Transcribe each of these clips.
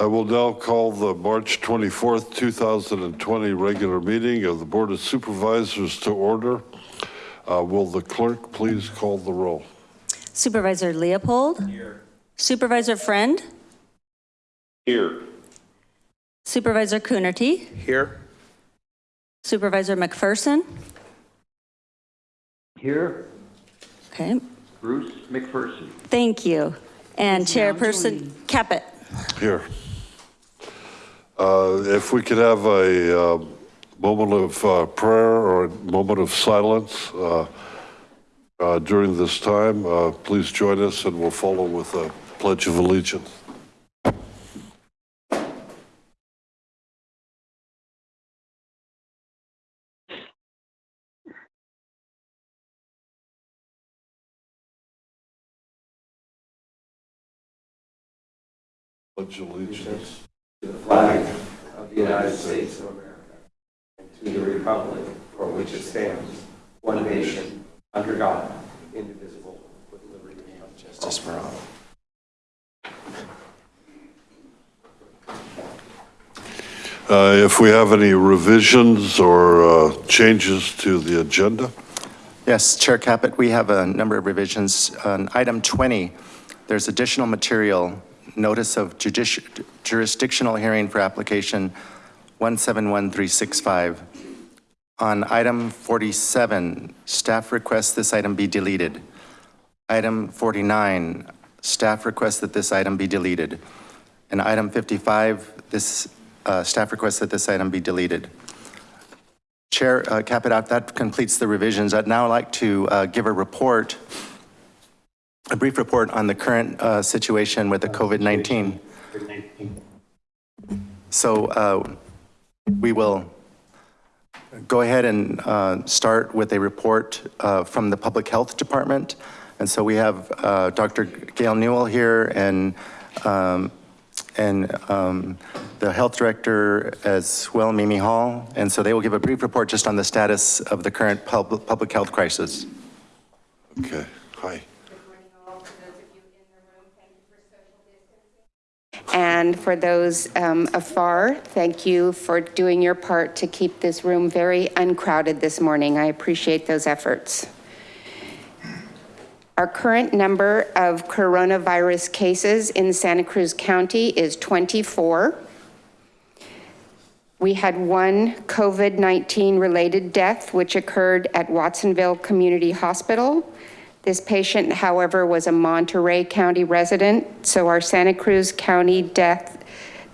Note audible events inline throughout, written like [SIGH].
I will now call the March 24th, 2020 regular meeting of the Board of Supervisors to order. Uh, Will the clerk please call the roll? Supervisor Leopold? Here. Supervisor Friend? Here. Supervisor Coonerty? Here. Supervisor McPherson? Here. Okay, Bruce McPherson. thank you. And Chairperson Caput? Here. Uh, If we could have a uh, moment of uh, prayer or a moment of silence uh, uh, during this time, uh, please join us and we'll follow with a pledge of allegiance. Pledge allegiance. to the flag of the United States of America and to the republic for which it stands, one nation, under God, indivisible, with liberty and justice for all. Uh, If we have any revisions or uh, changes to the agenda, Yes, Chair Caput, we have a number of revisions. On item 20, there's additional material, notice of jurisdictional hearing for application 171365. On item 47, staff requests this item be deleted. Item 49, staff requests that this item be deleted. And item 55, this, uh, staff requests that this item be deleted. Chair uh, that completes the revisions. I'd now like to uh, give a report, a brief report on the current uh, situation with the COVID-19. So uh, we will go ahead and uh, start with a report uh, from the Public Health Department. And so we have uh, Dr. Gail Newel here and um, and um, the health director as well, Mimi Hall. And so they will give a brief report just on the status of the current pub- public health crisis. okay, hi. And for those um, afar, thank you for doing your part to keep this room very uncrowded this morning. I appreciate those efforts. Our current number of coronavirus cases in Santa Cruz County is 24. We had one COVID-19 related death, which occurred at Watsonville Community Hospital. This patient, however, was a Monterey County resident, so our Santa Cruz County death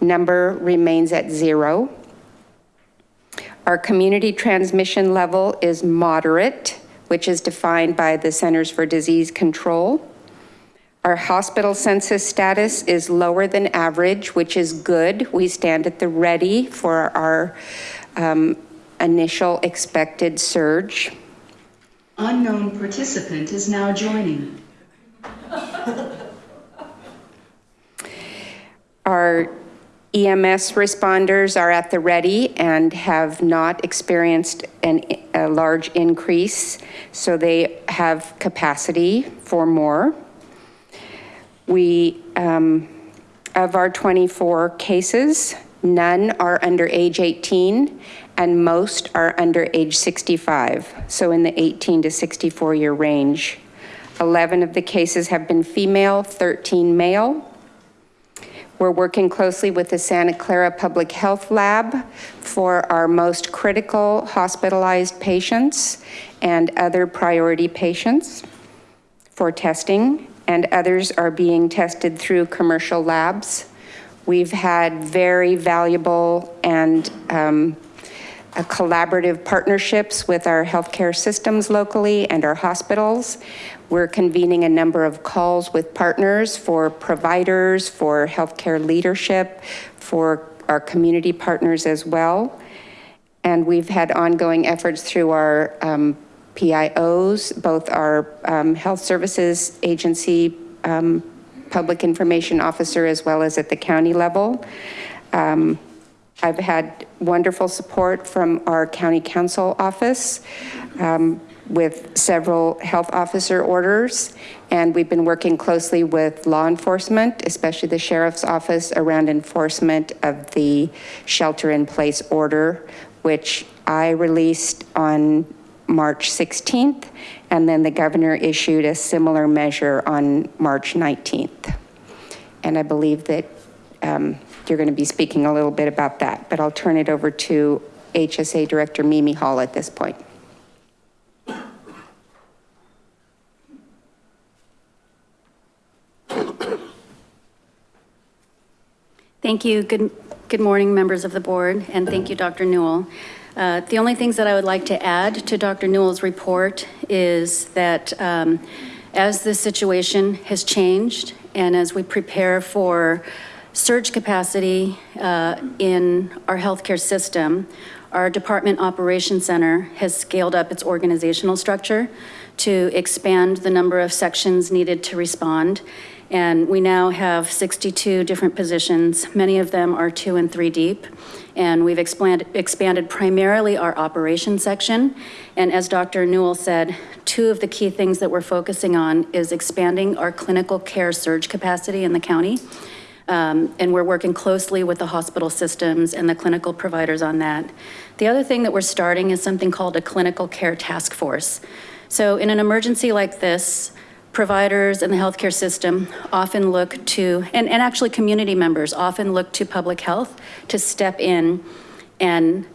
number remains at zero. Our community transmission level is moderate, which is defined by the Centers for Disease Control. Our hospital census status is lower than average, which is good. We stand at the ready for our um, initial expected surge. Unknown participant is now joining. Our EMS responders are at the ready and have not experienced an, a large increase, so they have capacity for more. We, um, of our 24 cases, none are under age 18 and most are under age 65, so in the 18 to 64 year range. 11 of the cases have been female, 13 male. We're working closely with the Santa Clara Public Health Lab for our most critical hospitalized patients and other priority patients for testing, and others are being tested through commercial labs. We've had very valuable and um, collaborative partnerships with our healthcare systems locally and our hospitals. We're convening a number of calls with partners for providers, for healthcare leadership, for our community partners as well. And we've had ongoing efforts through our um, PIOs, both our um, health services agency, um, public information officer, as well as at the county level. I've had wonderful support from our county counsel office. Um, with several health officer orders, and we've been working closely with law enforcement, especially the sheriff's office, around enforcement of the shelter-in-place order, which I released on March 16th, and then the governor issued a similar measure on March 19th. And I believe that um, you're going to be speaking a little bit about that, but I'll turn it over to HSA Director Mimi Hall at this point. Thank you. Good, good morning, members of the board, and thank you, Dr. Newel. Uh, The only things that I would like to add to Dr. Newel's report is that um, as the situation has changed and as we prepare for surge capacity uh, in our healthcare system, our Department Operations Center has scaled up its organizational structure to expand the number of sections needed to respond. And we now have 62 different positions. Many of them are two and three deep. And we've expanded, expanded primarily our operations section. And as Dr. Newel said, two of the key things that we're focusing on is expanding our clinical care surge capacity in the county. Um, and we're working closely with the hospital systems and the clinical providers on that. The other thing that we're starting is something called a clinical care task force. So in an emergency like this, providers in the healthcare system often look to, and, and actually community members often look to public health to step in and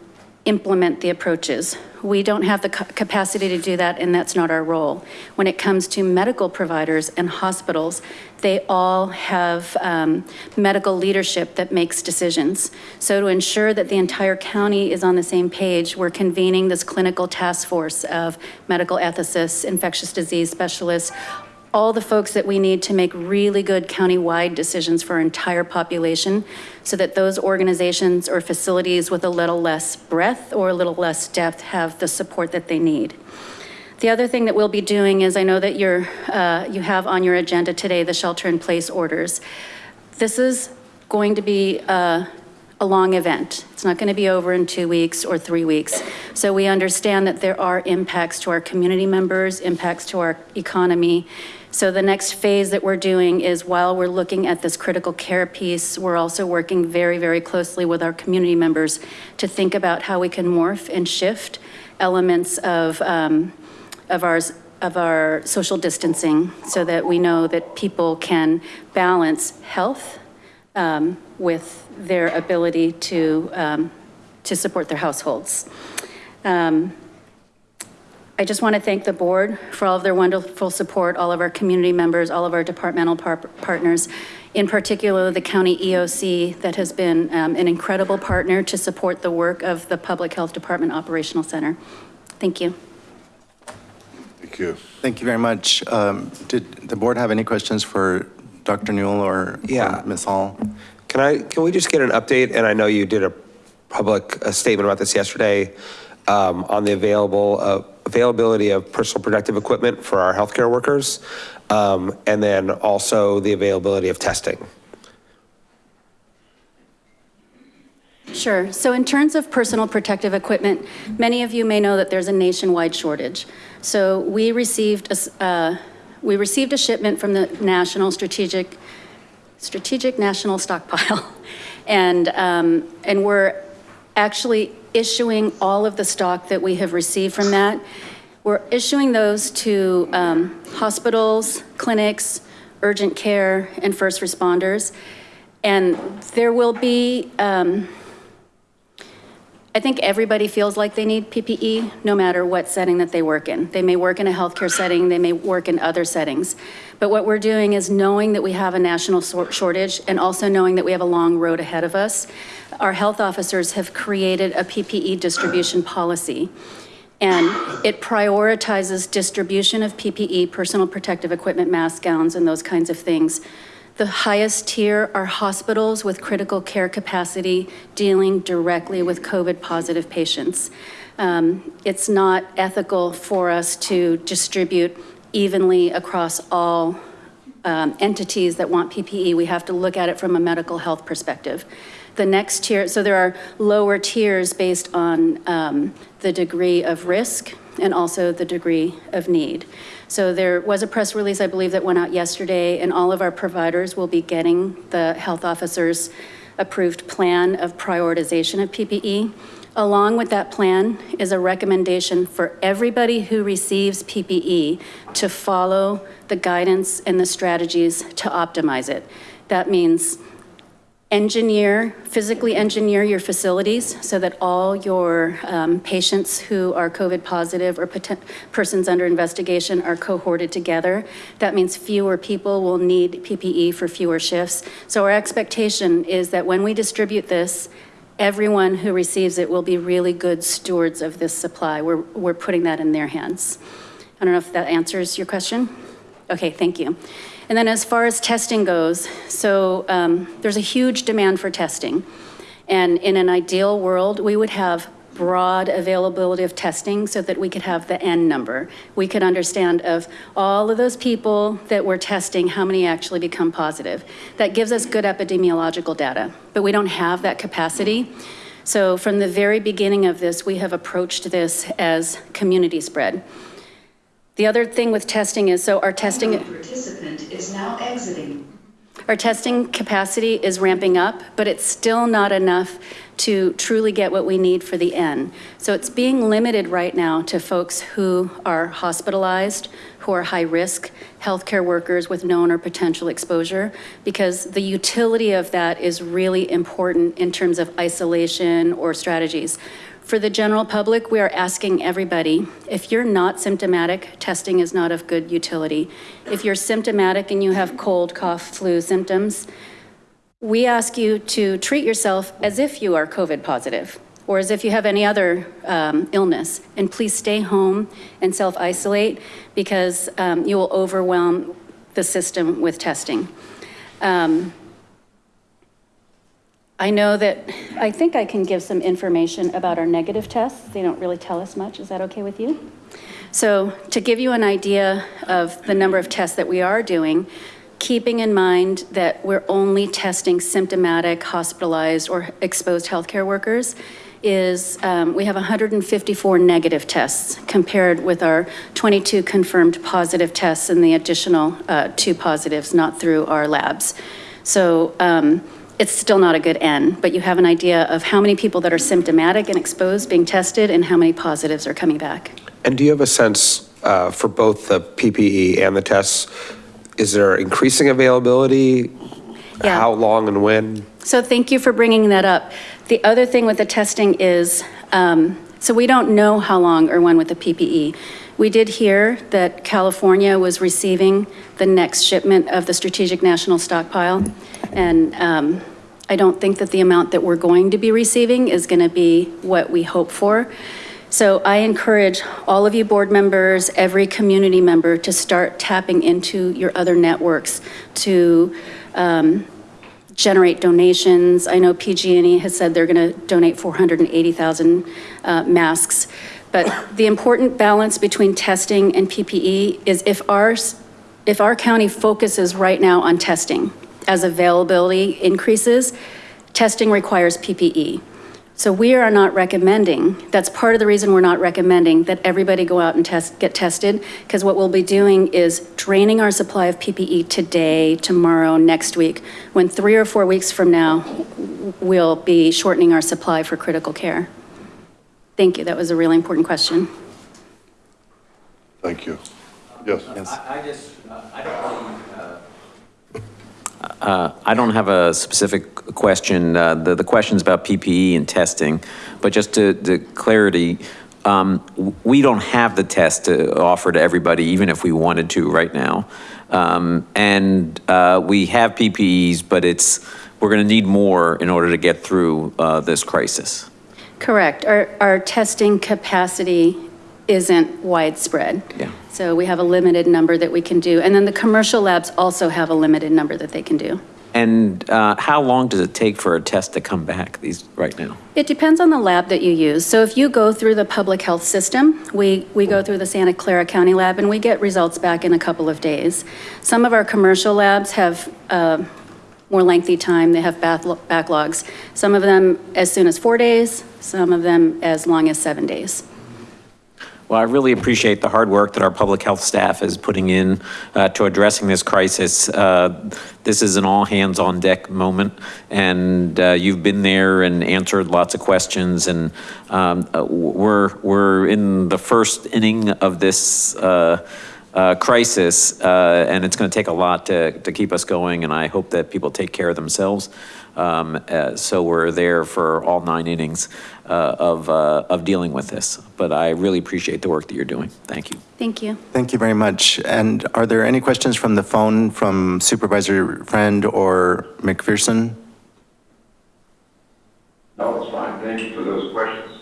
implement the approaches. We don't have the capacity to do that, and that's not our role. When it comes to medical providers and hospitals, they all have um, medical leadership that makes decisions. So to ensure that the entire county is on the same page, we're convening this clinical task force of medical ethicists, infectious disease specialists, all the folks that we need to make really good county-wide decisions for our entire population so that those organizations or facilities with a little less breadth or a little less depth have the support that they need. The other thing that we'll be doing is I know that you're, uh, you have on your agenda today the shelter-in-place orders. This is going to be a, a long event. It's not going to be over in two weeks or three weeks. So we understand that there are impacts to our community members, impacts to our economy. So the next phase that we're doing is while we're looking at this critical care piece, we're also working very, very closely with our community members to think about how we can morph and shift elements of, um, of ours, of our social distancing so that we know that people can balance health um, with their ability to, um, to support their households. Um, I just want to thank the board for all of their wonderful support, all of our community members, all of our departmental par- partners, in particular the county EOC that has been um, an incredible partner to support the work of the Public Health Department Operational Center. Thank you. Thank you. Thank you very much. Um, Did the board have any questions for Dr. Newel or or Yeah. Ms. Hall? Can I, can we just get an update? And I know you did a public uh, statement about this yesterday um, on the available, uh, availability of personal protective equipment for our healthcare workers. um, And then also the availability of testing. Sure. So in terms of personal protective equipment, many of you may know that there's a nationwide shortage. So we received, a uh, we received a shipment from the National Strategic, Strategic National Stockpile. [LAUGHS] And, um, and we're actually issuing all of the stock that we have received from that. We're issuing those to um, hospitals, clinics, urgent care, and first responders. And there will be, um, I think everybody feels like they need PPE, no matter what setting that they work in. They may work in a healthcare setting, they may work in other settings. But what we're doing is knowing that we have a national shortage and also knowing that we have a long road ahead of us, our health officers have created a PPE distribution policy. And it prioritizes distribution of PPE, personal protective equipment, masks, gowns, and those kinds of things. The highest tier are hospitals with critical care capacity dealing directly with COVID-positive patients. Um, It's not ethical for us to distribute evenly across all um, entities that want PPE. We have to look at it from a medical health perspective. The next tier, so there are lower tiers based on um, the degree of risk and also the degree of need. So there was a press release, I believe, that went out yesterday, and all of our providers will be getting the health officer's approved plan of prioritization of PPE. Along with that plan is a recommendation for everybody who receives PPE to follow the guidance and the strategies to optimize it. That means engineer, physically engineer your facilities so that all your um, patients who are COVID positive or persons under investigation are cohorted together. That means fewer people will need PPE for fewer shifts. So our expectation is that when we distribute this, everyone who receives it will be really good stewards of this supply. We're, we're putting that in their hands. I don't know if that answers your question? Okay, thank you. And then as far as testing goes, so um, there's a huge demand for testing. And in an ideal world, we would have broad availability of testing so that we could have the N number. We could understand of all of those people that we're testing, how many actually become positive. That gives us good epidemiological data, but we don't have that capacity. So from the very beginning of this, we have approached this as community spread. The other thing with testing is, so our testing. Participant is now exiting. Our testing capacity is ramping up, but it's still not enough to truly get what we need for the N. So it's being limited right now to folks who are hospitalized, who are high-risk, healthcare workers with known or potential exposure, because the utility of that is really important in terms of isolation or strategies. For the general public, we are asking everybody, if you're not symptomatic, testing is not of good utility. If you're symptomatic and you have cold, cough, flu symptoms, we ask you to treat yourself as if you are COVID positive or as if you have any other um, illness. And please stay home and self-isolate because um, you will overwhelm the system with testing. Um, I know that, I think I can give some information about our negative tests. They don't really tell us much. Is that okay with you? So to give you an idea of the number of tests that we are doing, keeping in mind that we're only testing symptomatic, hospitalized, or exposed healthcare workers, is um, we have 154 negative tests compared with our 22 confirmed positive tests and the additional uh, two positives not through our labs. So um, it's still not a good N, but you have an idea of how many people that are symptomatic and exposed being tested and how many positives are coming back. And do you have a sense uh, for both the PPE and the tests? Is there increasing availability? Yeah. How long and when? So thank you for bringing that up. The other thing with the testing is, um, so we don't know how long or when with the PPE. We did hear that California was receiving the next shipment of the Strategic National Stockpile. And um, I don't think that the amount that we're going to be receiving is going to be what we hope for. So I encourage all of you board members, every community member to start tapping into your other networks to um, generate donations. I know PG&E has said they're going to donate 480,000 uh, masks. But the important balance between testing and PPE is if our, if our county focuses right now on testing as availability increases, testing requires PPE. So we are not recommending, that's part of the reason we're not recommending that everybody go out and test, get tested, because what we'll be doing is draining our supply of PPE today, tomorrow, next week, when three or four weeks from now, we'll be shortening our supply for critical care. Thank you, that was a really important question. Thank you. Yes. I I just, uh, I don't really, uh, I don't have a specific question. Uh, The, the question's about PPE and testing, but just to, to clarity, um, we don't have the test to offer to everybody, even if we wanted to right now. Um, And uh, we have PPEs, but it's, we're going to need more in order to get through uh, this crisis. Correct. Our, our testing capacity isn't widespread. Yeah. So we have a limited number that we can do. And then the commercial labs also have a limited number that they can do. And uh, how long does it take for a test to come back these, right now? It depends on the lab that you use. So if you go through the public health system, we, we go through the Santa Clara County lab and we get results back in a couple of days. Some of our commercial labs have uh, more lengthy time, they have backlo- backlogs. Some of them as soon as four days, some of them as long as seven days. Well, I really appreciate the hard work that our public health staff is putting in uh, to addressing this crisis. Uh, This is an all-hands-on-deck moment, and uh, you've been there and answered lots of questions, and um, uh, we're, we're in the first inning of this uh, uh, crisis, uh, and it's going to take a lot to, to keep us going, and I hope that people take care of themselves. Um, uh, So we're there for all nine innings uh, of, uh, of dealing with this. But I really appreciate the work that you're doing. Thank you. Thank you. Thank you very much. And are there any questions from the phone from Supervisor Friend or McPherson? No, it's fine. Thank you for those questions.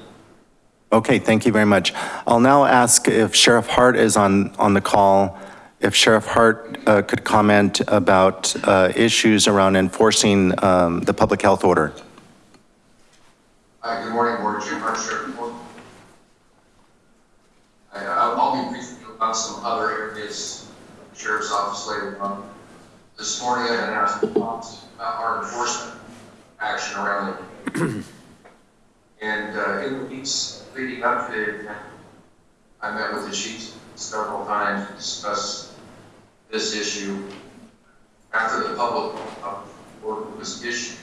Okay, thank you very much. I'll now ask if Sheriff Hart is on, on the call, if Sheriff Hart uh, could comment about uh, issues around enforcing um, the public health order. Hi, good morning, Board Jim Hart, Sheriff uh, I'll be briefing about some other areas of the Sheriff's Office later on. This morning, I announced about our enforcement action around the [CLEARS THROAT] And uh, in the weeks leading up to event, I met with the chiefs several times to discuss this issue. After the public order was issued,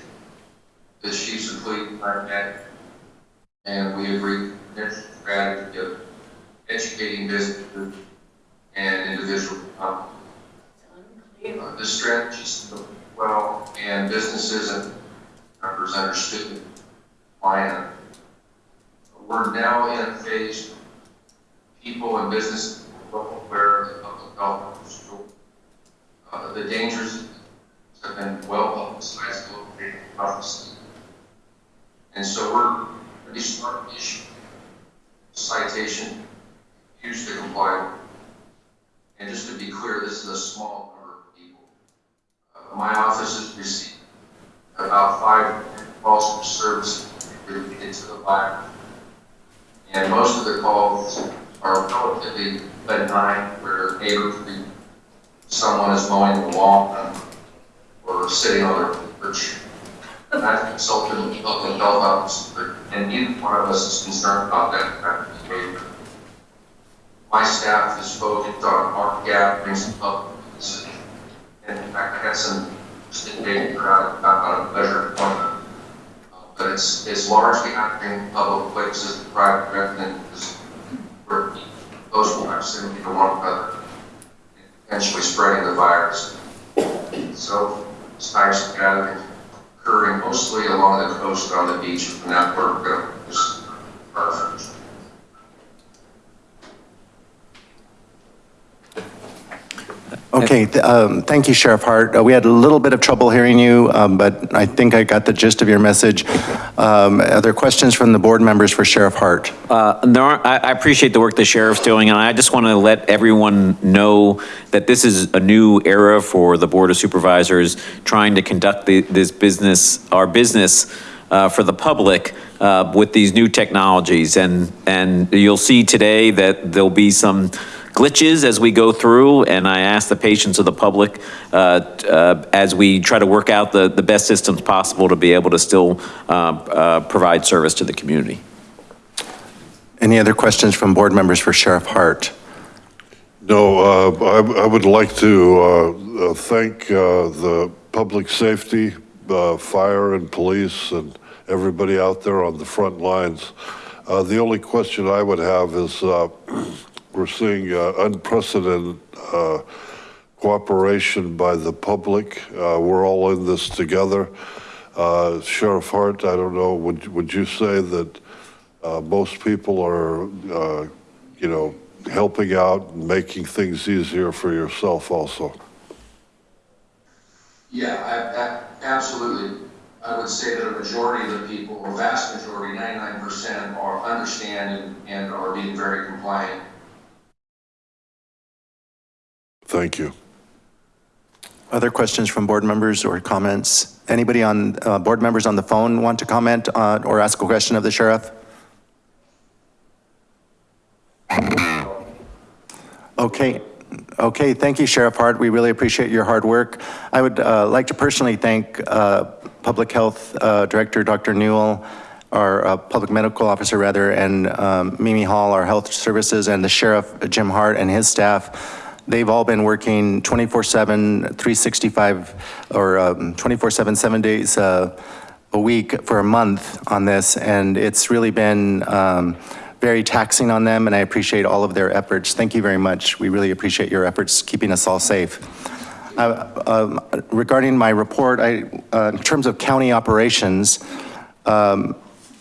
the chiefs of police and I met, and we agreed on a strategy of educating businesses and individuals. Uh, The strategies well, and businesses and members understood the plan. We're now in a phase, people and business aware of the public health. Uh, the dangers have been well publicized locally, obviously. And so we're ready to issuing citation, use to comply. And just to be clear, this is a small number of people. Uh, my office has received about five calls for service related to the virus. And most of the calls are relatively benign, where neighborhood, someone is mowing the lawn or sitting on their porch. And I've consulted with public health officer, and neither one of us is concerned about that kind of behavior. My staff is focused on our gatherings and public, places. and in fact, I had some data crowd about a pleasure appointment. Uh, But it's, it's largely happening in public places, private residence, where close proximity to one another, potentially spreading the virus. So types of occurring mostly along the coast on the beach, and that we're going just perfect. Okay, th- um, thank you, Sheriff Hart. Uh, We had a little bit of trouble hearing you, um, but I think I got the gist of your message. Um, Are there questions from the board members for Sheriff Hart? Uh, There are, I appreciate the work the sheriff's doing, and I just want to let everyone know that this is a new era for the Board of Supervisors, trying to conduct the- this business, our business uh, for the public uh, with these new technologies. And, and you'll see today that there'll be some glitches as we go through, and I ask the patience of the public uh, uh, as we try to work out the, the best systems possible to be able to still uh, uh, provide service to the community. Any other questions from board members for Sheriff Hart? No, uh, I I would like to uh, uh, thank uh, the public safety, uh, fire and police and everybody out there on the front lines. Uh, The only question I would have is, uh, we're seeing uh, unprecedented uh, cooperation by the public. Uh, We're all in this together. Sheriff Hart, I don't know, would would you say that most people are, you know, helping out and making things easier for yourself also. Yeah, I, absolutely. I would say that a majority of the people, a vast majority, ninety-nine percent, are understand and, and are being very compliant. Thank you. Other questions from board members or comments? Anybody on, uh, board members on the phone want to comment uh, or ask a question of the sheriff? Okay, okay, thank you, Sheriff Hart. We really appreciate your hard work. I would uh, like to personally thank uh, Public Health uh, Director Dr. Newel our uh, public medical officer rather, and um, Mimi Hall, our health services, and the sheriff, Jim Hart, and his staff. They've all been working 24/7, 365, or um, 24/7, seven days uh, a week for a month on this, and it's really been um, very taxing on them, and I appreciate all of their efforts. Thank you very much. We really appreciate your efforts keeping us all safe. Uh, um, Regarding my report, I, uh, in terms of county operations, um,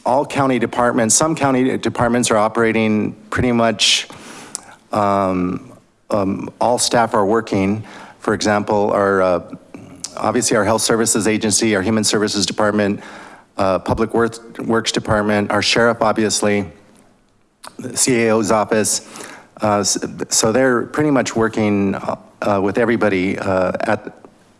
all county departments, some county departments are operating pretty much, um, um, all staff are working. For example, our, uh, obviously our health services agency, our human services department, uh, public works, works department, our sheriff, obviously, the CAO's office. Uh, So they're pretty much working uh, with everybody uh, at,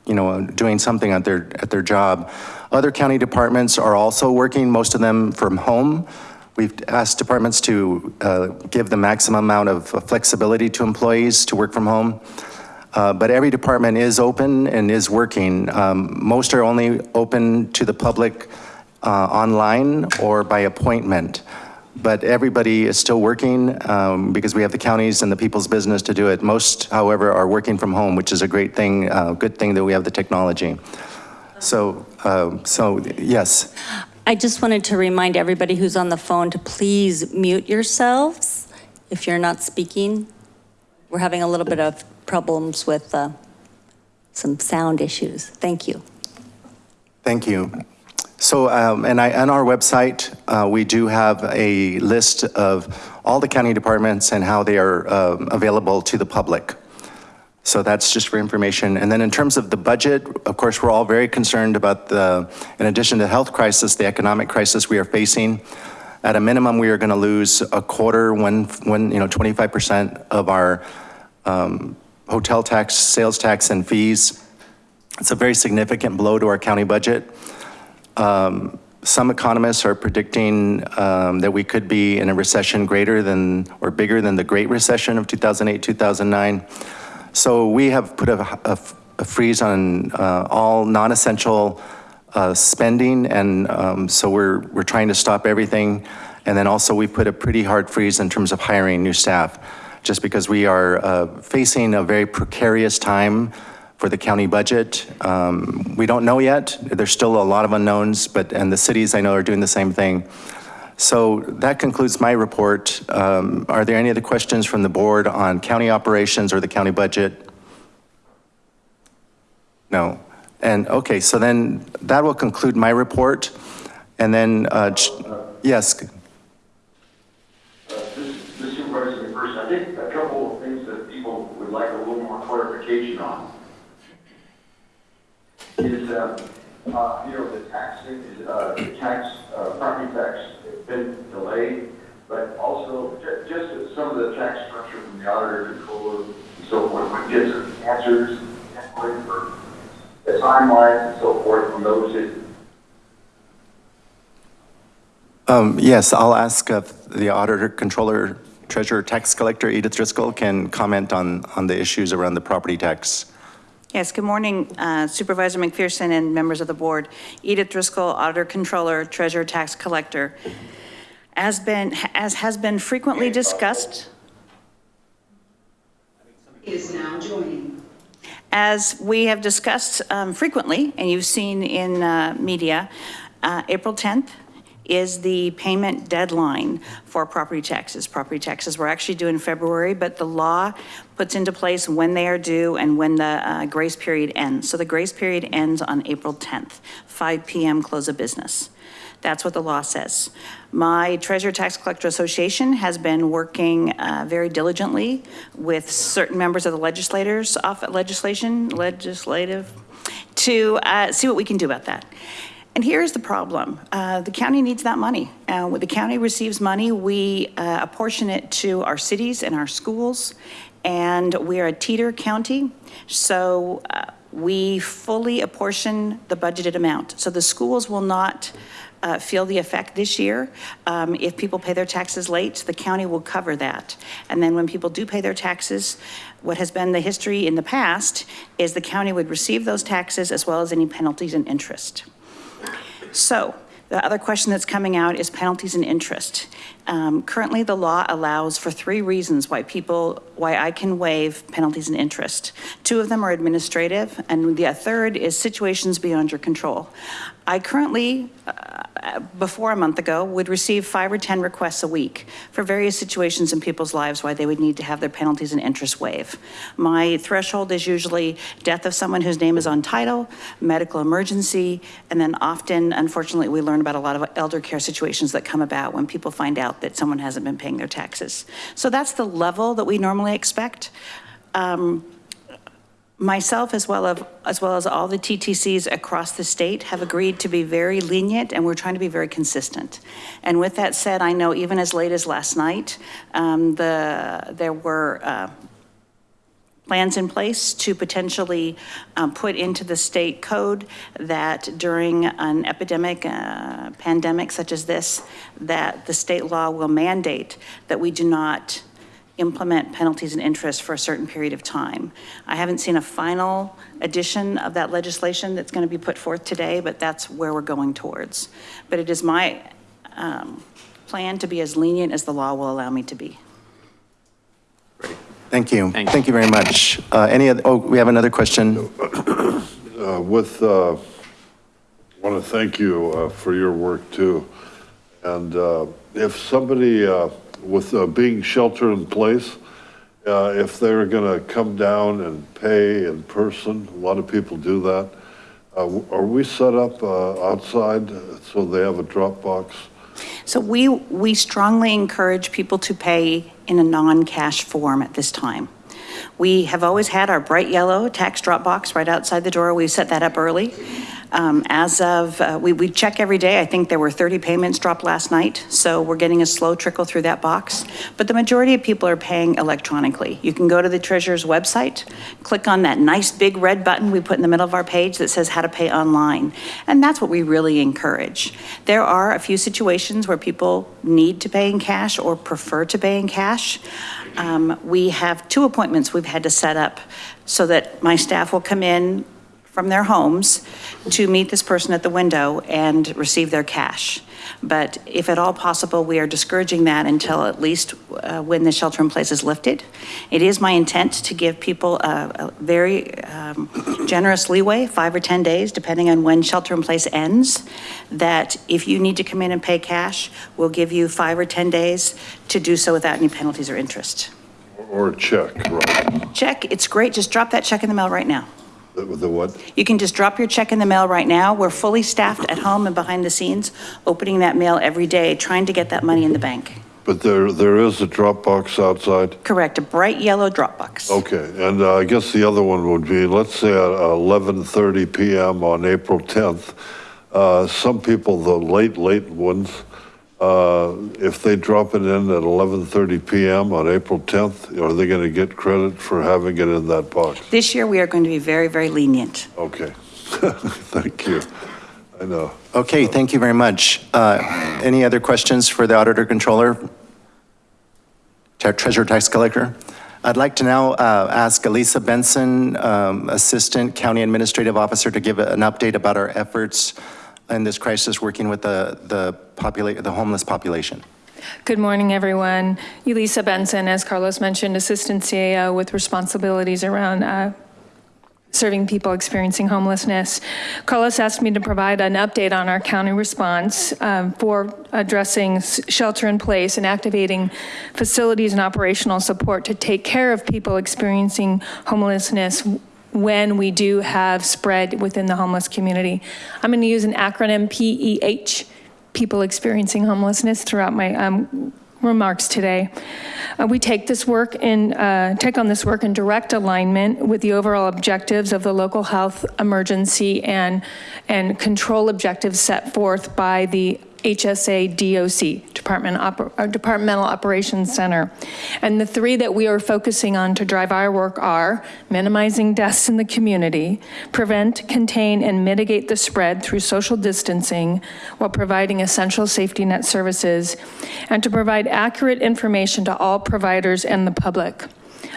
you know, doing something at their, at their job. Other county departments are also working, most of them from home. We've asked departments to uh, give the maximum amount of flexibility to employees to work from home. Uh, But every department is open and is working. Um, Most are only open to the public uh, online or by appointment. But everybody is still working um, because we have the counties and the people's business to do it. Most, however, are working from home, which is a great thing, uh, good thing that we have the technology. So, um, so yes. I just wanted to remind everybody who's on the phone to please mute yourselves if you're not speaking. We're having a little bit of problems with uh, some sound issues. Thank you. Thank you. So, um, and I, on our website, uh, we do have a list of all the county departments and how they are um, available to the public. So that's just for information. And then in terms of the budget, of course, we're all very concerned about the, in addition to the health crisis, the economic crisis we are facing. At a minimum, we are going to lose a quarter, one, one, you know, 25% of our um, hotel tax, sales tax, and fees. It's a very significant blow to our county budget. Um, Some economists are predicting um, that we could be in a recession greater than, or bigger than the Great Recession of 2008, 2009. So we have put a, a- a freeze on uh, all non-essential uh, spending, and um, so we're, we're trying to stop everything. And then also, we put a pretty hard freeze in terms of hiring new staff, just because we are uh, facing a very precarious time for the county budget. Um, We don't know yet. There's still a lot of unknowns, but, and the cities I know are doing the same thing. So that concludes my report. Um, Are there any other questions from the board on county operations or the county budget? No. And, okay, so then that will conclude my report. And then, uh, yes, This this Supervisor McPherson, I think a couple of things that people would like a little more clarification on is, uh, uh, you know, the taxing, uh, the tax, uh, property tax been delayed, but also ju- just some of the tax structure from the auditor controller and so forth, would get some answers, and for the timelines and so forth from those that um, yes, I'll ask if the auditor, controller, treasurer, tax collector, Edith Driscoll can comment on, on the issues around the property tax. Yes, good morning uh, Supervisor McPherson and members of the board. Edith Driscoll, Auditor Controller, Treasurer Tax Collector. As been, as has been frequently discussed, Is now joining. as we have discussed um, frequently, and you've seen in uh, media, uh, April 10th is the payment deadline for property taxes. Property taxes were actually due in February, but the law puts into place when they are due and when the uh, grace period ends. So the grace period ends on April 10th, 5 PM close of business. That's what the law says. My Treasurer Tax Collector Association has been working uh, very diligently with certain members of the legislators, off legislation, legislative, to uh, see what we can do about that. And here's the problem. Uh, The county needs that money. Uh, When the county receives money, we uh, apportion it to our cities and our schools, and we are a teeter county, so uh, we fully apportion the budgeted amount. So the schools will not uh, feel the effect this year. Um, If people pay their taxes late, the county will cover that. And then when people do pay their taxes, what has been the history in the past is the county would receive those taxes as well as any penalties and interest. So The other question that's coming out is penalties and interest. Um, Currently, the law allows for three reasons why people, why I can waive penalties and interest. Two of them are administrative, and the third is situations beyond your control. I currently, uh, before a month ago, would receive five or 10 requests a week for various situations in people's lives why they would need to have their penalties and interest waived. My threshold is usually death of someone whose name is on title, medical emergency, and then often, unfortunately, we learn about a lot of elder care situations that come about when people find out that someone hasn't been paying their taxes. So that's the level that we normally expect. Um, Myself, as well as, as well as all the TTCs across the state, have agreed to be very lenient, and we're trying to be very consistent. And with that said, I know even as late as last night, um, the, there were uh, plans in place to potentially um, put into the state code that during an epidemic, uh, pandemic such as this, that the state law will mandate that we do not implement penalties and interest for a certain period of time. I haven't seen a final edition of that legislation that's going to be put forth today, but that's where we're going towards. But it is my um, plan to be as lenient as the law will allow me to be. Thank you. Thank you. Thank you very much. Uh, Any other, oh, we have another question. Uh, With, uh, want to thank you uh, for your work too. And uh, if somebody uh, with uh, being shelter in place, uh, if they're going to come down and pay in person, a lot of people do that. Uh, Are we set up uh, outside so they have a drop box? So we, we strongly encourage people to pay in a non-cash form at this time. We have always had our bright yellow tax drop box right outside the door. We set that up early. Um, As of, uh, we, we check every day. I think there were 30 payments dropped last night, so we're getting a slow trickle through that box. But the majority of people are paying electronically. You can go to the treasurer's website, click on that nice big red button we put in the middle of our page that says how to pay online. And that's what we really encourage. There are a few situations where people need to pay in cash or prefer to pay in cash. Um, We have two appointments we've had to set up so that my staff will come in from their homes to meet this person at the window and receive their cash. But if at all possible, we are discouraging that until at least uh, when the shelter in place is lifted. It is my intent to give people a a very um, generous leeway, five or 10 days, depending on when shelter in place ends, that if you need to come in and pay cash, we'll give you five or 10 days to do so without any penalties or interest. Or a check, right? Check, it's great, just drop that check in the mail right now. The the what? You can just drop your check in the mail right now. We're fully staffed at home and behind the scenes, opening that mail every day, trying to get that money in the bank. But there, there is a drop box outside? Correct, a bright yellow drop box. Okay, and uh, I guess the other one would be, let's say at 11:30 PM on April 10th, uh, some people, the late, late ones, if they drop it in at 11:30 PM on April 10th, are they going to get credit for having it in that box? This year, we are going to be very, very lenient. Okay, [LAUGHS] thank you. I know. Okay, thank you very much. Uh, Any other questions for the auditor controller? Tre- Treasurer tax collector? I'd like to now uh, ask Elisa Benson, um, Assistant County Administrative Officer, to give an update about our efforts in this crisis, working with the, the the homeless population. Good morning, everyone. Elisa Benson, as Carlos mentioned, Assistant CAO with responsibilities around uh, serving people experiencing homelessness. Carlos asked me to provide an update on our county response um, for addressing shelter in place and activating facilities and operational support to take care of people experiencing homelessness when we do have spread within the homeless community. I'm going to use an acronym PEH, people experiencing homelessness, throughout my um, remarks today. Uh, We take this work in, uh, take on this work in direct alignment with the overall objectives of the local health emergency and, and control objectives set forth by the HSA DOC, Department Oper- uh, Departmental Operations Center. And the three that we are focusing on to drive our work are minimizing deaths in the community, prevent, contain, and mitigate the spread through social distancing while providing essential safety net services, and to provide accurate information to all providers and the public.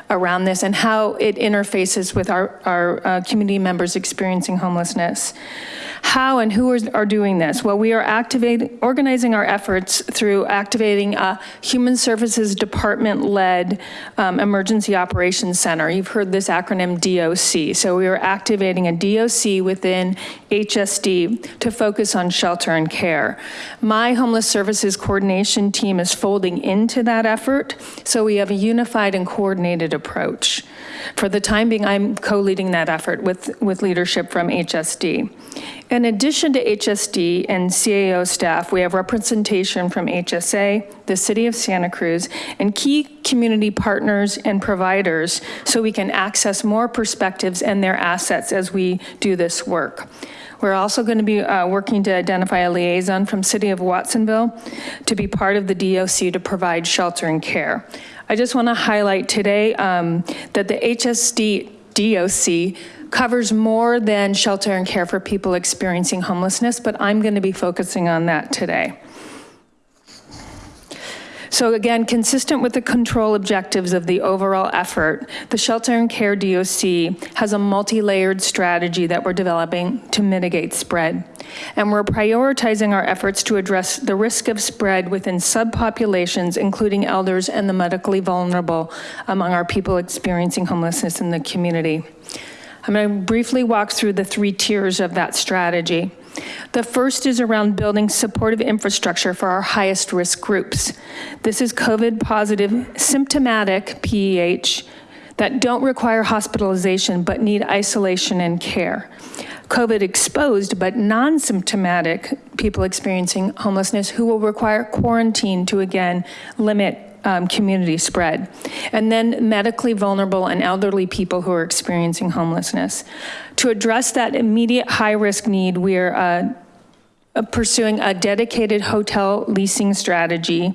Around this and how it interfaces with our, our uh, community members experiencing homelessness. How and who are, are doing this? Well, we are activating, organizing our efforts through activating a Human Services Department-led um, Emergency Operations Center. You've heard this acronym DOC. So we are activating a DOC within HSD to focus on shelter and care. My Homeless Services Coordination Team is folding into that effort, so we have a unified and coordinated approach. For the time being, I'm co-leading that effort with, with leadership from HSD. In addition to HSD and CAO staff, we have representation from HSA, the City of Santa Cruz, and key community partners and providers so we can access more perspectives and their assets as we do this work. We're also going to be uh, working to identify a liaison from City of Watsonville to be part of the DOC to provide shelter and care. I just want to highlight today um, that the HSD DOC covers more than shelter and care for people experiencing homelessness, but I'm going to be focusing on that today. So again, consistent with the control objectives of the overall effort, the Shelter and Care DOC has a multi-layered strategy that we're developing to mitigate spread. And we're prioritizing our efforts to address the risk of spread within subpopulations, including elders and the medically vulnerable among our people experiencing homelessness in the community. I'm to briefly walk through the three tiers of that strategy. The first is around building supportive infrastructure for our highest risk groups. This is COVID positive symptomatic PEH that don't require hospitalization but need isolation and care. COVID exposed but non-symptomatic people experiencing homelessness who will require quarantine to again limit um, community spread. And then medically vulnerable and elderly people who are experiencing homelessness. To address that immediate high risk need, we're uh, pursuing a dedicated hotel leasing strategy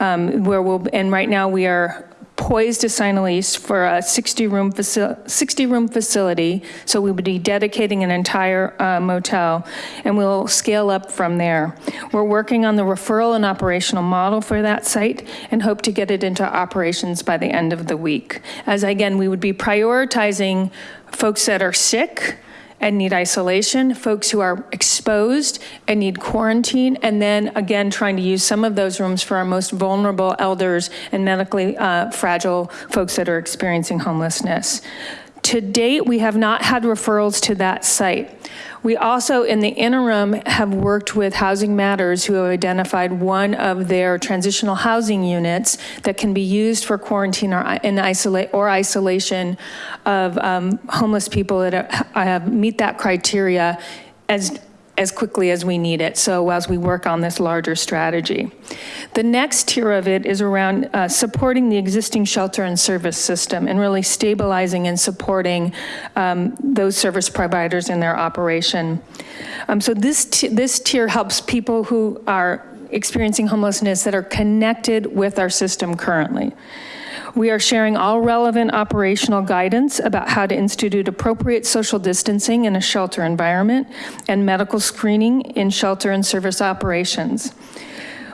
um, where we'll, and right now we are poised to sign a lease for a 60 room, 60 room facility. So we would be dedicating an entire uh, motel and we'll scale up from there. We're working on the referral and operational model for that site and hope to get it into operations by the end of the week. As again, we would be prioritizing folks that are sick, and need isolation, folks who are exposed and need quarantine, and then again, trying to use some of those rooms for our most vulnerable elders and medically uh, fragile folks that are experiencing homelessness. To date, we have not had referrals to that site. We also, in the interim, have worked with Housing Matters who have identified one of their transitional housing units that can be used for quarantine or in isolate or isolation of um, homeless people that have, meet that criteria as as quickly as we need it. So as we work on this larger strategy. The next tier of it is around uh, supporting the existing shelter and service system and really stabilizing and supporting um, those service providers in their operation. Um, so this, this tier helps people who are experiencing homelessness that are connected with our system currently. We are sharing all relevant operational guidance about how to institute appropriate social distancing in a shelter environment and medical screening in shelter and service operations.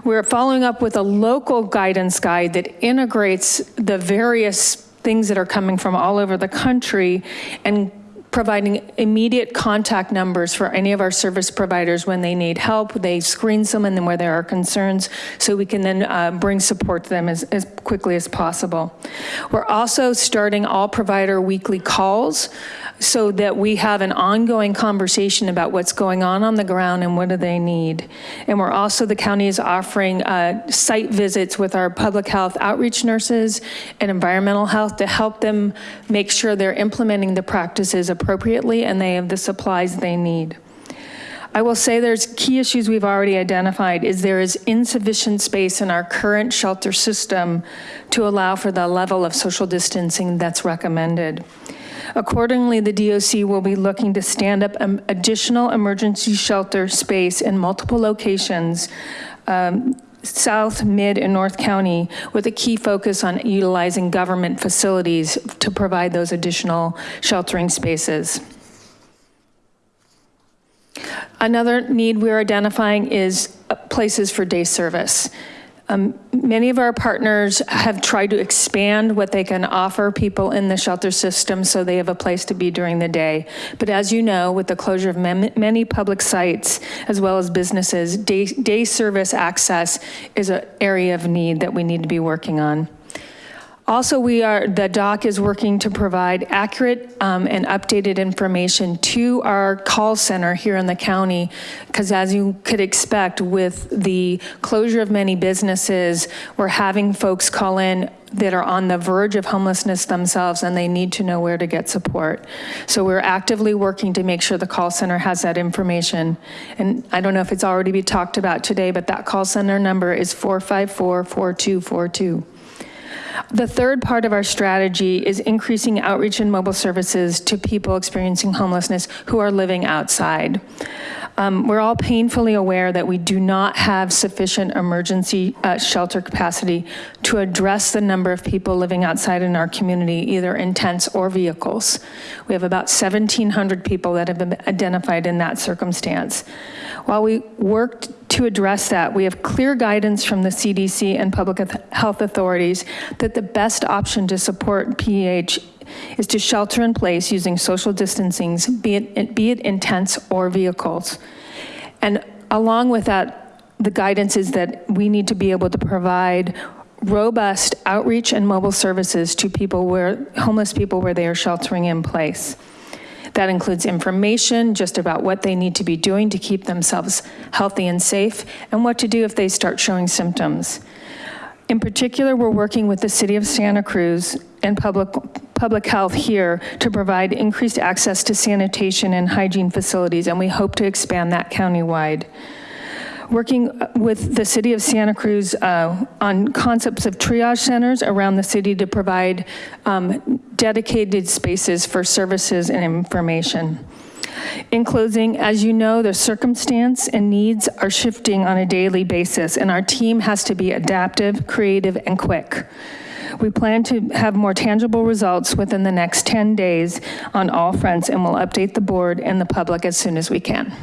We're following up with a local guidance guide that integrates the various things that are coming from all over the country and providing immediate contact numbers for any of our service providers when they need help. They screen someone and then where there are concerns so we can then uh, bring support to them as, as quickly as possible. We're also starting all provider weekly calls so that we have an ongoing conversation about what's going on on the ground and what do they need. And we're also, the county is offering uh, site visits with our public health outreach nurses and environmental health to help them make sure they're implementing the practices appropriately and they have the supplies they need. I will say there's key issues we've already identified is there is insufficient space in our current shelter system to allow for the level of social distancing that's recommended. Accordingly, the DOC will be looking to stand up additional emergency shelter space in multiple locations um, South, Mid, and North County with a key focus on utilizing government facilities to provide those additional sheltering spaces. Another need we're identifying is uh, places for day service. Um, many of our partners have tried to expand what they can offer people in the shelter system so they have a place to be during the day. But as you know, with the closure of many public sites as well as businesses, day, day service access is an area of need that we need to be working on. Also, we are, the doc is working to provide accurate um, and updated information to our call center here in the county, because as you could expect, with the closure of many businesses, we're having folks call in that are on the verge of homelessness themselves, and they need to know where to get support. So we're actively working to make sure the call center has that information. And I don't know if it's already been talked about today, but that call center number is 454-4242. The third part of our strategy is increasing outreach and mobile services to people experiencing homelessness who are living outside. Um, We're all painfully aware that we do not have sufficient emergency uh, shelter capacity to address the number of people living outside in our community, either in tents or vehicles. We have about 1,700 people that have been identified in that circumstance. While we worked to address that, we have clear guidance from the CDC and public health authorities that the best option to support PEH is to shelter in place using social distancing, be it, be it in tents or vehicles. And along with that, the guidance is that we need to be able to provide robust outreach and mobile services to people where, homeless people where they are sheltering in place. That includes information just about what they need to be doing to keep themselves healthy and safe, and what to do if they start showing symptoms. In particular, we're working with the city of Santa Cruz and public, public health here to provide increased access to sanitation and hygiene facilities, and we hope to expand that countywide. Working with the city of Santa Cruz uh, on concepts of triage centers around the city to provide um, dedicated spaces for services and information. In closing, as you know, the circumstance and needs are shifting on a daily basis, and our team has to be adaptive, creative, and quick. We plan to have more tangible results within the next 10 days on all fronts, and we'll update the board and the public as soon as we can.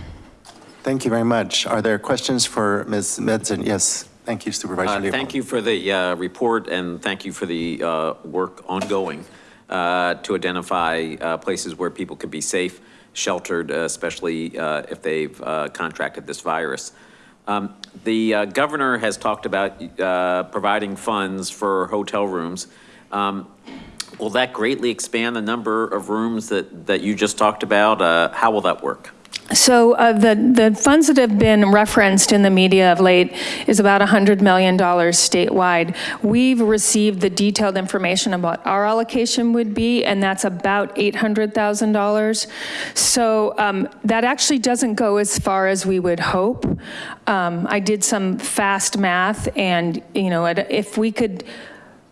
Thank you very much. Are there questions for Ms. Metzen? Yes, thank you Supervisor Uh. Thank you for the uh, report, and thank you for the uh, work ongoing uh, to identify uh, places where people could be safe, sheltered, uh, especially uh, if they've uh, contracted this virus. Um, The uh, governor has talked about uh, providing funds for hotel rooms. Um, Will that greatly expand the number of rooms that, that you just talked about? Uh, How will that work? So uh, the, the funds that have been referenced in the media of late is about $100 million statewide. We've received the detailed information about our allocation would be, and that's about $800,000. So um, that actually doesn't go as far as we would hope. Um, I did some fast math, and, you know, if we could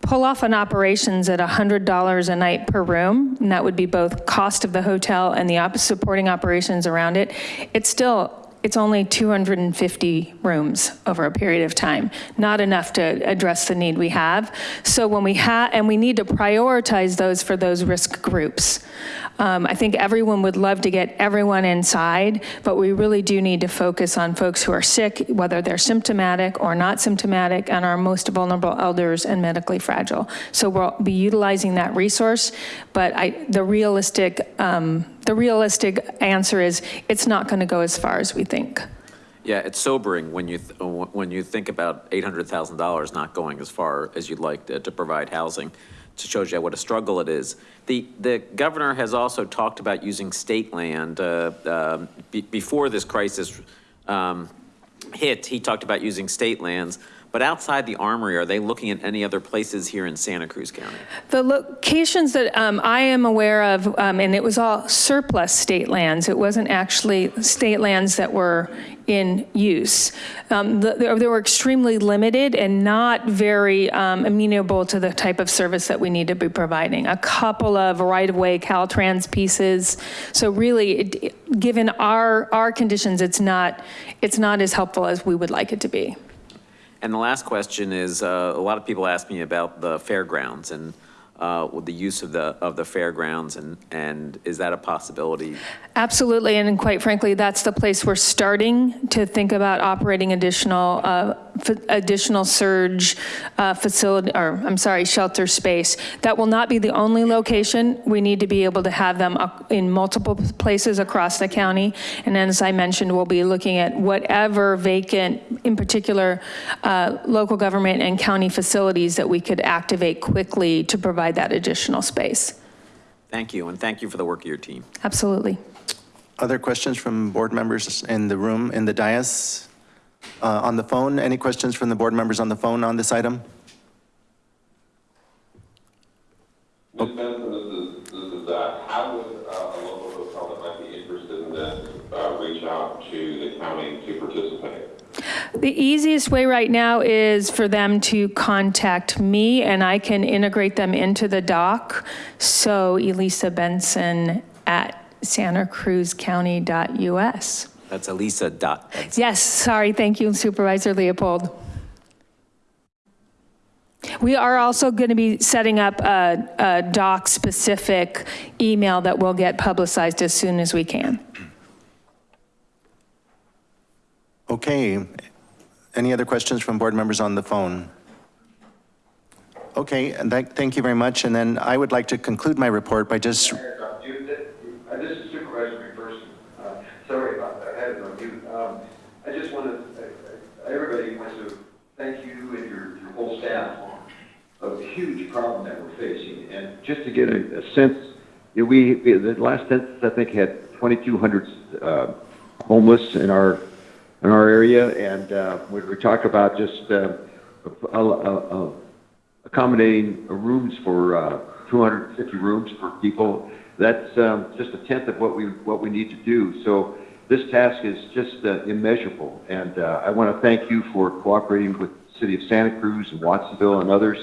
pull off an operations at $100 a night per room, and that would be both cost of the hotel and the op- supporting operations around it, it's still, it's only 250 rooms over a period of time, not enough to address the need we have. So when we have, and we need to prioritize those for those risk groups. Um, I think everyone would love to get everyone inside, but we really do need to focus on folks who are sick, whether they're symptomatic or not symptomatic, and our most vulnerable elders and medically fragile. So we'll be utilizing that resource, but I, the realistic, um, the realistic answer is it's not going to go as far as we think. Yeah, it's sobering when you, uh, when you think about $800,000 not going as far as you'd like to, to provide housing. It shows you what a struggle it is. The, the governor has also talked about using state land. uh, um, be- Before this crisis um, hit, he talked about using state lands. But outside the Armory, are they looking at any other places here in Santa Cruz County? The locations that um, I am aware of, um, and it was all surplus state lands, it wasn't actually state lands that were in use. Um, the- They were extremely limited and not very um, amenable to the type of service that we need to be providing. A couple of right-of-way Caltrans pieces. So really, it- given our, our conditions, it's not, it's not as helpful as we would like it to be. And the last question is, uh, a lot of people ask me about the fairgrounds and uh, with the use of the, of the fairgrounds, and, and is that a possibility? Absolutely, and quite frankly, that's the place we're starting to think about operating additional uh, additional surge uh, facility, or, I'm sorry, shelter space. That will not be the only location. We need to be able to have them in multiple places across the county. And then, as I mentioned, we'll be looking at whatever vacant, in particular, uh, local government and county facilities that we could activate quickly to provide that additional space. Thank you, and thank you for the work of your team. Absolutely. Other questions from board members in the room, in the dais? Uh, On the phone, any questions from the board members on the phone on this item? Ms. Benson, this is, this is Zach. How would uh, a local hotel that might be interested in this uh, reach out to the county to participate? The easiest way right now is for them to contact me and I can integrate them into the doc. So Elisa Benson at santacruzcounty.us. That's Elisa dot. Yes, sorry, thank you Supervisor Leopold. We are also going to be setting up a, a doc-specific email that will get publicized as soon as we can. Okay. Any other questions from board members on the phone? Okay, and thank thank you very much. And then I would like to conclude my report by just This is Supervisor McPherson. Sorry about that, I had it on mute. Um, I just want to, everybody wants to thank you and your, whole staff of the huge problem that we're facing. And just to get a, a sense, we- the last census, I think, had 2,200 uh, homeless in our, in our area. And uh, we we talk about just uh, a- a- a- accommodating rooms for uh, 250 rooms for people. That's um, just a tenth of what we what we need to do. So this task is just uh, immeasurable, and uh, I want to thank you for cooperating with the City of Santa Cruz and Watsonville and others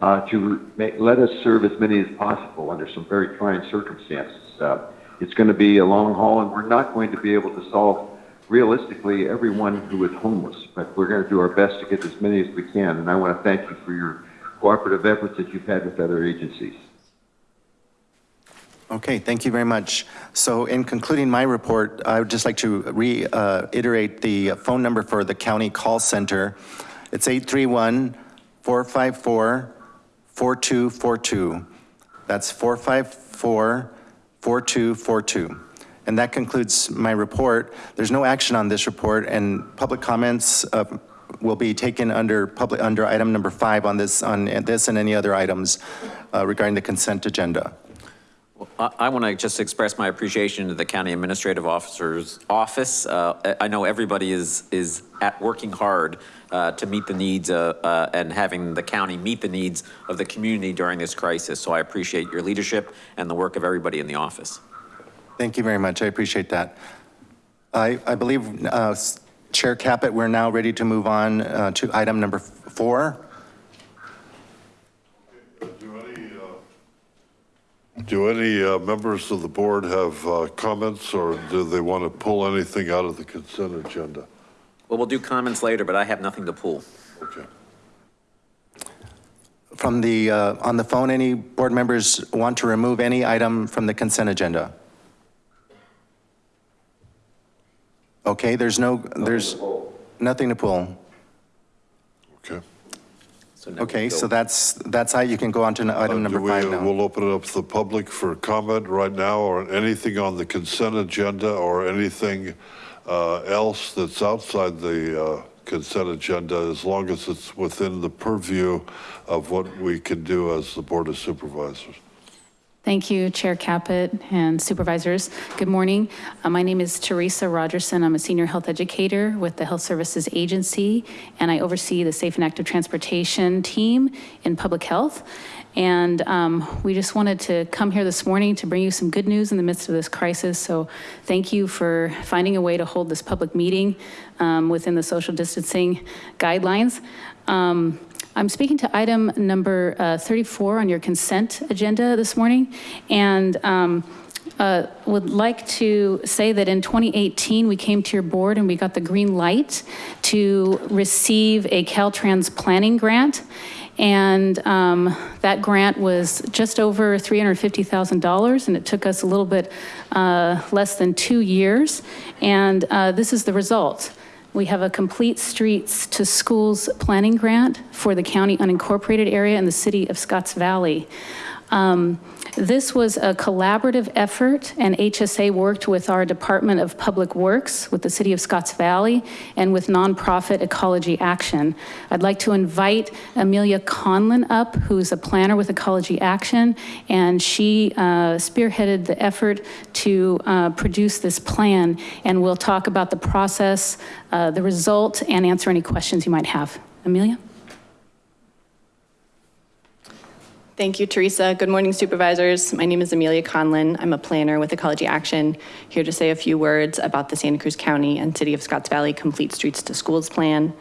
uh, to make, let us serve as many as possible under some very trying circumstances. Uh, it's going to be a long haul, and we're not going to be able to solve realistically everyone who is homeless, but we're going to do our best to get as many as we can. And I want to thank you for your cooperative efforts that you've had with other agencies. Okay, thank you very much. So in concluding my report, I would just like to reiterate uh, the phone number for the county call center. It's 831-454-4242. That's 454-4242. And that concludes my report. There's no action on this report, and public comments uh, will be taken under public, under item number five on this, on this and any other items uh, regarding the consent agenda. I, I want to just express my appreciation to the county administrative officer's office. Uh, I I know everybody is, is at working hard uh, to meet the needs uh, uh, and having the county meet the needs of the community during this crisis. So I appreciate your leadership and the work of everybody in the office. Thank you very much. I appreciate that. I, I believe, uh, Chair Caput, we're now ready to move on uh, to item number f- four. Do any, uh, do any uh, members of the board have uh, comments, or do they want to pull anything out of the consent agenda? Well, we'll do comments later, but I have nothing to pull. Okay. From the, uh, on the phone, any board members want to remove any item from the consent agenda? Okay, there's no, there's nothing to pull. Okay. So Okay, so that's, that's how you can go on to item Uh, number we- five now. We'll open it up to the public for comment right now, or anything on the consent agenda, or anything uh, else that's outside the uh, consent agenda, as long as it's within the purview of what we can do as the Board of Supervisors. Thank you, Chair Caput and supervisors. Good morning. Uh, My name is Teresa Rogerson. I'm a senior health educator with the Health Services Agency, and I oversee the Safe and Active Transportation team in public health. And um, we just wanted to come here this morning to bring you some good news in the midst of this crisis. So thank you for finding a way to hold this public meeting um, within the social distancing guidelines. Um, I'm speaking to item number uh, 34 on your consent agenda this morning, and um, uh, would like to say that in 2018, we came to your board and we got the green light to receive a Caltrans planning grant. And um, that grant was just over $350,000, and it took us a little bit uh, less than two years. And uh, this is the result. We have a Complete Streets to Schools Planning Grant for the county unincorporated area in the city of Scotts Valley. Um, This was a collaborative effort, and HSA worked with our Department of Public Works, with the city of Scotts Valley, and with nonprofit Ecology Action. I'd like to invite Amelia Conlin up, who's a planner with Ecology Action, and she uh, spearheaded the effort to uh, produce this plan, and we'll talk about the process, uh, the result, and answer any questions you might have. Amelia? Thank you, Teresa. Good morning, supervisors. My name is Amelia Conlin. I'm a planner with Ecology Action, here to say a few words about the Santa Cruz County and City of Scotts Valley Complete Streets to Schools Plan.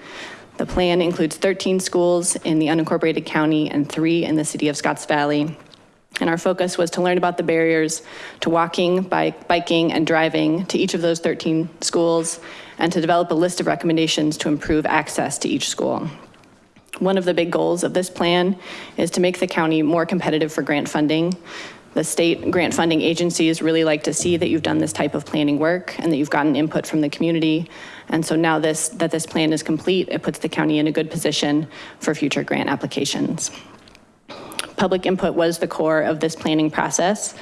The plan includes 13 schools in the unincorporated county and three in the City of Scotts Valley. And our focus was to learn about the barriers to walking, bike, biking, and driving to each of those 13 schools, and to develop a list of recommendations to improve access to each school. One of the big goals of this plan is to make the county more competitive for grant funding. The state grant funding agencies really like to see that you've done this type of planning work and that you've gotten input from the community. And so now this, that this plan is complete, it puts the county in a good position for future grant applications. Public input was the core of this planning process.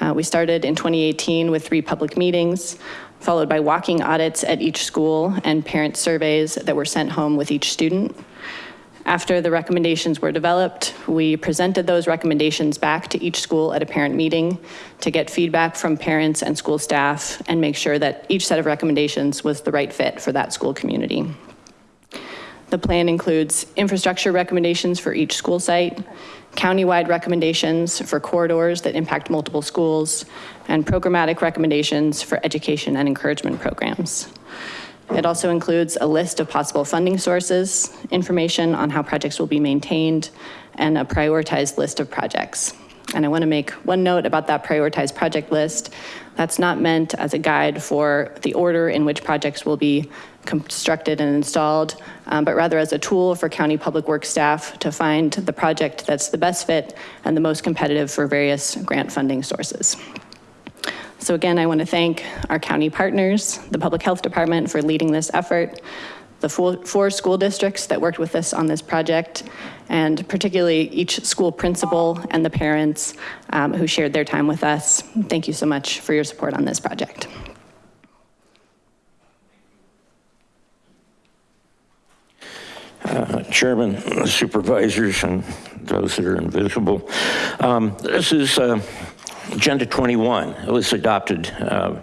Uh, we started in 2018 with three public meetings, followed by walking audits at each school and parent surveys that were sent home with each student. After the recommendations were developed, we presented those recommendations back to each school at a parent meeting to get feedback from parents and school staff and make sure that each set of recommendations was the right fit for that school community. The plan includes infrastructure recommendations for each school site, countywide recommendations for corridors that impact multiple schools, and programmatic recommendations for education and encouragement programs. It also includes a list of possible funding sources, information on how projects will be maintained, and a prioritized list of projects. And I want to make one note about that prioritized project list. That's not meant as a guide for the order in which projects will be constructed and installed, um, but rather as a tool for county public works staff to find the project that's the best fit and the most competitive for various grant funding sources. So again, I want to thank our county partners, the Public Health Department for leading this effort, the four, four school districts that worked with us on this project, and particularly each school principal and the parents um, who shared their time with us. Thank you so much for your support on this project. Uh, Chairman, [LAUGHS] supervisors, and those that are invisible. Um, This is uh, Agenda 21. It was adopted uh,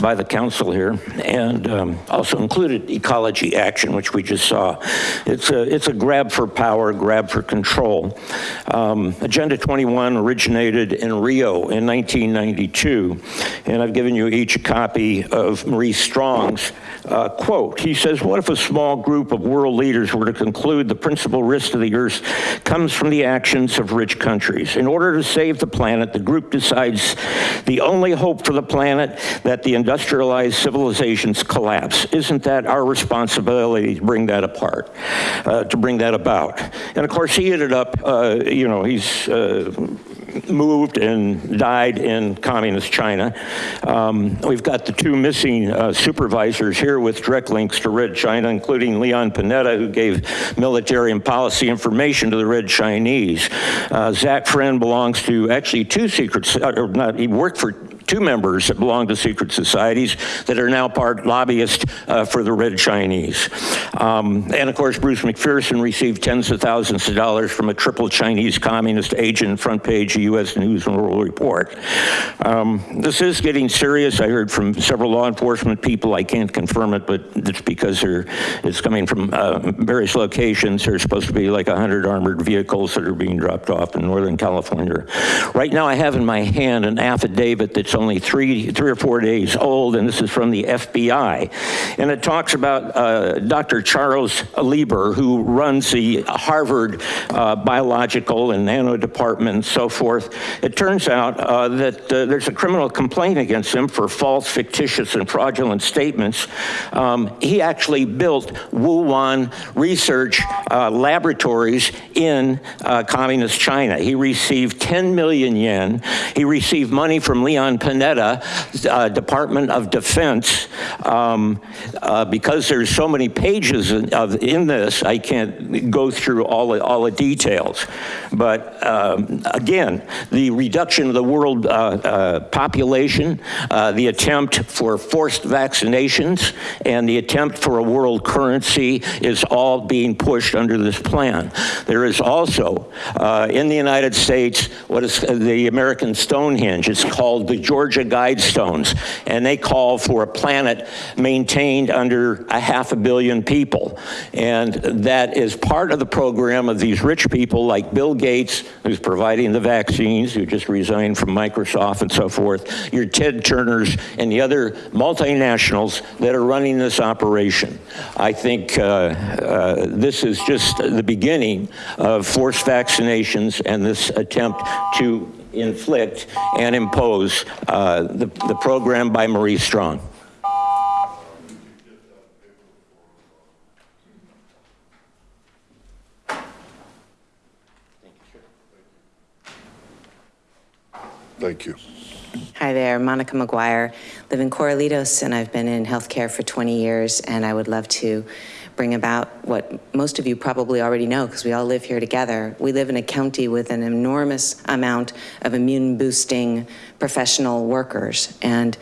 by the council here and um, also included ecology action, which we just saw. It's a, it's a grab for power, grab for control. Um, Agenda 21 originated in Rio in 1992, and I've given you each a copy of Maurice Strong's uh, quote. He says, what if a small group of world leaders were to conclude the principal risk to the earth comes from the actions of rich countries? In order to save the planet, the group the only hope for the planet that the industrialized civilizations collapse. Isn't that our responsibility to bring that apart, uh, to bring that about? And of course, he ended up, uh, you know, he's uh, moved and died in communist China. Um, we've got the two missing uh, supervisors here with direct links to Red China, including Leon Panetta, who gave military and policy information to the Red Chinese. Uh, Zach Friend belongs to actually two secret, or not, he worked for two members that belong to secret societies that are now part lobbyists uh, for the Red Chinese. Um, and of course, Bruce McPherson received tens of thousands of dollars from a triple Chinese communist agent, front page U.S. News and World Report. Um, this is getting serious. I heard from several law enforcement people. I can't confirm it, but it's because it's coming from uh, various locations. There's supposed to be like 100 armored vehicles that are being dropped off in Northern California. Right now, I have in my hand an affidavit that's only three, three or four days old, and this is from the FBI. And it talks about uh, Dr. Charles Lieber, who runs the Harvard uh, Biological and Nano Department and so forth. It turns out uh, that uh, there's a criminal complaint against him for false, fictitious, and fraudulent statements. Um, he actually built Wuhan research uh, laboratories in uh, communist China. He received 10 million yen. He received money from Leon Panetta, uh, Department of Defense. Um, uh, Because there's so many pages in- of, in this, I can't go through all, the- all the details. But um, again, the reduction of the world uh, uh, population, uh, the attempt for forced vaccinations, and the attempt for a world currency is all being pushed under this plan. There is also, uh, in the United States, what is the American Stonehenge. It's called the Georgia Guidestones, and they call for a planet maintained under a half a billion people. And that is part of the program of these rich people like Bill Gates, who's providing the vaccines, who just resigned from Microsoft and so forth, your Ted Turners and the other multinationals that are running this operation. I think uh, uh, this is just the beginning of forced vaccinations and this attempt to inflict and impose uh, the, the program by Maurice Strong. Thank you. Hi there, Monica McGuire. Live in Corralitos, and I've been in healthcare for 20 years, and I would love to bring about what most of you probably already know, because we all live here together. We live in a county with an enormous amount of immune-boosting professional workers, and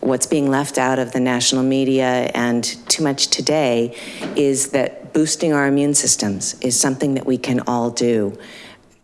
what's being left out of the national media and too much today is that boosting our immune systems is something that we can all do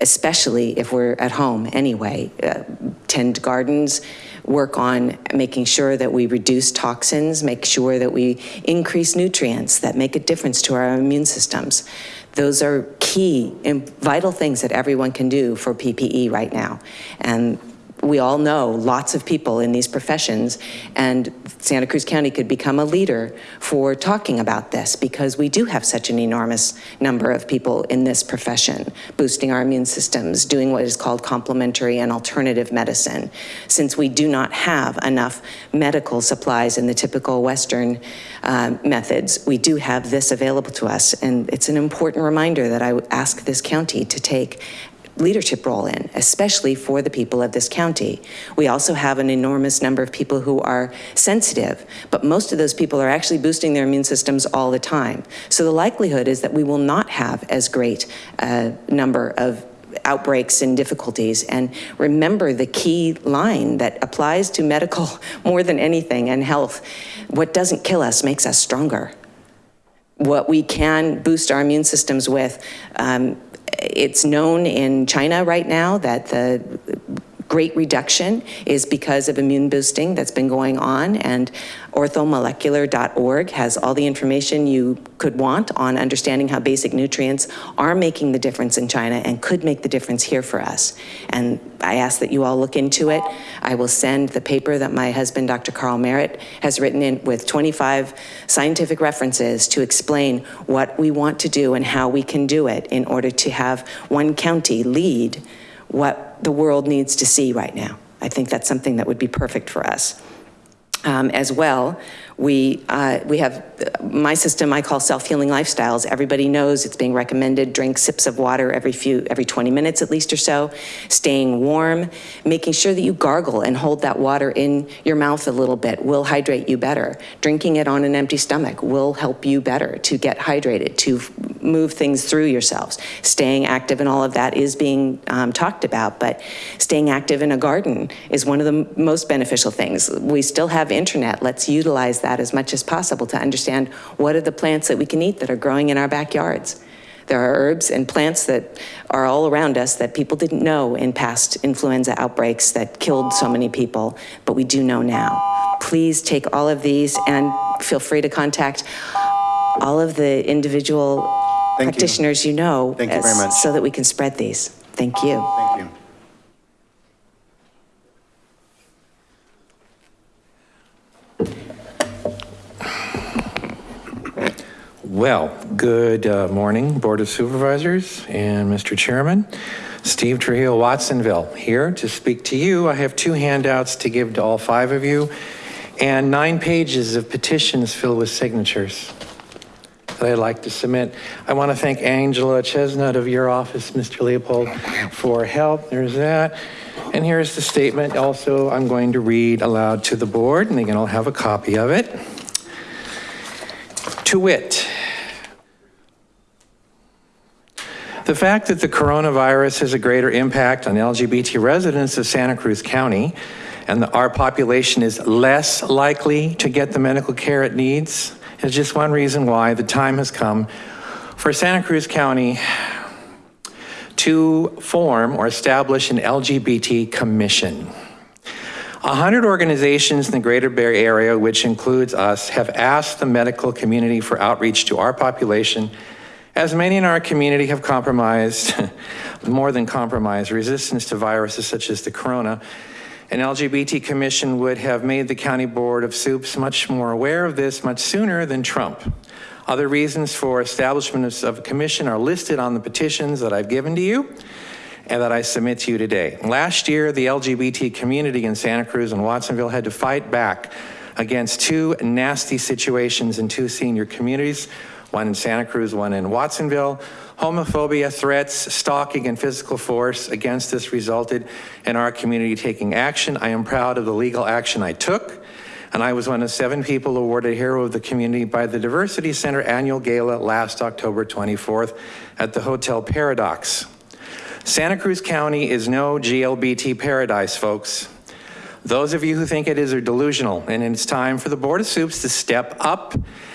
especially if we're at home anyway. Uh, tend gardens, work on making sure that we reduce toxins, make sure that we increase nutrients that make a difference to our immune systems. Those are key and vital things that everyone can do for PPE right now. And we all know lots of people in these professions, and Santa Cruz County could become a leader for talking about this because we do have such an enormous number of people in this profession, boosting our immune systems, doing what is called complementary and alternative medicine. Since we do not have enough medical supplies in the typical Western uh, methods, we do have this available to us, and it's an important reminder that I ask this county to take leadership role in, especially for the people of this county. We also have an enormous number of people who are sensitive, but most of those people are actually boosting their immune systems all the time. So the likelihood is that we will not have as great a number of outbreaks and difficulties. And remember the key line that applies to medical [LAUGHS] more than anything and health. What doesn't kill us makes us stronger what we can boost our immune systems with. Um, it's known in China right now that the great reduction is because of immune boosting that's been going on and orthomolecular.org has all the information you could want on understanding how basic nutrients are making the difference in China and could make the difference here for us. And I ask that you all look into it. I will send the paper that my husband, Dr. Carl Merritt, has written in with 25 scientific references to explain what we want to do and how we can do it in order to have one county lead what the world needs to see right now. I think that's something that would be perfect for us. Um, as well, we, uh, we have my system I call self-healing lifestyles. Everybody knows it's being recommended, drink sips of water every few, every 20 minutes at least or so, staying warm, making sure that you gargle and hold that water in your mouth a little bit will hydrate you better. Drinking it on an empty stomach will help you better to get hydrated, to move things through yourselves. Staying active and all of that is being um, talked about, but staying active in a garden is one of the most beneficial things. We still have internet. Let's utilize that as much as possible to understand what are the plants that we can eat that are growing in our backyards. There are herbs and plants that are all around us that people didn't know in past influenza outbreaks that killed so many people, but we do know now. Please take all of these and feel free to contact all of the individual Thank practitioners you, know. Thank you very as- much. So that we can spread these. Thank you. Thank you. Well, good uh, morning, Board of Supervisors and Mr. Chairman. Steve Trujillo Watsonville here to speak to you. I have two handouts to give to all five of you and nine pages of petitions filled with signatures that I'd like to submit. I want to thank Angela Chestnut of your office, Mr. Leopold, for help. There's that. And here's the statement also I'm going to read aloud to the board, and they can all have a copy of it. To wit, the fact that the coronavirus has a greater impact on LGBT residents of Santa Cruz County and that our population is less likely to get the medical care it needs is just one reason why the time has come for Santa Cruz County to form or establish an LGBT commission. A hundred organizations in the greater Bay Area, which includes us, have asked the medical community for outreach to our population, as many in our community have compromised, [LAUGHS] more than compromised, resistance to viruses such as the corona. An LGBT commission would have made the County Board of Soups much more aware of this much sooner than Trump. Other reasons for establishment of- a commission are listed on the petitions that I've given to you and that I submit to you today. Last year, the LGBT community in Santa Cruz and Watsonville had to fight back against two nasty situations in two senior communities, one in Santa Cruz, one in Watsonville. Homophobia, threats, stalking, and physical force against this resulted in our community taking action. I am proud of the legal action I took, and I was one of seven people awarded Hero of the Community by the Diversity Center Annual Gala last October 24th at the Hotel Paradox. Santa Cruz County is no GLBT paradise, folks. Those of you who think it is are delusional, and it's time for the Board of Soups to step up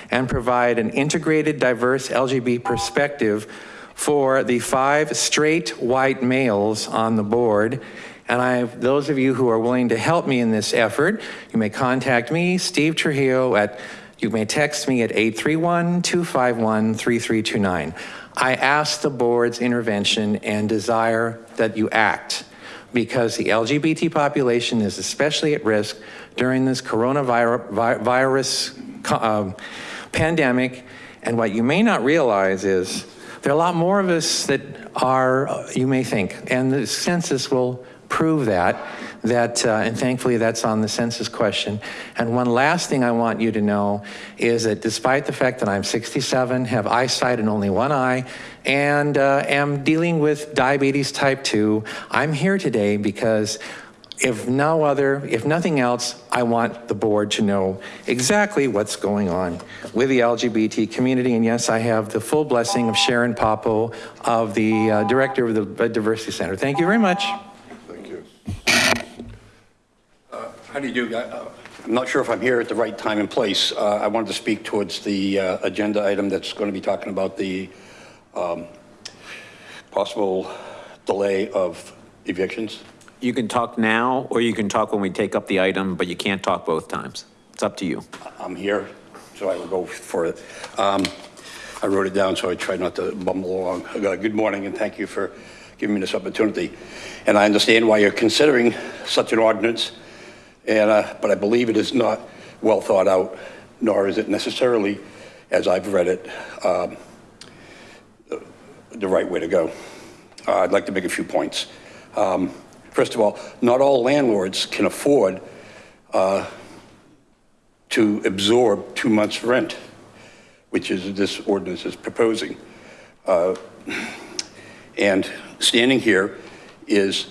and provide an integrated, diverse LGBT perspective for the five straight white males on the board. And I, those of you who are willing to help me in this effort, you may contact me, Steve Trujillo, at, you may text me at 831-251-3329. I ask the board's intervention and desire that you act because the LGBT population is especially at risk during this coronavirus vi- virus, co- um, pandemic. And what you may not realize is there are a lot more of us that are, you may think, and the census will prove that, that, uh, and thankfully that's on the census question. And one last thing I want you to know is that despite the fact that I'm 67, have eyesight in only one eye, and uh, am dealing with diabetes type 2, I'm here today because if no other, if nothing else, I want the board to know exactly what's going on with the LGBT community. And yes, I have the full blessing of Sharon Papo, of the uh, director of the Diversity Center. Thank you very much. Thank you. How do you do? Uh, I'm not sure if I'm here at the right time and place. Uh, I wanted to speak towards the uh, agenda item that's going to be talking about the um, possible delay of evictions. You can talk now, or you can talk when we take up the item, but you can't talk both times. It's up to you. I'm here, so I will go for it. Um, I wrote it down, so I tried not to bumble along. Uh, Good morning, and thank you for giving me this opportunity. And I understand why you're considering such an ordinance, and, uh, but I believe it is not well thought out, nor is it necessarily, as I've read it, um, the right way to go. Uh, I'd like to make a few points. Um, First of all, not all landlords can afford uh, to absorb two months' rent, which is this ordinance is proposing. Uh, And standing here is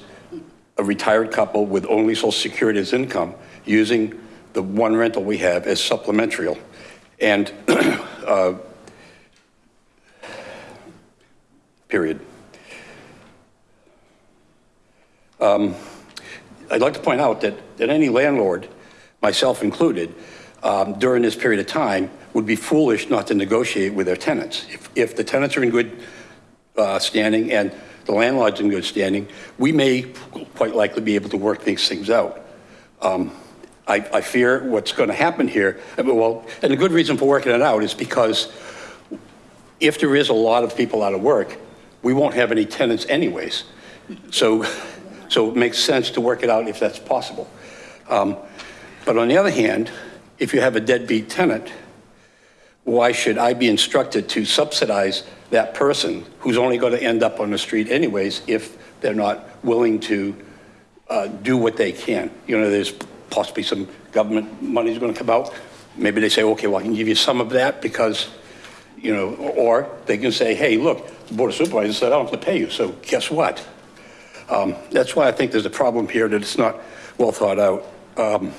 a retired couple with only social security as income, using the one rental we have as supplementary. And, [CLEARS THROAT] uh, period. Um, I'd like to point out that, that any landlord, myself included, um, during this period of time, would be foolish not to negotiate with their tenants. If, if the tenants are in good uh, standing and the landlord's in good standing, we may quite likely be able to work these things out. Um, I, I fear what's going to happen here, I mean, well, and the good reason for working it out is because if there is a lot of people out of work, we won't have any tenants anyways. So, so it makes sense to work it out if that's possible. Um, But on the other hand, if you have a deadbeat tenant, why should I be instructed to subsidize that person who's only going to end up on the street anyways if they're not willing to uh, do what they can? You know, there's possibly some government money's going to come out. Maybe they say, okay, well, I can give you some of that because, you know, or they can say, hey, look, the Board of Supervisors said I don't have to pay you, so guess what? Um, That's why I think there's a problem here, that it's not well thought out. Um,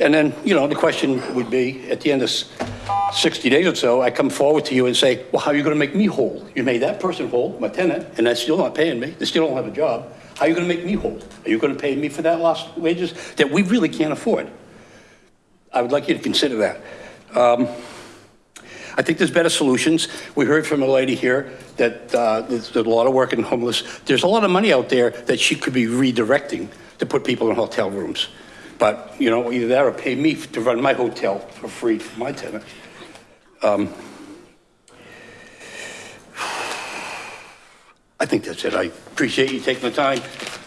And then, you know, the question would be, at the end of 60 days or so, I come forward to you and say, well, how are you going to make me whole? You made that person whole, my tenant, and they're still not paying me, they still don't have a job. How are you going to make me whole? Are you going to pay me for that lost wages that we really can't afford? I would like you to consider that. Um, I think there's better solutions. We heard from a lady here that uh, there's there's a lot of work in homeless. There's a lot of money out there that she could be redirecting to put people in hotel rooms. But, you know, either that or pay me to run my hotel for free for my tenant. Um, I think that's it. I appreciate you taking the time.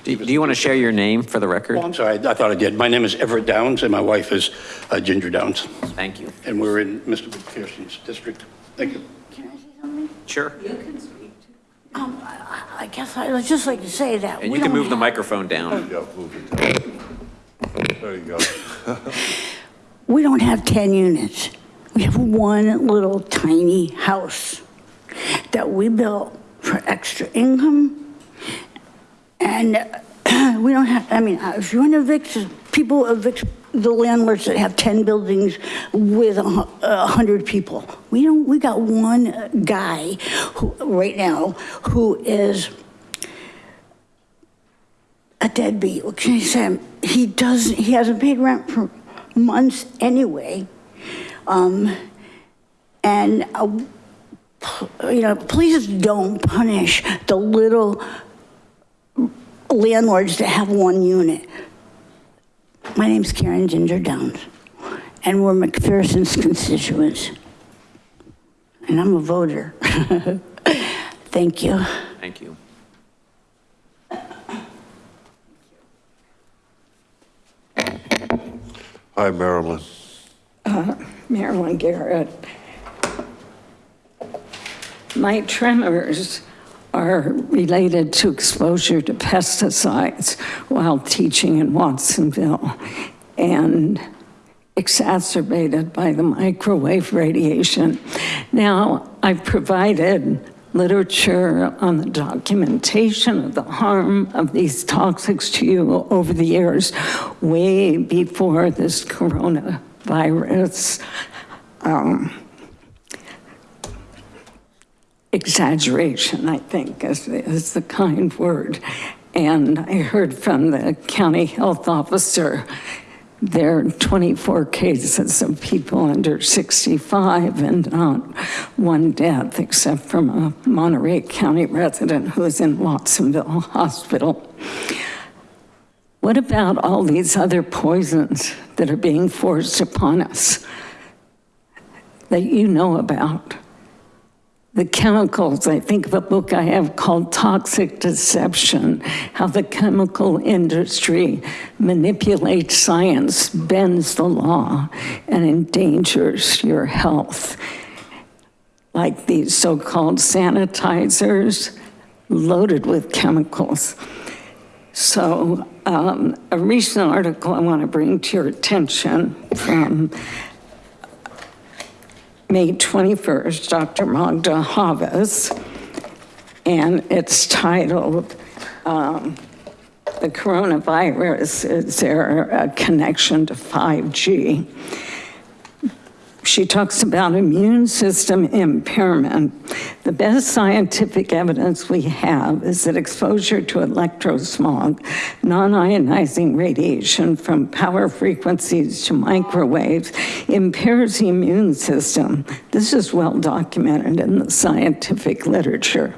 Do do you want to share your name for the record? Oh, I'm sorry, I thought I did. My name is Everett Downs, and my wife is uh, Ginger Downs. Thank you. And we're in Mr. McPherson's district. Thank you. Can I say something? Sure. You can speak. Um, I I guess I'd just like to say that. And we you can don't move the microphone down. Yeah, move it down. There you go. [LAUGHS] We don't have 10 units. We have one little tiny house that we built for extra income. And [CLEARS THROAT] we don't have, I mean, uh, if you want to evict, people evict the landlords that have 10 buildings with a 100 people. We don't, we got one guy who, right now, who is a deadbeat. What can I say? He doesn't, he hasn't paid rent for months anyway. Um, and, uh, you know, please don't punish the little landlords that have one unit. My name's Karen Ginger Downs, and we're McPherson's constituents. And I'm a voter. [LAUGHS] Thank you. Thank you. Hi, Marilyn. Uh, Marilyn Garrett. My tremors are related to exposure to pesticides while teaching in Watsonville and exacerbated by the microwave radiation. Now, I've provided literature on the documentation of the harm of these toxics to you over the years, way before this coronavirus um, exaggeration, I think, is, is the kind word. And I heard from the county health officer, there are 24 cases of people under 65 and not one death, except from a Monterey County resident who is in Watsonville Hospital. What about all these other poisons that are being forced upon us that you know about? The chemicals, I think of a book I have called Toxic Deception, how the chemical industry manipulates science, bends the law, and endangers your health. Like these so-called sanitizers loaded with chemicals. So um, a recent article I want to bring to your attention from May 21st, Dr. Magda Havas, and it's titled, um, The Coronavirus, Is There a Connection to 5G? She talks about immune system impairment. The best scientific evidence we have is that exposure to electrosmog, non-ionizing radiation from power frequencies to microwaves impairs the immune system. This is well documented in the scientific literature.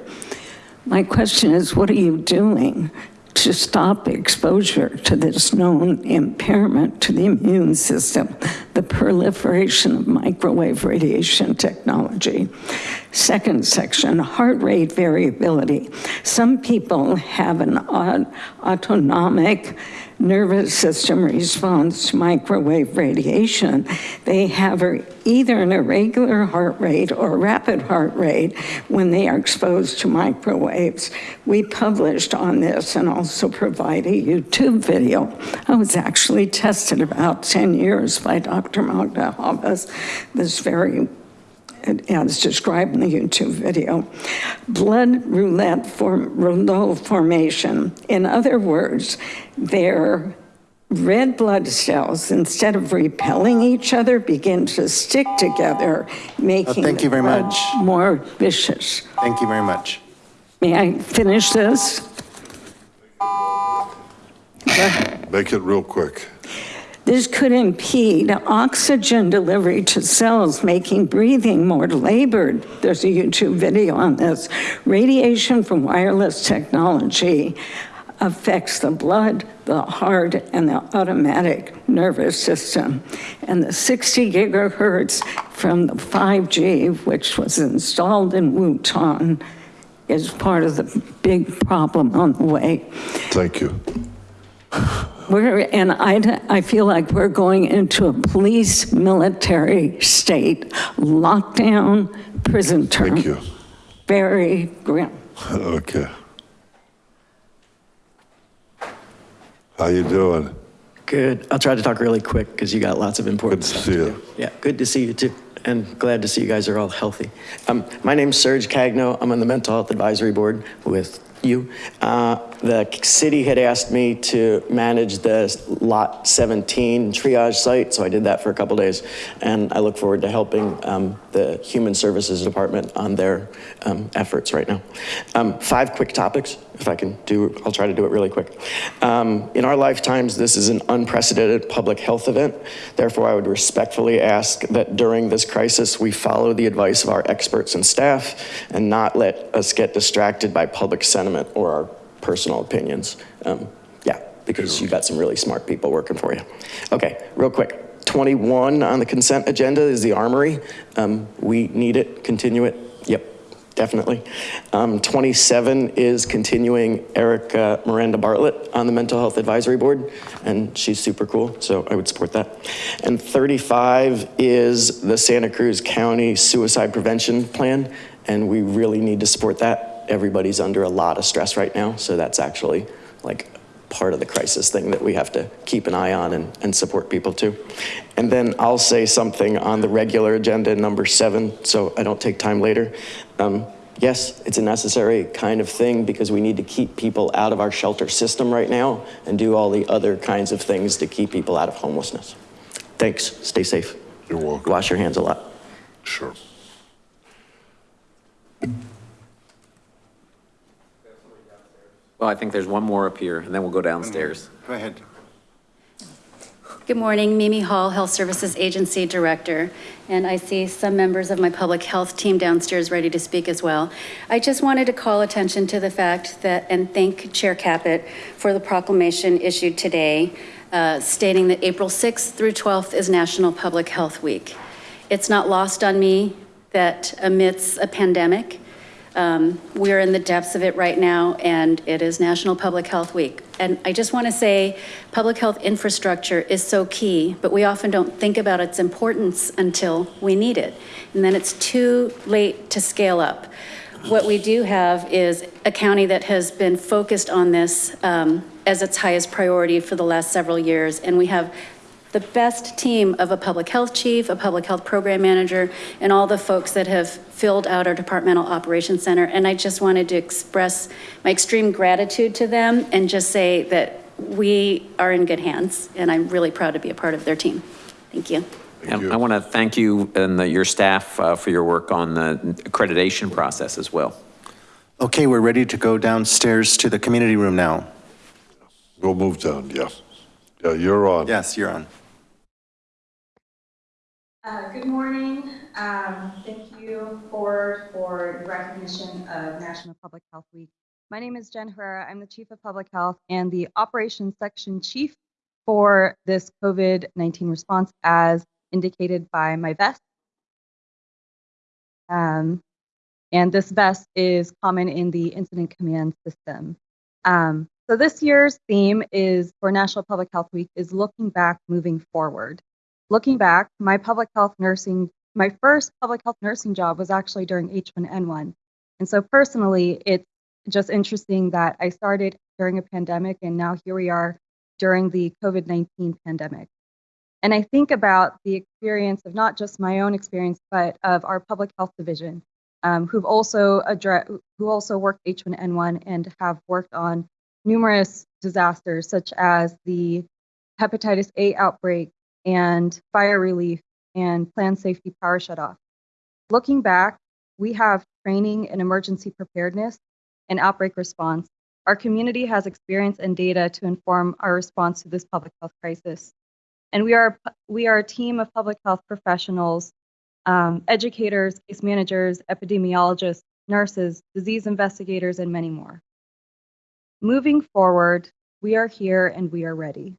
My question is, what are you doing to stop exposure to this known impairment to the immune system, the proliferation of microwave radiation technology. Second section, heart rate variability. Some people have an autonomic nervous system response to microwave radiation. They have either an irregular heart rate or rapid heart rate when they are exposed to microwaves. We published on this and also provide a YouTube video. I was actually tested about 10 years by Dr. Magda Havas, this very as described in the YouTube video. Blood roulette form, rouleau formation. In other words, their red blood cells, instead of repelling each other, begin to stick together, making thank you very much. more vicious. Thank you very much. May I finish this? Make it real quick. This could impede oxygen delivery to cells, making breathing more labored. There's a YouTube video on this. Radiation from wireless technology affects the blood, the heart, and the automatic nervous system. And the 60 gigahertz from the 5G, which was installed in Wuhan, is part of the big problem on the way. Thank you. We're, and I, I feel like we're going into a police military state, lockdown, prison term. Thank you. Very grim. Okay. How you doing? Good. I'll try to talk really quick because you got lots of important Good to stuff see to you. do. Yeah, good to see you too. And glad to see you guys are all healthy. Um, my name's Serge Cagno. I'm on the Mental Health Advisory Board with you. Uh, the city had asked me to manage the Lot 17 triage site, so I did that for a couple days. And I look forward to helping um, the Human Services Department on their um, efforts right now. Um, five quick topics, if I can do, I'll try to do it really quick. Um, in our lifetimes, this is an unprecedented public health event. Therefore, I would respectfully ask that during this crisis, we follow the advice of our experts and staff and not let us get distracted by public sentiment or our personal opinions. Um, yeah, because you've got some really smart people working for you. Okay, real quick. 21 on the consent agenda is the armory. Um, we need it, continue it. Yep, definitely. Um, 27 is continuing Erica Miranda Bartlett on the Mental Health Advisory Board, and she's super cool, so I would support that. And 35 is the Santa Cruz County Suicide Prevention Plan, and we really need to support that. Everybody's under a lot of stress right now, so that's actually like part of the crisis thing that we have to keep an eye on and, and support people to. And then I'll say something on the regular agenda, number seven, so I don't take time later. Um, yes, it's a necessary kind of thing because we need to keep people out of our shelter system right now and do all the other kinds of things to keep people out of homelessness. Thanks, stay safe. You're welcome. Wash your hands a lot. Sure. Well, I think there's one more up here, and then we'll go downstairs. Go ahead. Good morning, Mimi Hall, Health Services Agency Director, and I see some members of my public health team downstairs ready to speak as well. I just wanted to call attention to the fact that, and thank Chair Caput for the proclamation issued today uh, stating that April 6th through 12th is National Public Health Week. It's not lost on me that amidst a pandemic, um, We're in the depths of it right now, and it is National Public Health Week. And I just want to say, public health infrastructure is so key, but we often don't think about its importance until we need it. And then it's too late to scale up. What we do have is a county that has been focused on this um, as its highest priority for the last several years, and we have the best team of a public health chief, a public health program manager, and all the folks that have filled out our departmental operations center. And I just wanted to express my extreme gratitude to them and just say that we are in good hands, and I'm really proud to be a part of their team. Thank you. And I want to thank you and the- your staff uh, for your work on the accreditation process as well. Okay, we're ready to go downstairs to the community room now. We'll move down, yeah. Yeah, you're on. Yes, you're on. Uh, Good morning. Um, Thank you, Board, for the recognition of National Public Health Week. My name is Jen Herrera. I'm the Chief of Public Health and the Operations Section Chief for this COVID-19 response as indicated by my vest. Um, And this vest is common in the Incident Command System. Um, So this year's theme is, for National Public Health Week, is looking back, moving forward looking back, my public health nursing, my first public health nursing job was actually during H1N1. And so personally, it's just interesting that I started during a pandemic and now here we are during the COVID 19 pandemic. And I think about the experience of not just my own experience, but of our public health division, um, who've also address, who also worked H1N1 and have worked on numerous disasters such as the hepatitis A outbreak and fire relief and planned safety power shutoff. Looking back, we have training in emergency preparedness and outbreak response. Our community has experience and data to inform our response to this public health crisis. And we are, we are a team of public health professionals, um, educators, case managers, epidemiologists, nurses, disease investigators, and many more. Moving forward, we are here and we are ready.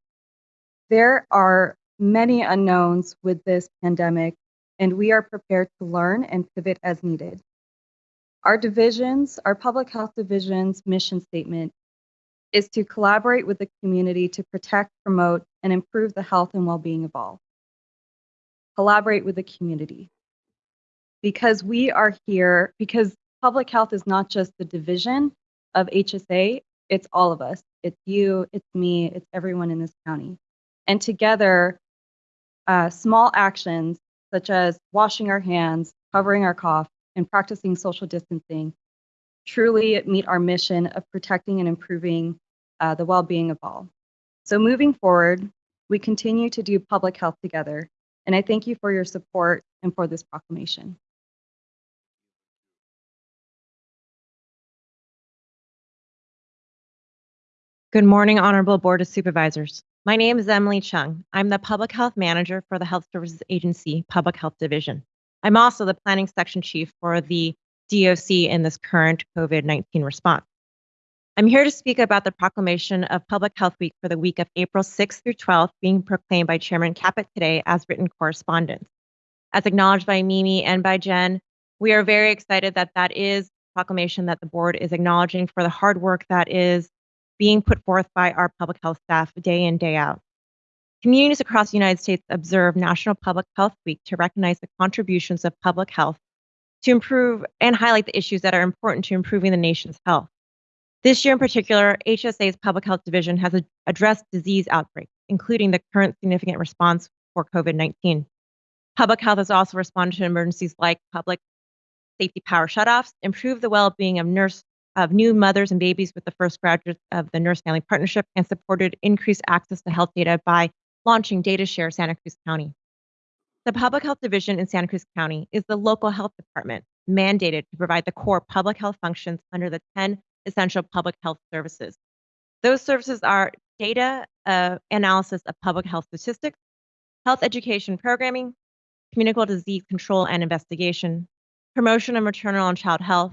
There are many unknowns with this pandemic, and we are prepared to learn and pivot as needed. Our divisions, our public health division's mission statement is to collaborate with the community to protect, promote, and improve the health and well-being of all. Collaborate with the community. Because we are here, because public health is not just the division of HSA, it's all of us. It's you, it's me, it's everyone in this county. And together, uh, small actions such as washing our hands, covering our cough, and practicing social distancing truly meet our mission of protecting and improving uh, the well-being of all. So moving forward, we continue to do public health together, and I thank you for your support and for this proclamation. Good morning, Honorable Board of Supervisors. My name is Emily Chung. I'm the Public Health Manager for the Health Services Agency Public Health Division. I'm also the Planning Section Chief for the DOC in this current COVID 19 response. I'm here to speak about the proclamation of Public Health Week for the week of April 6th through 12th, being proclaimed by Chairman Caput today as written correspondence. As acknowledged by Mimi and by Jen, we are very excited that that is proclamation that the board is acknowledging for the hard work that is being put forth by our public health staff day in, day out. Communities across the United States observe National Public Health Week to recognize the contributions of public health to improve and highlight the issues that are important to improving the nation's health. This year in particular, HSA's Public Health Division has ad- addressed disease outbreaks, including the current significant response for COVID 19. Public health has also responded to emergencies like public safety power shutoffs, improved the well being of nurse of new mothers and babies with the first graduates of the Nurse Family Partnership and supported increased access to health data by launching DataShare Santa Cruz County. The Public Health Division in Santa Cruz County is the local health department mandated to provide the core public health functions under the 10 essential public health services. Those services are data uh, analysis of public health statistics, health education programming, communicable disease control and investigation, promotion of maternal and child health,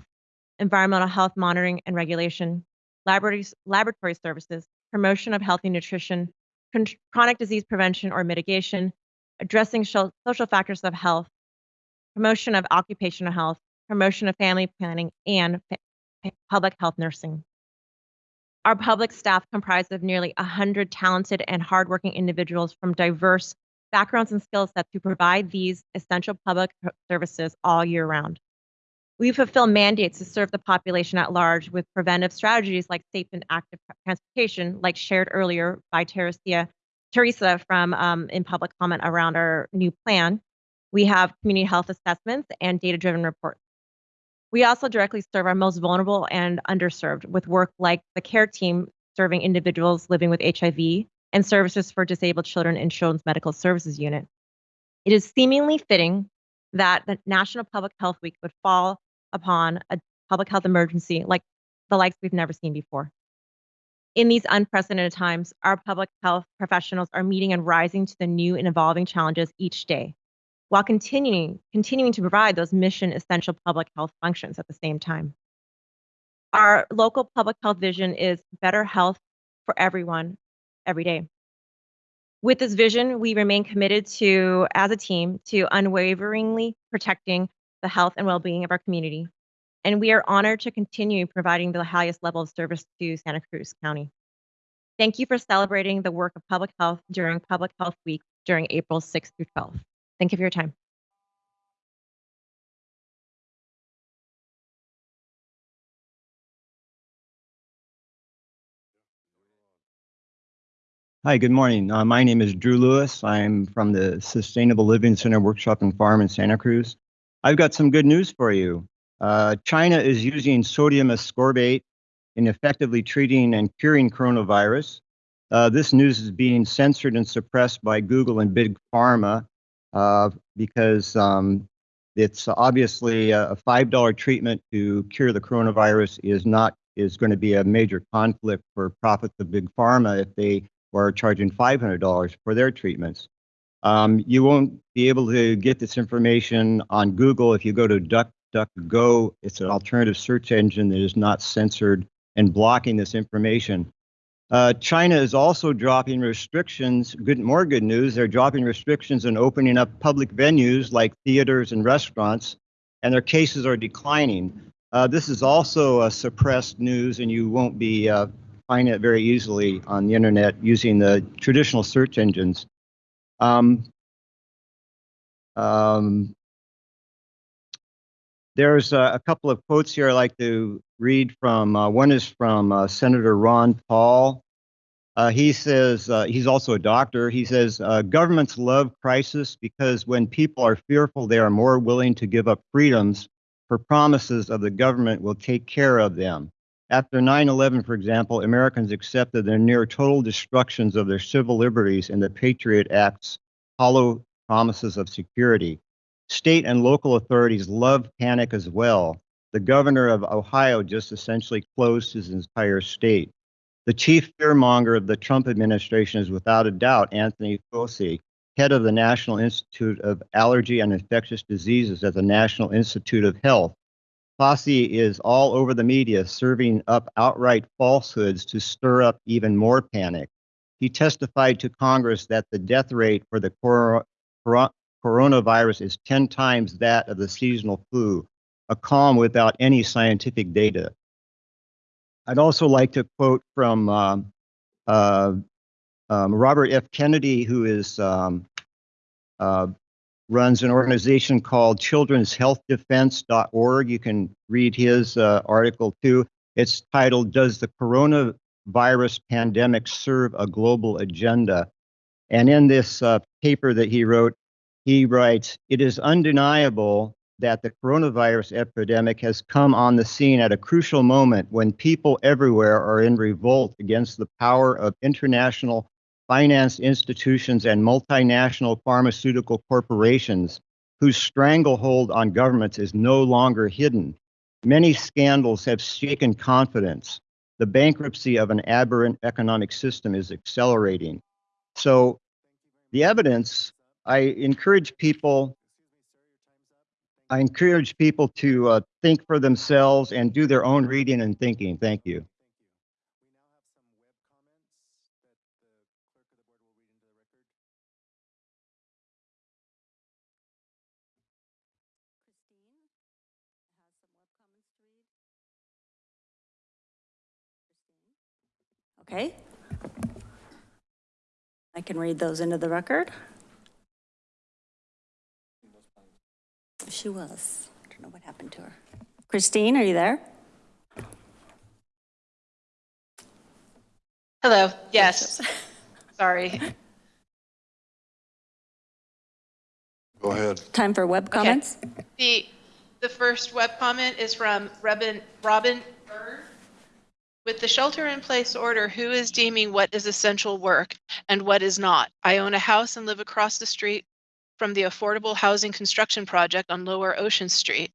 environmental health monitoring and regulation, laboratories, laboratory services, promotion of healthy nutrition, chronic disease prevention or mitigation, addressing social factors of health, promotion of occupational health, promotion of family planning, and public health nursing. Our public staff comprised of nearly 100 talented and hardworking individuals from diverse backgrounds and skill sets who provide these essential public services all year round. We fulfill mandates to serve the population at large with preventive strategies like safe and active transportation, like shared earlier by Teresa, Teresa from um, in public comment around our new plan. We have community health assessments and data-driven reports. We also directly serve our most vulnerable and underserved with work like the care team serving individuals living with HIV and services for disabled children in Children's Medical Services Unit. It is seemingly fitting that the National Public Health Week would fall upon a public health emergency like the likes we've never seen before. In these unprecedented times, our public health professionals are meeting and rising to the new and evolving challenges each day, while continuing, continuing to provide those mission essential public health functions at the same time. Our local public health vision is better health for everyone every day. With this vision, we remain committed to, as a team, to unwaveringly protecting the health and well-being of our community. And we are honored to continue providing the highest level of service to Santa Cruz County. Thank you for celebrating the work of public health during Public Health Week during April 6th through 12th. Thank you for your time. Hi, good morning. Uh, my name is Drew Lewis. I'm from the Sustainable Living Center Workshop and Farm in Santa Cruz. I've got some good news for you. Uh, China is using sodium ascorbate in effectively treating and curing coronavirus. Uh, this news is being censored and suppressed by Google and Big Pharma uh, because um, it's obviously a a $5 treatment to cure the coronavirus is not is going to be a major conflict for profits of Big Pharma if they are charging $500 for their treatments. Um, you won't be able to get this information on Google if you go to DuckDuckGo. It's an alternative search engine that is not censored and blocking this information. Uh, China is also dropping restrictions. Good, more good news. They're dropping restrictions and opening up public venues like theaters and restaurants, and their cases are declining. Uh, this is also uh, suppressed news, and you won't be uh, finding it very easily on the internet using the traditional search engines. Um, um, there's a, a couple of quotes here I'd like to read from. Uh, one is from uh, Senator Ron Paul. Uh, he says, uh, he's also a doctor. He says, uh, governments love crisis because when people are fearful, they are more willing to give up freedoms for promises of the government will take care of them. After 9 11, for example, Americans accepted the near total destructions of their civil liberties and the Patriot Act's hollow promises of security. State and local authorities love panic as well. The governor of Ohio just essentially closed his entire state. The chief fearmonger of the Trump administration is without a doubt Anthony Fauci, head of the National Institute of Allergy and Infectious Diseases at the National Institute of Health. Fauci is all over the media serving up outright falsehoods to stir up even more panic. He testified to Congress that the death rate for the cor- cor- coronavirus is 10 times that of the seasonal flu, a calm without any scientific data. I'd also like to quote from um, uh, um, Robert F. Kennedy, who is um, uh, runs an organization called Children's Health Defense.org. You can read his uh, article too. It's titled "Does the Coronavirus Pandemic Serve a Global Agenda?" And in this uh, paper that he wrote, he writes, "It is undeniable." That the coronavirus epidemic has come on the scene at a crucial moment when people everywhere are in revolt against the power of international finance institutions and multinational pharmaceutical corporations whose stranglehold on governments is no longer hidden. Many scandals have shaken confidence. The bankruptcy of an aberrant economic system is accelerating. So, the evidence, I encourage people. I encourage people to uh, think for themselves and do their own reading and thinking. Thank you. Okay. I can read those into the record. She was. I don't know what happened to her. Christine, are you there? Hello, yes. [LAUGHS] Sorry. Go ahead. Time for web comments? The, the first web comment is from Robin, Robin Bird. With the shelter-in-place order, who is deeming what is essential work and what is not? I own a house and live across the street from the affordable housing construction project on Lower Ocean Street.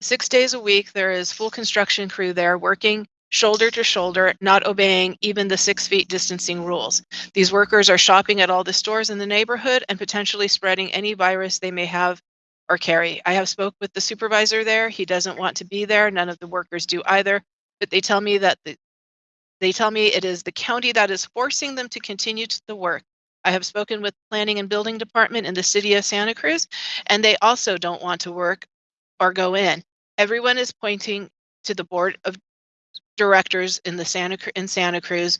Six days a week, there is full construction crew there working shoulder to shoulder, not obeying even the six feet distancing rules. These workers are shopping at all the stores in the neighborhood and potentially spreading any virus they may have or carry. I have spoke with the supervisor there. He doesn't want to be there. None of the workers do either, but they tell me that the, they tell me it is the county that is forcing them to continue to the work. I have spoken with planning and building department in the city of Santa Cruz, and they also don't want to work or go in. Everyone is pointing to the board of directors in the Santa in Santa Cruz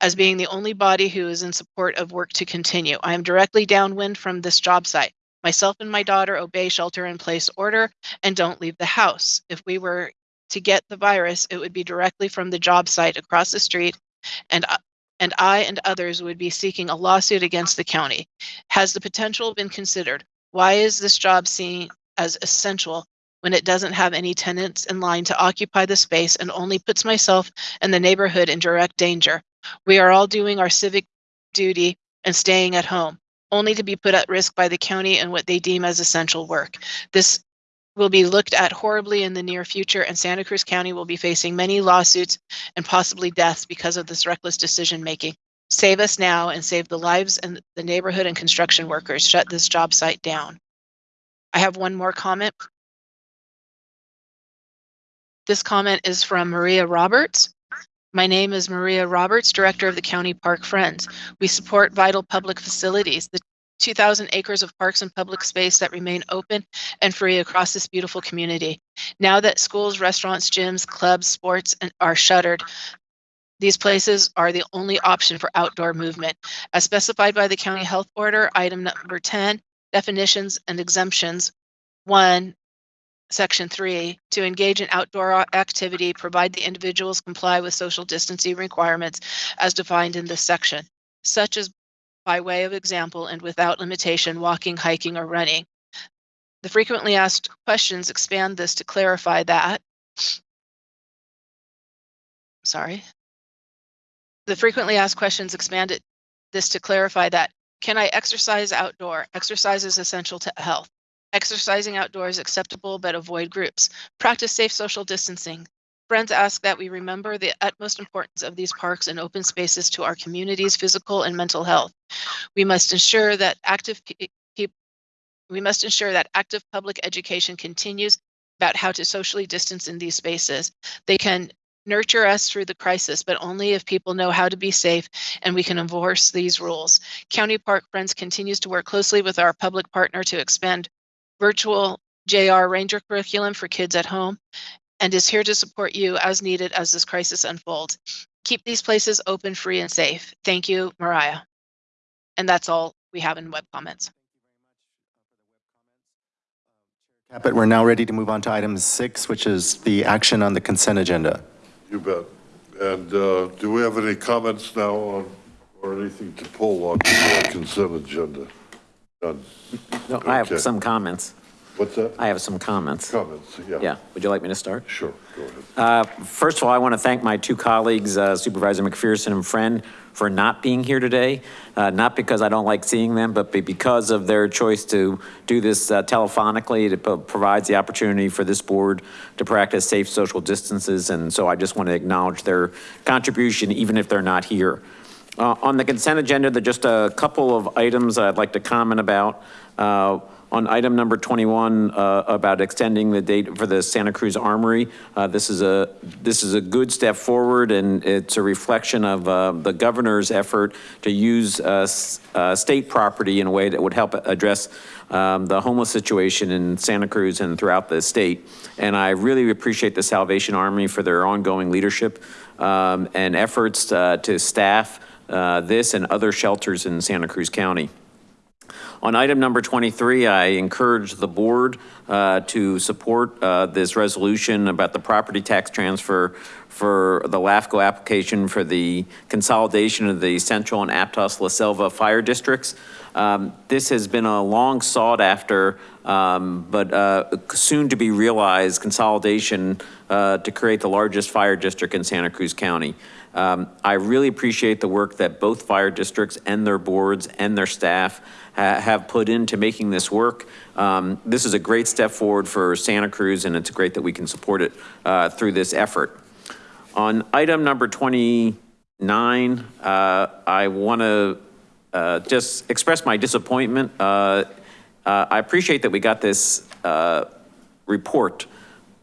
as being the only body who is in support of work to continue. I am directly downwind from this job site. Myself and my daughter obey shelter in place order and don't leave the house. If we were to get the virus, it would be directly from the job site across the street and uh, and I and others would be seeking a lawsuit against the county. Has the potential been considered? Why is this job seen as essential when it doesn't have any tenants in line to occupy the space and only puts myself and the neighborhood in direct danger? We are all doing our civic duty and staying at home, only to be put at risk by the county and what they deem as essential work. This will be looked at horribly in the near future, and Santa Cruz County will be facing many lawsuits and possibly deaths because of this reckless decision making. Save us now and save the lives and the neighborhood and construction workers. Shut this job site down. I have one more comment. This comment is from Maria Roberts. My name is Maria Roberts, Director of the County Park Friends. We support vital public facilities, the 2,000 acres of parks and public space that remain open and free across this beautiful community. Now that schools, restaurants, gyms, clubs, sports and are shuttered, these places are the only option for outdoor movement. As specified by the county health order, item number 10, definitions and exemptions. One, section three, to engage in outdoor activity, provide the individuals comply with social distancing requirements as defined in this section, such as by way of example and without limitation, walking, hiking, or running. The frequently asked questions expand this to clarify that. Sorry. The frequently asked questions expanded this to clarify that can I exercise outdoor? Exercise is essential to health. Exercising outdoors acceptable but avoid groups. Practice safe social distancing. Friends ask that we remember the utmost importance of these parks and open spaces to our community's physical and mental health. We must ensure that active we must ensure that active public education continues about how to socially distance in these spaces. They can nurture us through the crisis, but only if people know how to be safe and we can enforce these rules. County Park Friends continues to work closely with our public partner to expand virtual JR Ranger curriculum for kids at home and is here to support you as needed as this crisis unfolds. Keep these places open, free, and safe. Thank you, Mariah. And that's all we have in web comments. Caput, we're now ready to move on to item six, which is the action on the consent agenda. You bet. And uh, do we have any comments now on, or anything to pull on the consent agenda? None. No, I have some comments. What's that? I have some comments. Comments, yeah. Yeah, would you like me to start? Sure, go ahead. Uh, First of all, I want to thank my two colleagues, uh, Supervisor McPherson and Friend, for not being here today. Uh, Not because I don't like seeing them, but be- because of their choice to do this uh, telephonically. It pro- provides the opportunity for this board to practice safe social distances. And so I just want to acknowledge their contribution, even if they're not here. Uh, On the consent agenda, there are just a couple of items I'd like to comment about. Uh, On item number 21, uh, about extending the date for the Santa Cruz Armory, uh, this is a, this is a good step forward, and it's a reflection of uh, the governor's effort to use uh, uh, state property in a way that would help address um, the homeless situation in Santa Cruz and throughout the state. And I really appreciate the Salvation Army for their ongoing leadership um, and efforts uh, to staff this and other shelters in Santa Cruz County. On item number 23, I encourage the board uh, to support uh, this resolution about the property tax transfer for the LAFCO application for the consolidation of the Central and Aptos La Selva fire districts. Um, This has been a long sought after, um, but uh, soon to be realized consolidation uh, to create the largest fire district in Santa Cruz County. Um, I really appreciate the work that both fire districts and their boards and their staff ha- have put into making this work. Um, This is a great step forward for Santa Cruz, and it's great that we can support it uh, through this effort. On item number 29, uh, I want to uh, just express my disappointment. Uh, uh, I appreciate that we got this uh, report,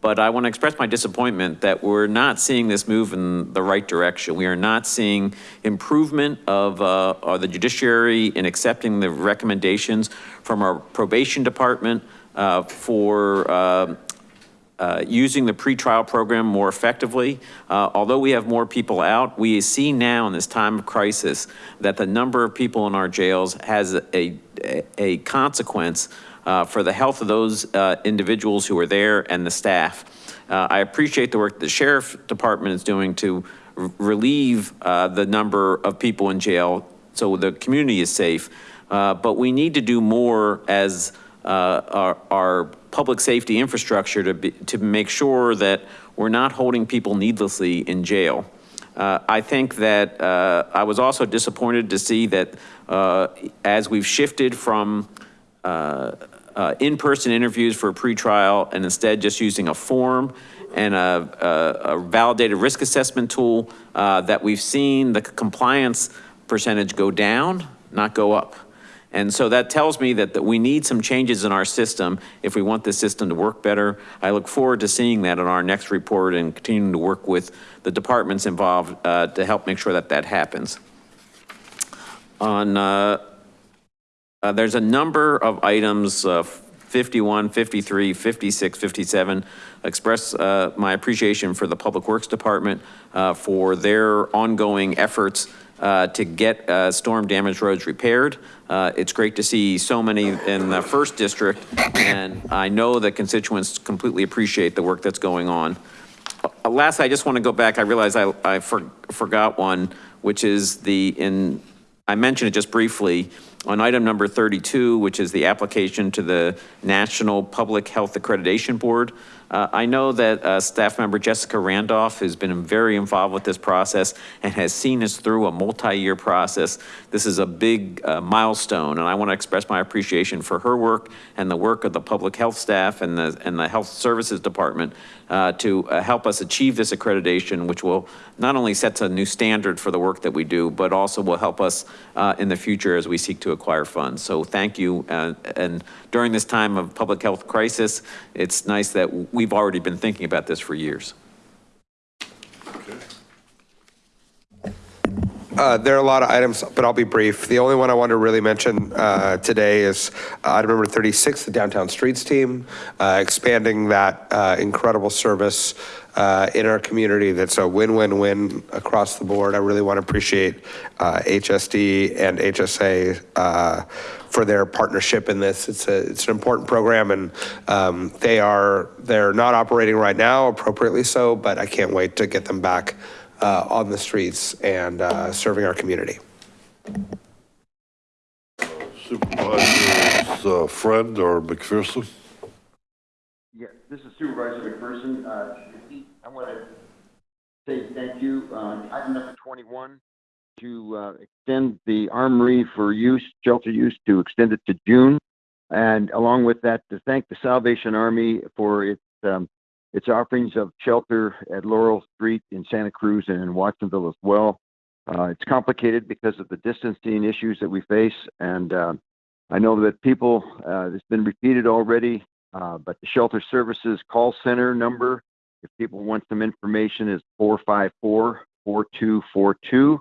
but I want to express my disappointment that we're not seeing this move in the right direction. We are not seeing improvement of, uh, the judiciary in accepting the recommendations from our probation department uh, for um, uh, using the pretrial program more effectively. Uh, Although we have more people out, we see now in this time of crisis that the number of people in our jails has a, a consequence uh, for the health of those uh, individuals who are there and the staff. Uh, I appreciate the work the sheriff department is doing to relieve uh, the number of people in jail so the community is safe. Uh, But we need to do more as our, our public safety infrastructure to be, to make sure that we're not holding people needlessly in jail. Uh, I think that uh, I was also disappointed to see that uh, as we've shifted from uh, in-person interviews for a pretrial and instead just using a form and a, a a validated risk assessment tool, uh, that we've seen the compliance percentage go down, not go up. And so that tells me that, that we need some changes in our system if we want this system to work better. I look forward to seeing that in our next report and continuing to work with the departments involved uh, to help make sure that that happens. On, uh, there's a number of items, uh, 51, 53, 56, 57, express uh, my appreciation for the Public Works Department uh, for their ongoing efforts uh, to get uh, storm damaged roads repaired. Uh, It's great to see so many in the first district, and I know the constituents completely appreciate the work that's going on. Uh, Last, I just want to go back, I realize I, I for- forgot one, which is the, in, I mentioned it just briefly, on item number 32, which is the application to the National Public Health Accreditation Board. Uh, I know that uh, staff member Jessica Randolph has been very involved with this process and has seen us through a multi-year process. This is a big uh, milestone, and I want to express my appreciation for her work and the work of the public health staff and the, and the Health Services Department to help us achieve this accreditation, which will not only sets a new standard for the work that we do, but also will help us in the future as we seek to acquire funds. So thank you. And during this time of public health crisis, it's nice that we've already been thinking about this for years. Uh, There are a lot of items, but I'll be brief. The only one I want to really mention uh, today is uh, item number 36, the Downtown Streets Team, uh, expanding that uh, incredible service in our community that's a win-win-win across the board. I really want to appreciate uh, HSD and HSA uh, for their partnership in this. It's a, it's an important program and um, they are, they're not operating right now, appropriately so, but I can't wait to get them back uh, on the streets and uh, serving our community. Supervisor's uh, friend or McPherson? Yeah, this is Supervisor McPherson. Uh, I want to say thank you on item number 21 to uh, extend the armory for use, shelter use, to extend it to June. And along with that, to thank the Salvation Army for its um, its offerings of shelter at Laurel Street in Santa Cruz and in Watsonville as well. Uh, it's complicated because of the distancing issues that we face, and uh, I know that people, uh, it's been repeated already, uh, but the Shelter Services call center number, if people want some information, is 454-4242,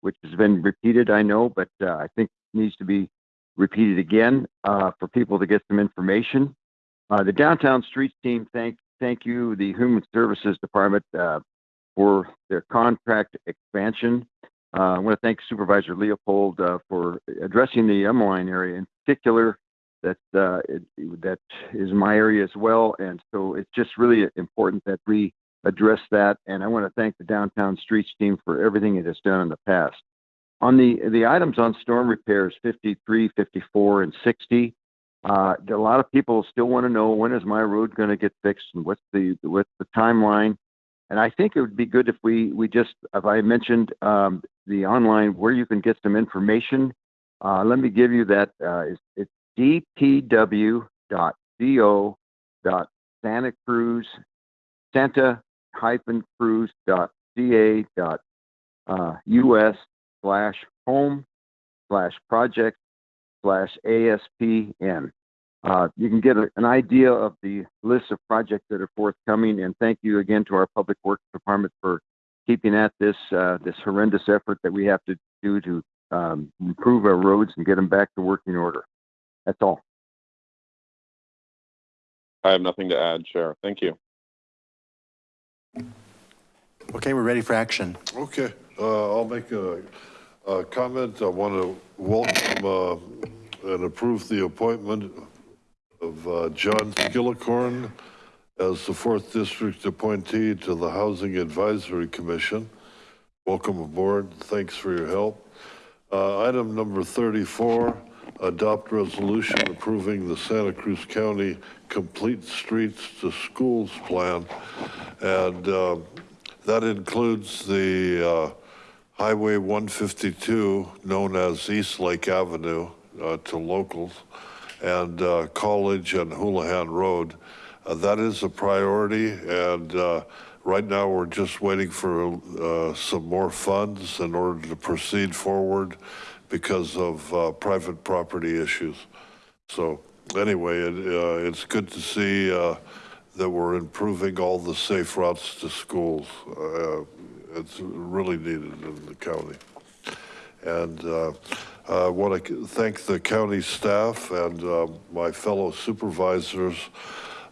which has been repeated, I know, but uh, I think needs to be repeated again uh, for people to get some information. Uh, the Downtown Streets team, thank thank you, the Human Services Department, uh, for their contract expansion. Uh, I want to thank Supervisor Leopold uh, for addressing the Emeline area in particular. That uh, it, that is my area as well, and so it's just really important that we address that. And I want to thank the Downtown Streets team for everything it has done in the past. On the the items on storm repairs, 53, 54, and 60. Uh, a lot of people still want to know when is my road going to get fixed and what's the what's the timeline. And I think it would be good if we we just, if I mentioned um, the online where you can get some information. Uh, let me give you that. Uh, it's, it's dot uh, slash home slash project slash ASPN. Uh, you can get a, an idea of the list of projects that are forthcoming. And thank you again to our Public Works Department for keeping at this uh, this horrendous effort that we have to do to um, improve our roads and get them back to working order. That's all. I have nothing to add, Chair. Thank you. Okay, we're ready for action. Okay, uh, I'll make a, a comment. I want to welcome uh, and approve the appointment of uh, John Skillicorn as the fourth district appointee to the Housing Advisory Commission. welcome aboard. Thanks for your help. Uh, Item number 34, adopt resolution approving the Santa Cruz County Complete Streets to Schools Plan. And uh, that includes the uh, Highway 152, known as East Lake Avenue uh, to locals, and uh, College and Holohan Road. Uh, That is a priority, and uh, right now, we're just waiting for uh, some more funds in order to proceed forward because of uh, private property issues. So anyway, it, uh, it's good to see uh, that we're improving all the safe routes to schools. Uh, It's really needed in the county. And uh, I want to thank the county staff and my fellow supervisors.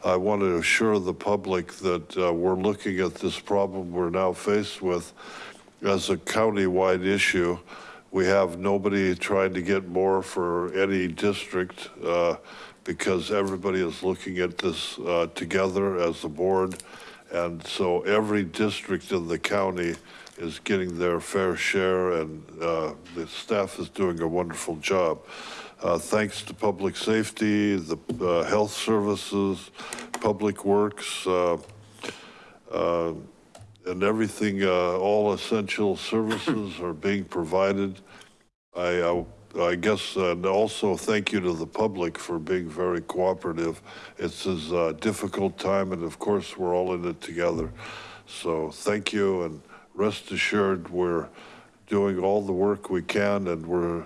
I want to assure the public that uh, we're looking at this problem we're now faced with as a county-wide issue. We have nobody trying to get more for any district uh, because everybody is looking at this uh, together as a board. And so every district in the county is getting their fair share and uh, the staff is doing a wonderful job. Uh, Thanks to public safety, the uh, health services, public works, uh, and everything, all essential services are being provided. I, I- I guess, and also thank you to the public for being very cooperative. It's a difficult time, and of course, we're all in it together. So thank you, and rest assured, we're doing all the work we can, and we're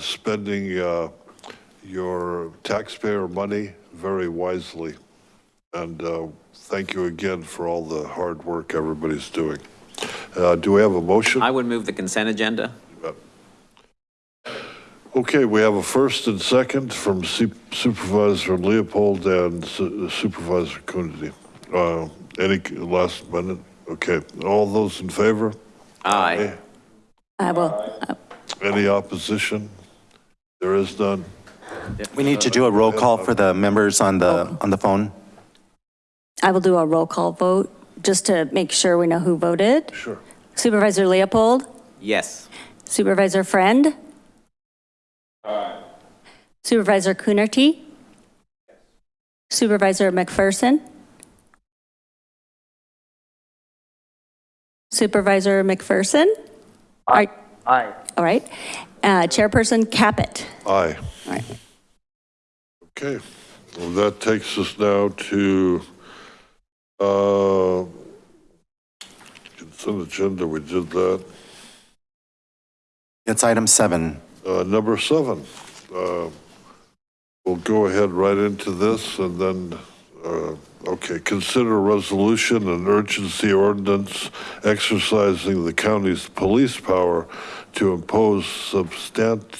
spending uh, your taxpayer money very wisely. And uh, thank you again for all the hard work everybody's doing. Uh, Do we have a motion? I would move the consent agenda. Okay, we have a first and second from Su- Supervisor Leopold and Su- Supervisor Coonerty. Uh, Any last minute? Okay, all those in favor? Aye. I will, Any opposition? There is none. We need to do a roll call for the members on the, on the phone. I will do a roll call vote, just to make sure we know who voted. Sure. Supervisor Leopold, Yes. Supervisor Friend. Aye. Supervisor Coonerty. Yes. Supervisor McPherson. Supervisor McPherson. Aye. Aye. All right. Uh, Chairperson Caput. Aye. All right. Okay, well, that takes us now to, uh, consent agenda, we did that. It's item seven. Uh, number seven, uh, we'll go ahead right into this and then, uh, okay, consider resolution and urgency ordinance exercising the county's police power to impose substantive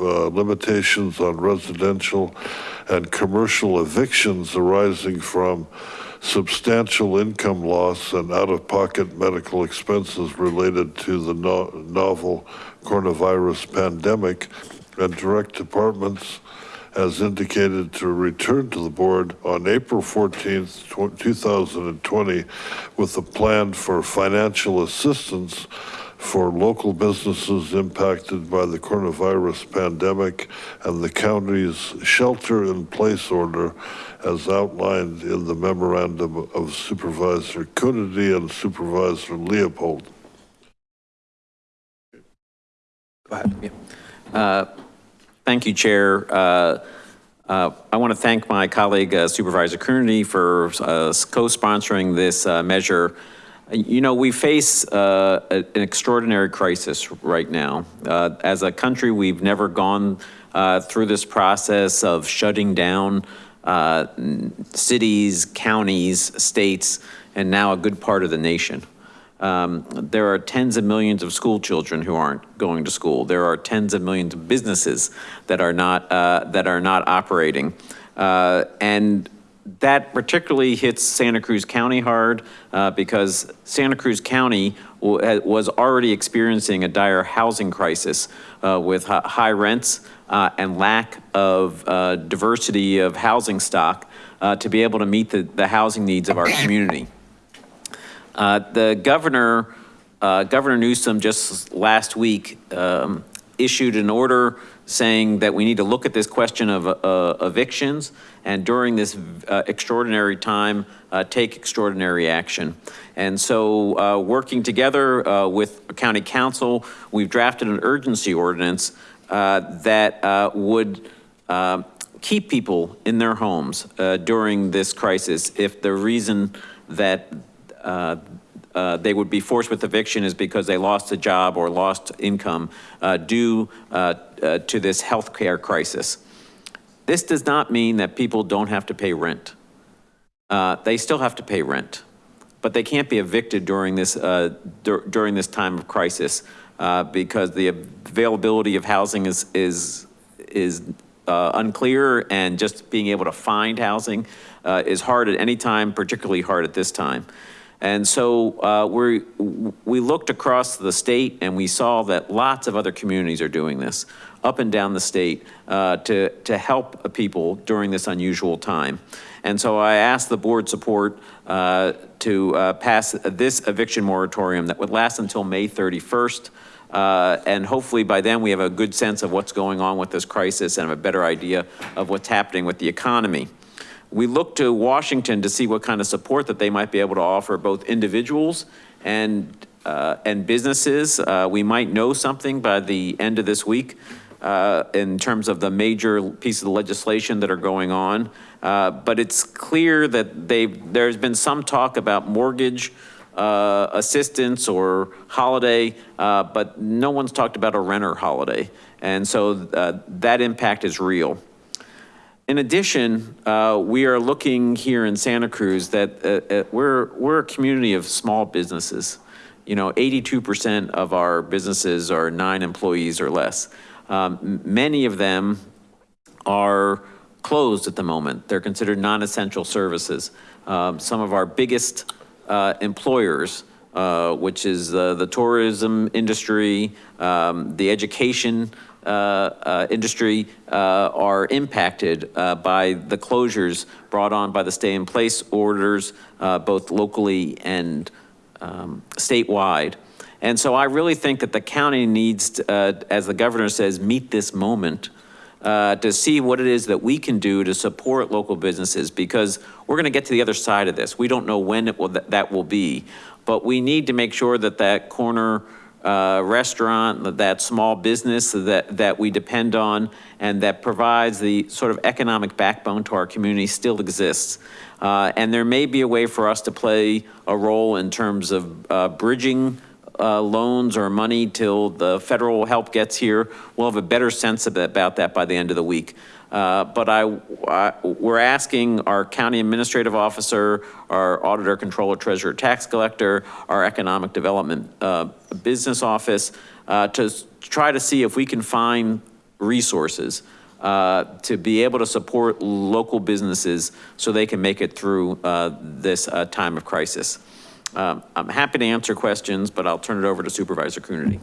uh, limitations on residential and commercial evictions arising from substantial income loss and out-of-pocket medical expenses related to the no- novel coronavirus pandemic and direct departments as indicated to return to the board on April 14th, 2020 with a plan for financial assistance for local businesses impacted by the coronavirus pandemic and the county's shelter-in-place order as outlined in the memorandum of Supervisor Coonerty and Supervisor Leopold. Go ahead. Yeah. Uh, Thank you, Chair. Uh, uh, I want to thank my colleague uh, Supervisor Coonerty for uh, co-sponsoring this uh, measure. You know, we face uh, an extraordinary crisis right now. Uh, As a country, we've never gone uh, through this process of shutting down uh, cities, counties, states, and now a good part of the nation. Um, There are tens of millions of school children who aren't going to school. There are tens of millions of businesses that are not, uh, that are not operating. Uh, And that particularly hits Santa Cruz County hard uh, because Santa Cruz County was already experiencing a dire housing crisis uh, with high rents uh, and lack of uh, diversity of housing stock uh, to be able to meet the, the housing needs of our community. Uh, The governor, Governor Newsom just last week um, issued an order saying that we need to look at this question of uh, evictions and during this uh, extraordinary time, uh, take extraordinary action. And so uh, working together uh, with county counsel, we've drafted an urgency ordinance uh, that would keep people in their homes during this crisis if the reason that uh, they would be forced with eviction is because they lost a job or lost income uh, due uh, uh, to this healthcare crisis. This does not mean that people don't have to pay rent. Uh, They still have to pay rent, but they can't be evicted during this, dur- during this time of crisis because the availability of housing is, is, is uh, unclear and just being able to find housing uh, is hard at any time, particularly hard at this time. And so uh, we we looked across the state and we saw that lots of other communities are doing this up and down the state uh, to, to help people during this unusual time. And so I asked the board support uh, to uh, pass this eviction moratorium that would last until May 31st. Uh, and hopefully by then we have a good sense of what's going on with this crisis and have a better idea of what's happening with the economy. We look to Washington to see what kind of support that they might be able to offer both individuals and, uh, and businesses. Uh, we might know something by the end of this week uh, in terms of the major pieces of legislation that are going on. Uh, but it's clear that they've, there's been some talk about mortgage uh, assistance or holiday, uh, but no one's talked about a renter holiday. And so that impact is real. In addition, uh, we are looking here in Santa Cruz that uh, uh, we're, we're a community of small businesses. You know, 82% of our businesses are nine employees or less. Um, Many of them are closed at the moment. They're considered non-essential services. Um, Some of our biggest uh, employers, uh, which is uh, the tourism industry, um, the education industry, uh, are impacted uh, by the closures brought on by the stay-in-place orders, uh, both locally and um, statewide. And so I really think that the county needs, to, uh, as the governor says, meet this moment uh, to see what it is that we can do to support local businesses because we're going to get to the other side of this. We don't know when will, that, that will be, but we need to make sure that that corner uh, restaurant, that, small business that, that we depend on and that provides the sort of economic backbone to our community still exists. Uh, and there may be a way for us to play a role in terms of uh, bridging uh, loans or money till the federal help gets here. We'll have a better sense of about that by the end of the week. Uh, but I, I, we're asking our county administrative officer, our auditor, controller, treasurer, tax collector, our economic development uh, business office uh, to try to see if we can find resources uh, to be able to support local businesses so they can make it through uh, this uh, time of crisis. Um, I'm happy to answer questions, but I'll turn it over to Supervisor Coonerty.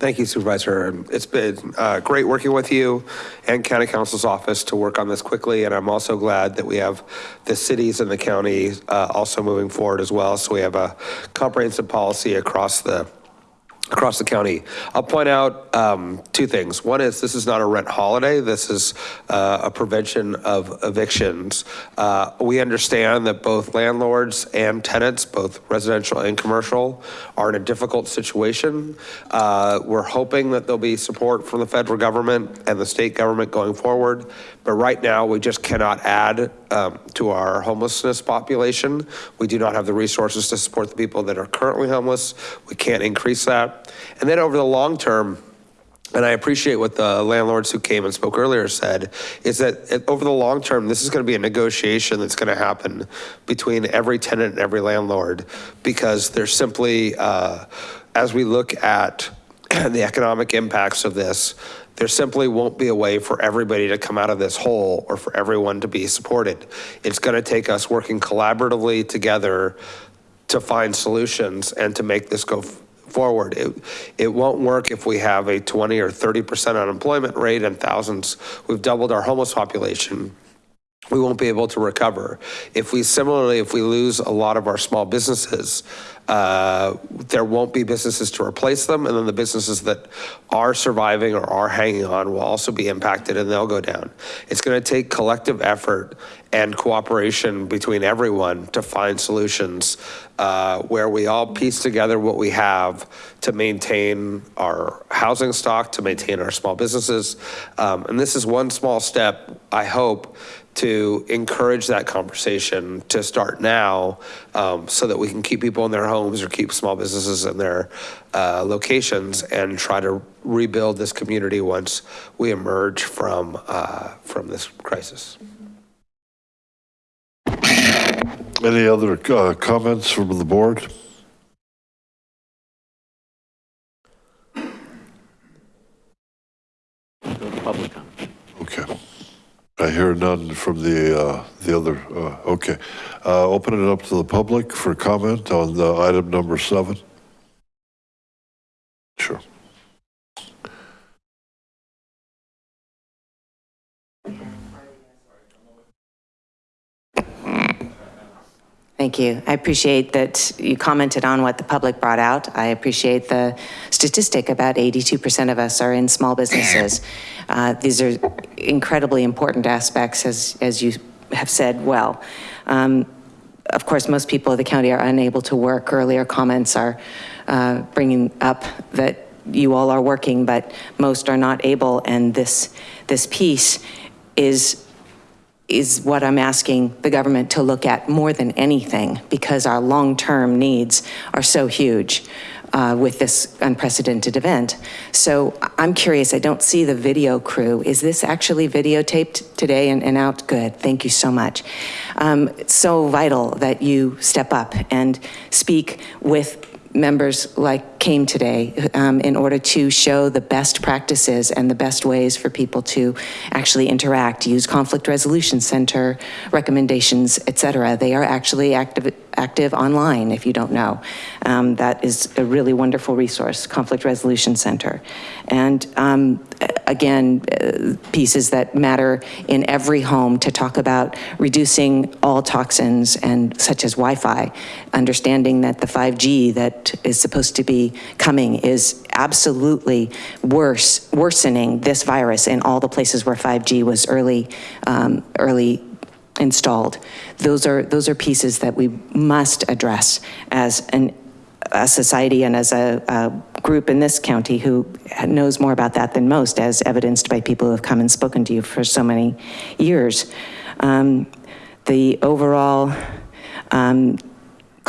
Thank you Supervisor. It's been uh, great working with you and County Counsel's office to work on this quickly. And I'm also glad that we have the cities and the county uh, also moving forward as well. So we have a comprehensive policy across the across the county. I'll point out um, two things. One is this is not a rent holiday. This is uh, a prevention of evictions. Uh, we understand that both landlords and tenants, both residential and commercial, are in a difficult situation. Uh, we're hoping that there'll be support from the federal government and the state government going forward. But right now, we just cannot add um, to our homelessness population. We do not have the resources to support the people that are currently homeless. We can't increase that. And then over the long term, and I appreciate what the landlords who came and spoke earlier said, is that over the long term, this is going to be a negotiation that's going to happen between every tenant and every landlord because there's simply, uh, as we look at [CLEARS THROAT] the economic impacts of this, there simply won't be a way for everybody to come out of this hole or for everyone to be supported. It's going to take us working collaboratively together to find solutions and to make this go forward. It, it won't work if we have a 20 or 30% unemployment rate and thousands, we've doubled our homeless population. We won't be able to recover. If we similarly, if we lose a lot of our small businesses, uh, there won't be businesses to replace them, and then the businesses that are surviving or are hanging on will also be impacted and they'll go down. It's going to take collective effort and cooperation between everyone to find solutions uh, where we all piece together what we have to maintain our housing stock, to maintain our small businesses. Um, And this is one small step, I hope, to encourage that conversation to start now um, so that we can keep people in their homes or keep small businesses in their uh, locations and try to rebuild this community once we emerge from, uh, from this crisis. Any other uh, comments from the board? Public comment. Okay. I hear none from the, uh, the other, uh, okay. Uh, Open it up to the public for comment on the item number seven. Sure. Thank you. I appreciate that you commented on what the public brought out. I appreciate the statistic about 82% of us are in small businesses. [CLEARS THROAT] Uh, These are incredibly important aspects, as, as you have said well. Um, Of course, most people of the county are unable to work. Earlier comments are uh, bringing up that you all are working, but most are not able, and this, this piece is is what I'm asking the government to look at more than anything because our long-term needs are so huge uh, with this unprecedented event. So I'm curious, I don't see the video crew. Is this actually videotaped today and, and out? Good, thank you so much. Um, it's so vital that you step up and speak with members like came today um, in order to show the best practices and the best ways for people to actually interact, use conflict resolution center recommendations, et cetera. They are actually active, active online if you don't know. Um, that is a really wonderful resource, Conflict Resolution Center. And um, again, uh, pieces that matter in every home to talk about reducing all toxins and such as Wi-Fi, understanding that the 5G that is supposed to be coming is absolutely worse, worsening this virus in all the places where 5G was early, um, early installed. Those are, those are pieces that we must address as an, a society and as a, a group in this county who knows more about that than most, as evidenced by people who have come and spoken to you for so many years. Um, the overall um,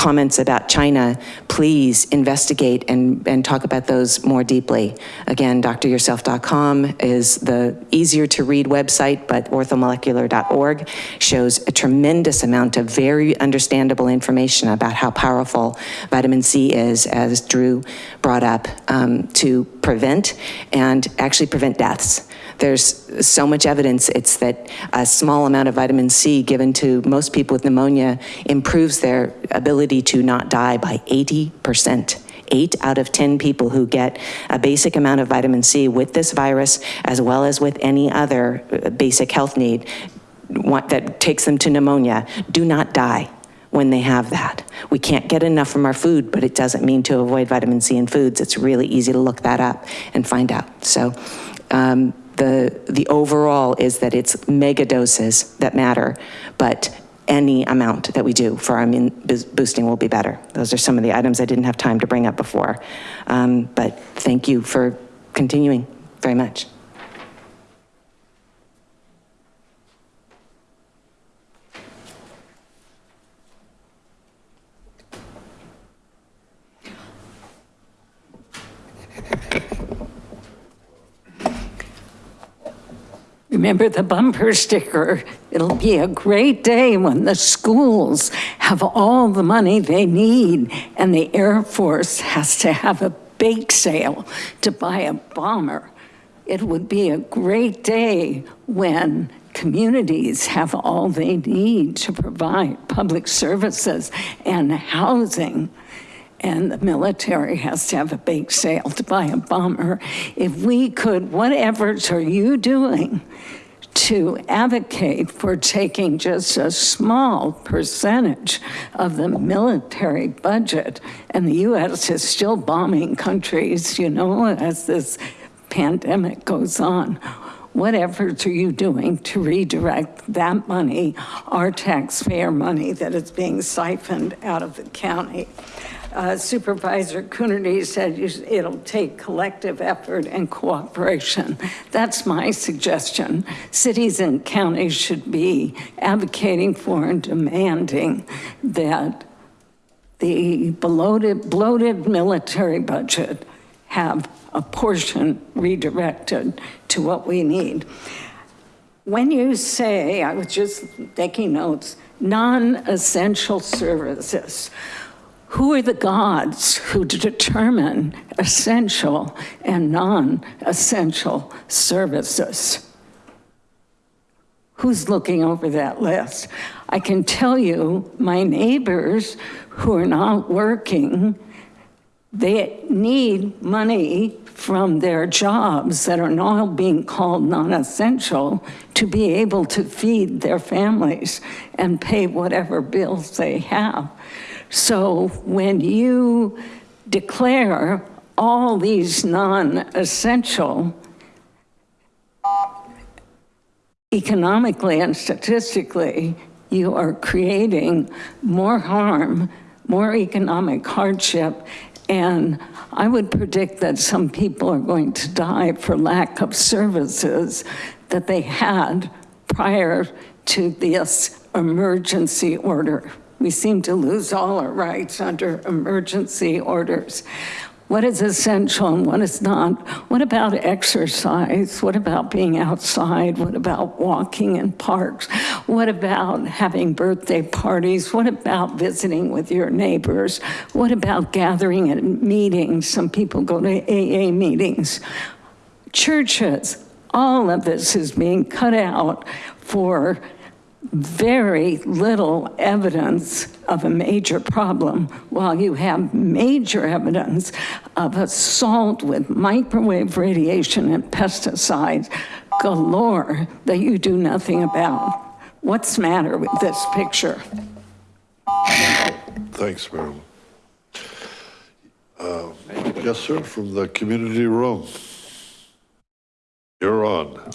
comments about China, please investigate and, and talk about those more deeply. Again, doctoryourself.com is the easier to read website, but orthomolecular.org shows a tremendous amount of very understandable information about how powerful vitamin C is, as Drew brought up, um, to prevent and actually prevent deaths. There's so much evidence, it's that a small amount of vitamin C given to most people with pneumonia improves their ability to not die by 80%. Eight out of 10 people who get a basic amount of vitamin C with this virus, as well as with any other uh, basic health need that takes them to pneumonia, do not die when they have that. We can't get enough from our food, but it doesn't mean to avoid vitamin C in foods. It's really easy to look that up and find out. So um, the, the overall is that it's mega doses that matter, but any amount that we do for our immune boosting will be better. Those are some of the items I didn't have time to bring up before. Um, But thank you for continuing very much. Remember the bumper sticker? It'll be a great day when the schools have all the money they need and the Air Force has to have a bake sale to buy a bomber. It would be a great day when communities have all they need to provide public services and housing and the military has to have a bake sale to buy a bomber. If we could, what efforts are you doing to advocate for taking just a small percentage of the military budget, and the U.S. is still bombing countries, you know, as this pandemic goes on. What efforts are you doing to redirect that money, our taxpayer money that is being siphoned out of the county? Uh, Supervisor Coonerty said it'll take collective effort and cooperation. That's my suggestion. Cities and counties should be advocating for and demanding that the bloated, bloated military budget have a portion redirected to what we need. When you say, I was just taking notes, non-essential services, who are the gods who determine essential and non-essential services? Who's looking over that list? I can tell you, my neighbors who are not working, they need money from their jobs that are now being called non-essential to be able to feed their families and pay whatever bills they have. So when you declare all these non-essential, economically and statistically, you are creating more harm, more economic hardship, and I would predict that some people are going to die for lack of services that they had prior to this emergency order. We seem to lose all our rights under emergency orders. What is essential and what is not? What about exercise? What about being outside? What about walking in parks? What about having birthday parties? What about visiting with your neighbors? What about gathering at meetings? Some people go to AA meetings. Churches, all of this is being cut out for very little evidence of a major problem, while you have major evidence of assault with microwave radiation and pesticides galore that you do nothing about. What's the matter with this picture? Thanks, Marilyn. Uh, Yes, sir, from the community room. You're on.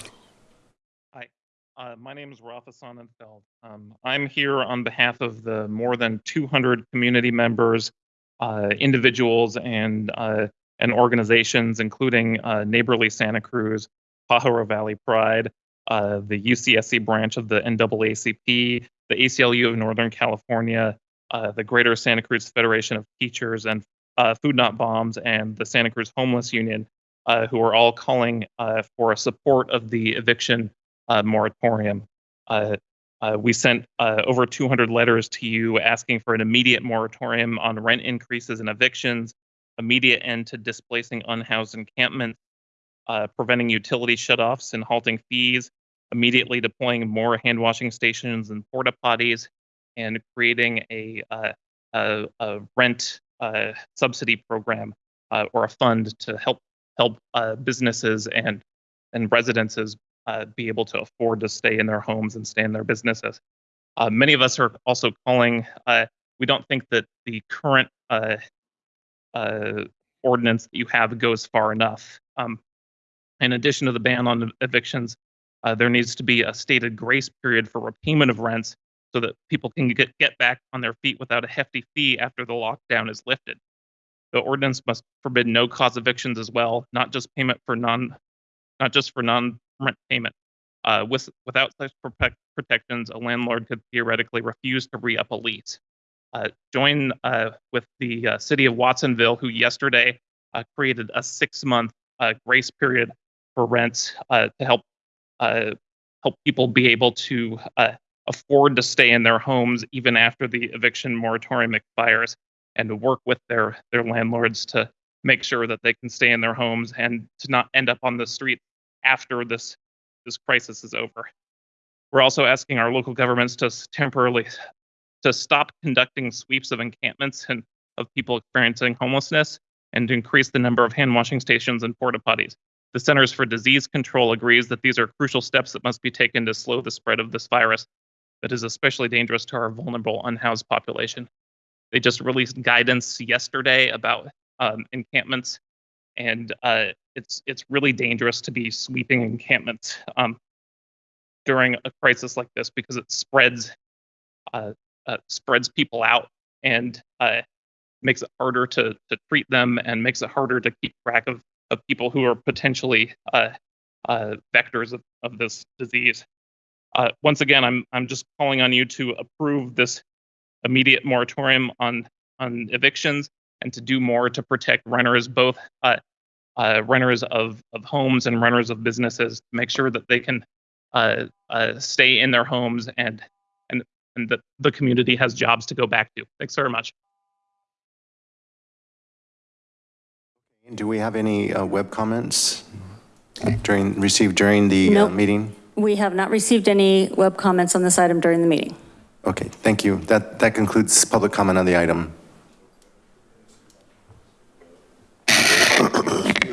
Uh, my name is Rafa Sonnenfeld. Um, I'm here on behalf of the more than 200 community members, uh, individuals, and uh, and organizations, including uh, Neighborly Santa Cruz, Pajaro Valley Pride, uh, the UCSC branch of the NAACP, the ACLU of Northern California, uh, the Greater Santa Cruz Federation of Teachers, and Food Not Bombs, and the Santa Cruz Homeless Union, who are all calling for a support of the eviction moratorium. Uh, uh, we sent uh, over 200 letters to you asking for an immediate moratorium on rent increases and evictions, immediate end to displacing unhoused encampments, preventing utility shutoffs and halting fees, immediately deploying more hand washing stations and porta potties, and creating a, uh, a, a rent uh, subsidy program uh, or a fund to help help businesses and and residences uh, be able to afford to stay in their homes and stay in their businesses. Uh, many of us are also calling. Uh, we don't think that the current uh, uh, ordinance that you have goes far enough. Um, in addition to the ban on evictions, there needs to be a stated grace period for repayment of rents so that people can get, get back on their feet without a hefty fee after the lockdown is lifted. The ordinance must forbid no cause evictions as well, not just payment for non, not just for non-rent payment. Uh, with, without such protect, protections, a landlord could theoretically refuse to re-up a lease. Uh, join uh, with the uh, city of Watsonville, who yesterday uh, created a six-month uh, grace period for rents to help help people be able to afford to stay in their homes even after the eviction moratorium expires, and to work with their their landlords to make sure that they can stay in their homes and to not end up on the street after this this crisis is over. We're also asking our local governments to temporarily to stop conducting sweeps of encampments and of people experiencing homelessness and to increase the number of hand washing stations and porta potties. The Centers for Disease Control agrees that these are crucial steps that must be taken to slow the spread of this virus that is especially dangerous to our vulnerable unhoused population. They just released guidance yesterday about um, encampments, and uh, it's it's really dangerous to be sweeping encampments um, during a crisis like this because it spreads uh, uh, spreads people out and uh, makes it harder to to treat them and makes it harder to keep track of of people who are potentially uh, uh, vectors of, of this disease. Uh, once again, I'm I'm just calling on you to approve this immediate moratorium on on evictions and to do more to protect renters, both uh, renters of of homes and renters of businesses, to make sure that they can uh, uh, stay in their homes and and and that the community has jobs to go back to. Thanks very much. Do we have any uh, web comments during, received during the uh, Nope. meeting? We have not received any web comments on this item during the meeting. Okay, thank you. That, that concludes public comment on the item.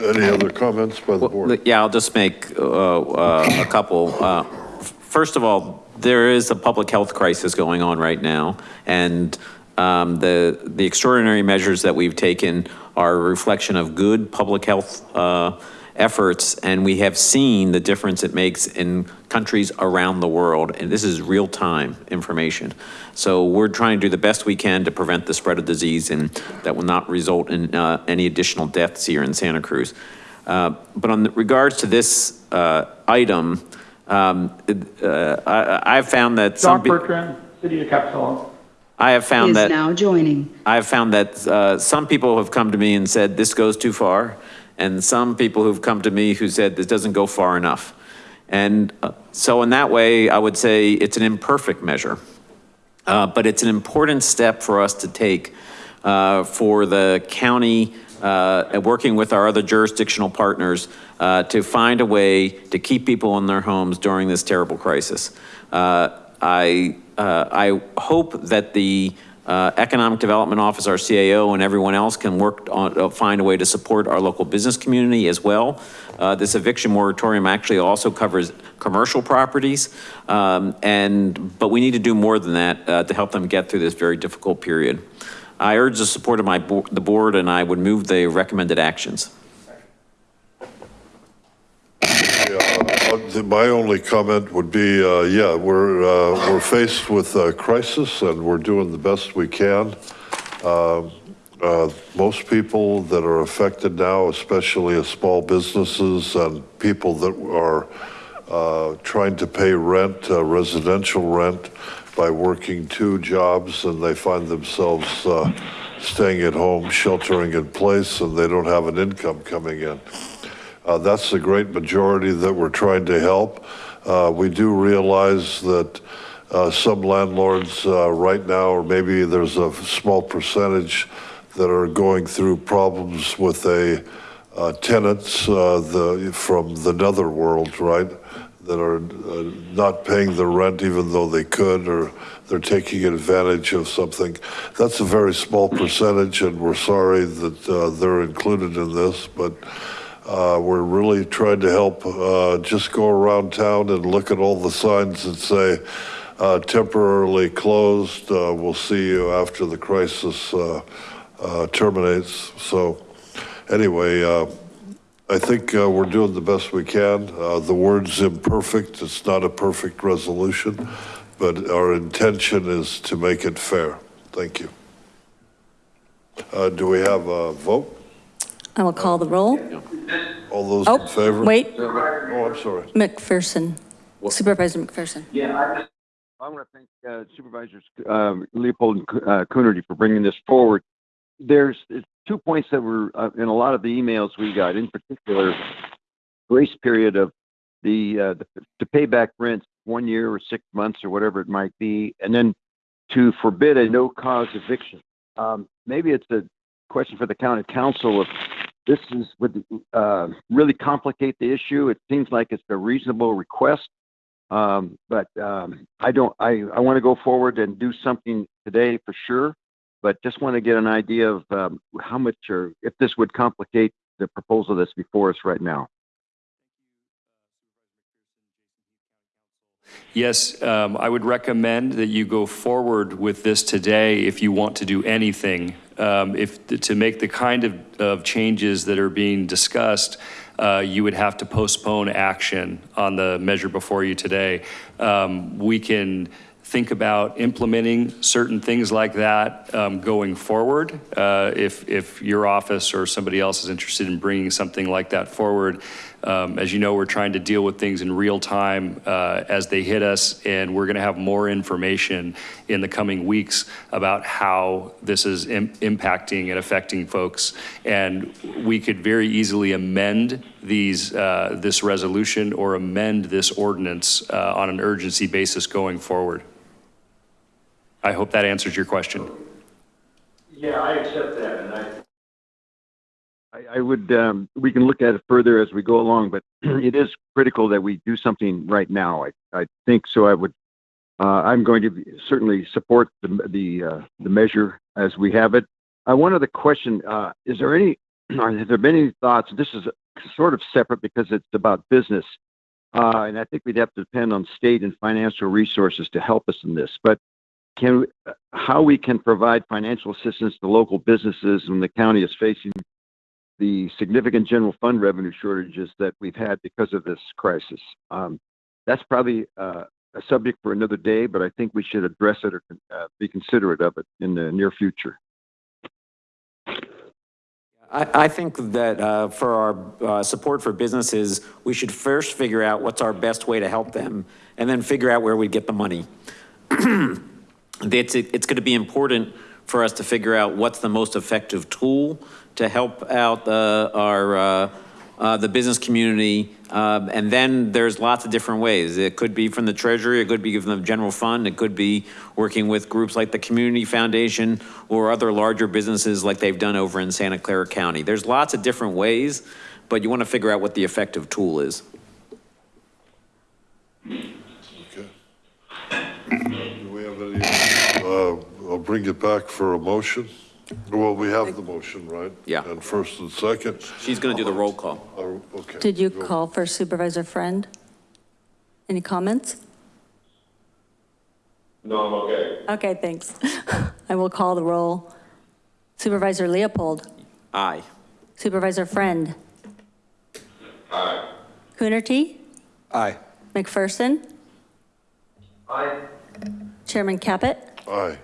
Any other comments by the board? Yeah, I'll just make uh, uh, a couple. Uh, First of all, there is a public health crisis going on right now, and um, the, the extraordinary measures that we've taken are a reflection of good public health uh, efforts, and we have seen the difference it makes in countries around the world, and this is real-time information. So we're trying to do the best we can to prevent the spread of disease, and that will not result in uh, any additional deaths here in Santa Cruz. Uh, But on the- regards to this uh, item, um, uh, I I've found that some. John Bertrand, City of Capitola. I have found Is that. now joining. I have found that uh, some people have come to me and said, this goes too far. And some people who've come to me who said, this doesn't go far enough. And uh, so in that way, I would say it's an imperfect measure. Uh, But it's an important step for us to take uh, for the county, uh, working with our other jurisdictional partners, uh, to find a way to keep people in their homes during this terrible crisis. I, I hope that the uh, Economic Development Office, our CAO, and everyone else can work on, uh, find a way to support our local business community as well. Uh, This eviction moratorium actually also covers commercial properties. um, And, but we need to do more than that uh, to help them get through this very difficult period. I urge the support of my, bo- the board, and I would move the recommended actions. Uh, the- My only comment would be, uh, yeah, we're, uh, we're faced with a crisis and we're doing the best we can. Um, uh, Most people that are affected now, especially small businesses and people that are uh, trying to pay rent, uh, residential rent, by working two jobs and they find themselves uh, staying at home, sheltering in place, and they don't have an income coming in. Uh, That's the great majority that we're trying to help. Uh, We do realize that uh, some landlords right now, or maybe there's a small percentage that are going through problems with a tenants the, from the netherworld, right? That are uh, not paying the rent even though they could, or they're taking advantage of something. That's a very small percentage, and we're sorry that uh, they're included in this, but uh, we're really trying to help, uh, just go around town and look at all the signs that say, uh, temporarily closed, uh, we'll see you after the crisis, uh, uh, terminates. So anyway, I think, we're doing the best we can. The word's imperfect, it's not a perfect resolution, but our intention is to make it fair. Thank you. Do we have a vote? I will call the roll. All those Oh, in favor? wait. Oh, I'm sorry. McPherson, Supervisor McPherson. Yeah, I want to thank uh, Supervisors um, Leopold and uh, Coonerty for bringing this forward. There's it's two points that were uh, in a lot of the emails we got, in particular, grace period of the, uh, the to pay back rent one year or six months or whatever it might be, and then to forbid a no cause eviction. Um, maybe it's a question for the county counsel if this is would uh, really complicate the issue. It seems like it's a reasonable request. Um, but um, I don't, I, I want to go forward and do something today for sure, but just want to get an idea of um, how much or if this would complicate the proposal that's before us right now. Yes, um, I would recommend that you go forward with this today if you want to do anything. Um, If, to make the kind of, of changes that are being discussed, uh, you would have to postpone action on the measure before you today. Um, We can think about implementing certain things like that um, going forward. Uh, If, if your office or somebody else is interested in bringing something like that forward. Um, As you know, we're trying to deal with things in real time uh, as they hit us, and we're going to have more information in the coming weeks about how this is im- impacting and affecting folks. And we could very easily amend these, uh, this resolution or amend this ordinance uh, on an urgency basis going forward. I hope that answers your question. Yeah, I accept that, and I, I, would, um, we can look at it further as we go along, but [CLEARS THROAT] it is critical that we do something right now. I, I think so. I would, uh, I'm going to certainly support the, the, uh, the measure as we have it. Uh, one other question, is there any, [CLEARS THROAT] or have there been any thoughts, this is sort of separate because it's about business. And I think we'd have to depend on state and financial resources to help us in this, but can, how we can provide financial assistance to local businesses when the county is facing the significant general fund revenue shortages that we've had because of this crisis. Um, that's probably uh, a subject for another day, but I think we should address it or uh, be considerate of it in the near future. I, think that uh, for our uh, support for businesses, we should first figure out what's our best way to help them, and then figure out where we get the money. [CLEARS THROAT] It's, it's going to be important for us to figure out what's the most effective tool to help out uh, our, uh, uh, the business community. Um, And then there's lots of different ways. It could be from the treasury, it could be from the general fund, it could be working with groups like the Community Foundation or other larger businesses like they've done over in Santa Clara County. There's lots of different ways, but you want to figure out what the effective tool is. Okay. Do we have any, uh, I'll bring it back for a motion. Well, we have the motion, right? Yeah. And first and second. She's going to do the roll call. Uh, Okay. Did you Go. call for Supervisor Friend? Any comments? No, I'm okay. Okay, thanks. [LAUGHS] I will call the roll. Supervisor Leopold, Aye. Supervisor Friend, Aye. Coonerty, Aye. McPherson, I, Chairman Caput, Aye.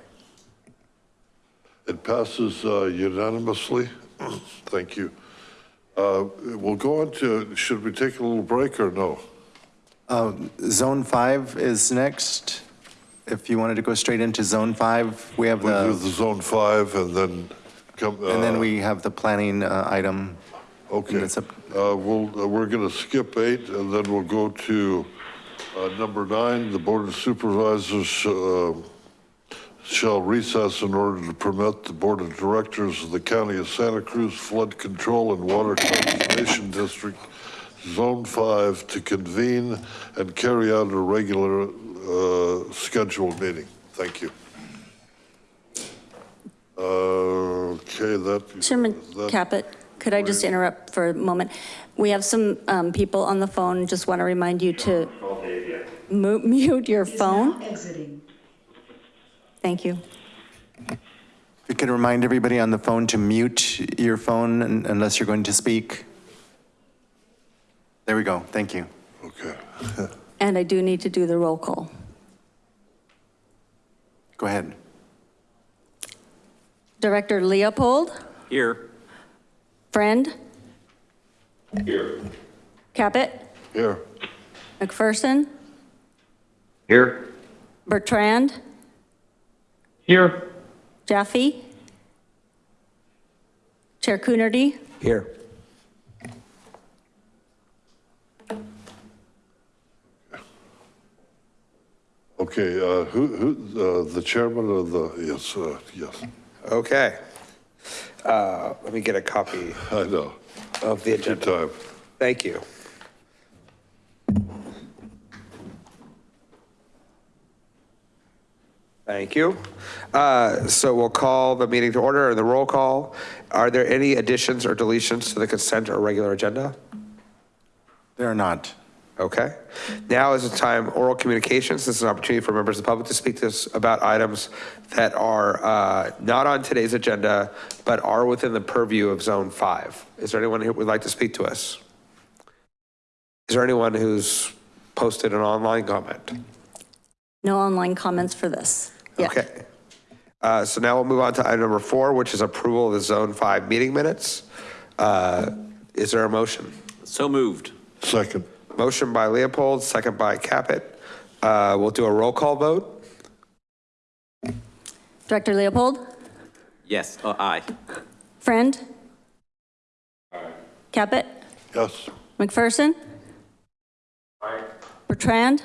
It passes uh, unanimously. [CLEARS THROAT] Thank you. Uh, We'll go on to, should we take a little break or no? Uh, Zone 5 is next. If you wanted to go straight into Zone 5, we have We'll do the, the zone five and then come. and then uh, we have the planning uh, item. Okay, It's up- uh, we'll, uh, we're gonna skip eight and then we'll go to, uh, number nine, the Board of Supervisors, uh, shall recess in order to permit the Board of Directors of the County of Santa Cruz Flood Control and Water Conservation District, Zone Five, to convene and carry out a regular, uh, scheduled meeting. Thank you. Uh, okay, that. Chairman that- Caput, could I just interrupt for a moment? We have some um, people on the phone, just want to remind you to mute your phone. Exiting. Thank you. We can remind everybody on the phone to mute your phone unless you're going to speak. There we go. Thank you. Okay. [LAUGHS] And I do need to do the roll call. Go ahead. Director Leopold, Here. Friend, Here. Caput, Here. McPherson, Here. Bertrand, here, Jaffe, Chair Coonerty, Here. Okay, uh, who, who, uh, the chairman of the, yes, uh, yes, Okay. Uh, Let me get a copy I know. of the Good agenda. time. Thank you. Thank you. Uh, So we'll call the meeting to order and the roll call. Are there any additions or deletions to the consent or regular agenda? There are not. Okay. Now is the time, oral communications. This is an opportunity for members of the public to speak to us about items that are uh, not on today's agenda, but are within the purview of Zone 5. Is there anyone who would like to speak to us? Is there anyone who's posted an online comment? No online comments for this. Yeah. Okay. Uh, So now we'll move on to item number four, which is approval of the Zone 5 meeting minutes. Uh, Is there a motion? So moved. Second. Motion by Leopold, second by Caput. Uh, We'll do a roll call vote. Director Leopold? Yes, oh, aye. Friend? Caput? Yes. McPherson? Bertrand?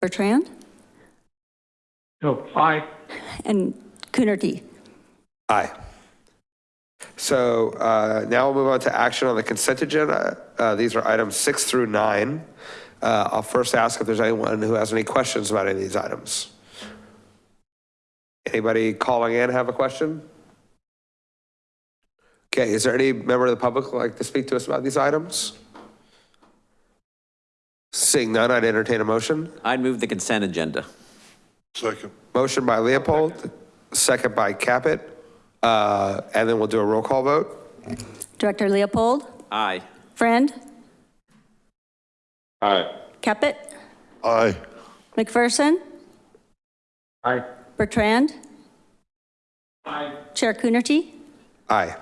Bertrand? No, aye. And Coonerty? Aye. So uh, now we'll move on to action on the consent agenda. Uh, These are items six through nine. Uh, I'll first ask if there's anyone who has any questions about any of these items. Anybody calling in have a question? Okay, is there any member of the public like to speak to us about these items? Seeing none, I'd entertain a motion. I'd move the consent agenda. Second. Motion by Leopold, second by Caput, uh, and then we'll do a roll call vote. Director Leopold? Aye. Friend? Aye. Caput? Aye. McPherson? Aye. Bertrand? Aye. Chair Coonerty? Aye.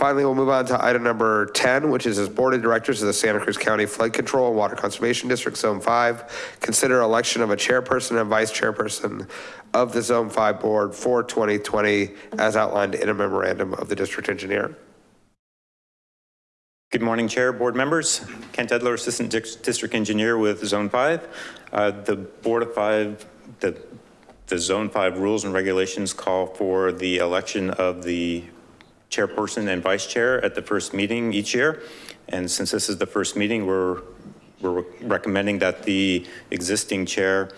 Finally, we'll move on to item number 10, which is as Board of Directors of the Santa Cruz County Flood Control and Water Conservation District, Zone 5, consider election of a chairperson and vice chairperson of the Zone 5 Board for 2020 as outlined in a memorandum of the district engineer. Good morning, Chair, board members. Kent Edler, Assistant Dis- District Engineer with Zone 5. Uh, The Board of Five, the, the Zone 5 rules and regulations call for the election of the chairperson and vice chair at the first meeting each year. And since this is the first meeting, we're, we're recommending that the existing chair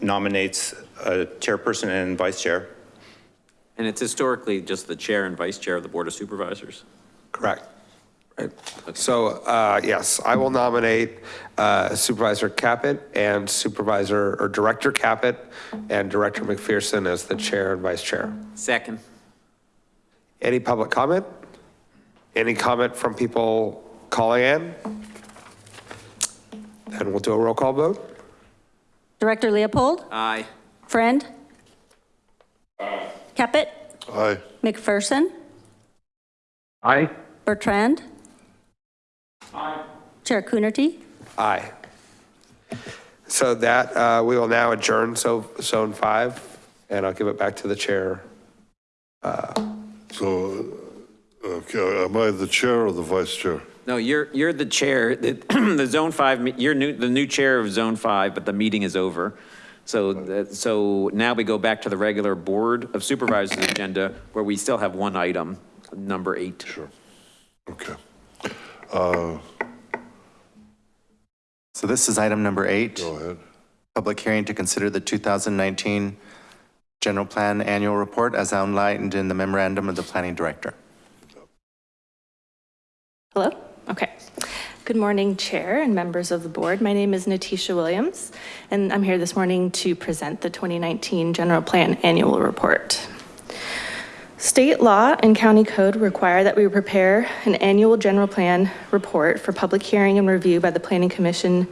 nominates a chairperson and vice chair. And it's historically just the chair and vice chair of the Board of Supervisors. Correct. Right. So, uh, yes, I will nominate uh, Supervisor Caput and Supervisor, or Director Caput and Director McPherson as the chair and vice chair. Second. Any public comment? Any comment from people calling in? Then we'll do a roll call vote. Director Leopold? Aye. Friend? Aye. Caput? Aye. McPherson? Aye. Bertrand? Aye. Chair Coonerty? Aye. So that, uh, we will now adjourn so Zone 5, and I'll give it back to the chair. So, uh, okay, am I the chair or the vice chair? No, you're, you're the chair, [CLEARS THROAT] the, the Zone 5, you're new, the new chair of Zone 5, but the meeting is over. So, that- so now we go back to the regular Board of Supervisors agenda where we still have one item, number eight. Sure. Okay. Uh, So this is item number eight. Go ahead. Public hearing to consider the 2019 General Plan Annual Report as outlined in the memorandum of the planning director. Hello? Okay. Good morning, Chair and members of the board. My name is Natisha Williams, and I'm here this morning to present the 2019 General Plan Annual Report. State law and county code require that we prepare an annual general plan report for public hearing and review by the Planning Commission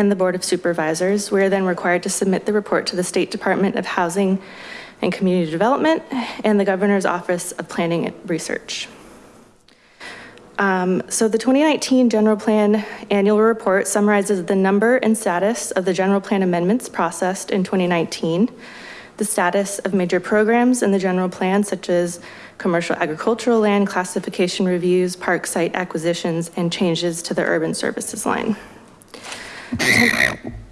and the Board of Supervisors. We are then required to submit the report to the State Department of Housing and Community Development and the Governor's Office of Planning and Research. Um, So the 2019 General Plan Annual Report summarizes the number and status of the general plan amendments processed in 2019, the status of major programs in the general plan, such as commercial agricultural land classification reviews, park site acquisitions, and changes to the urban services line.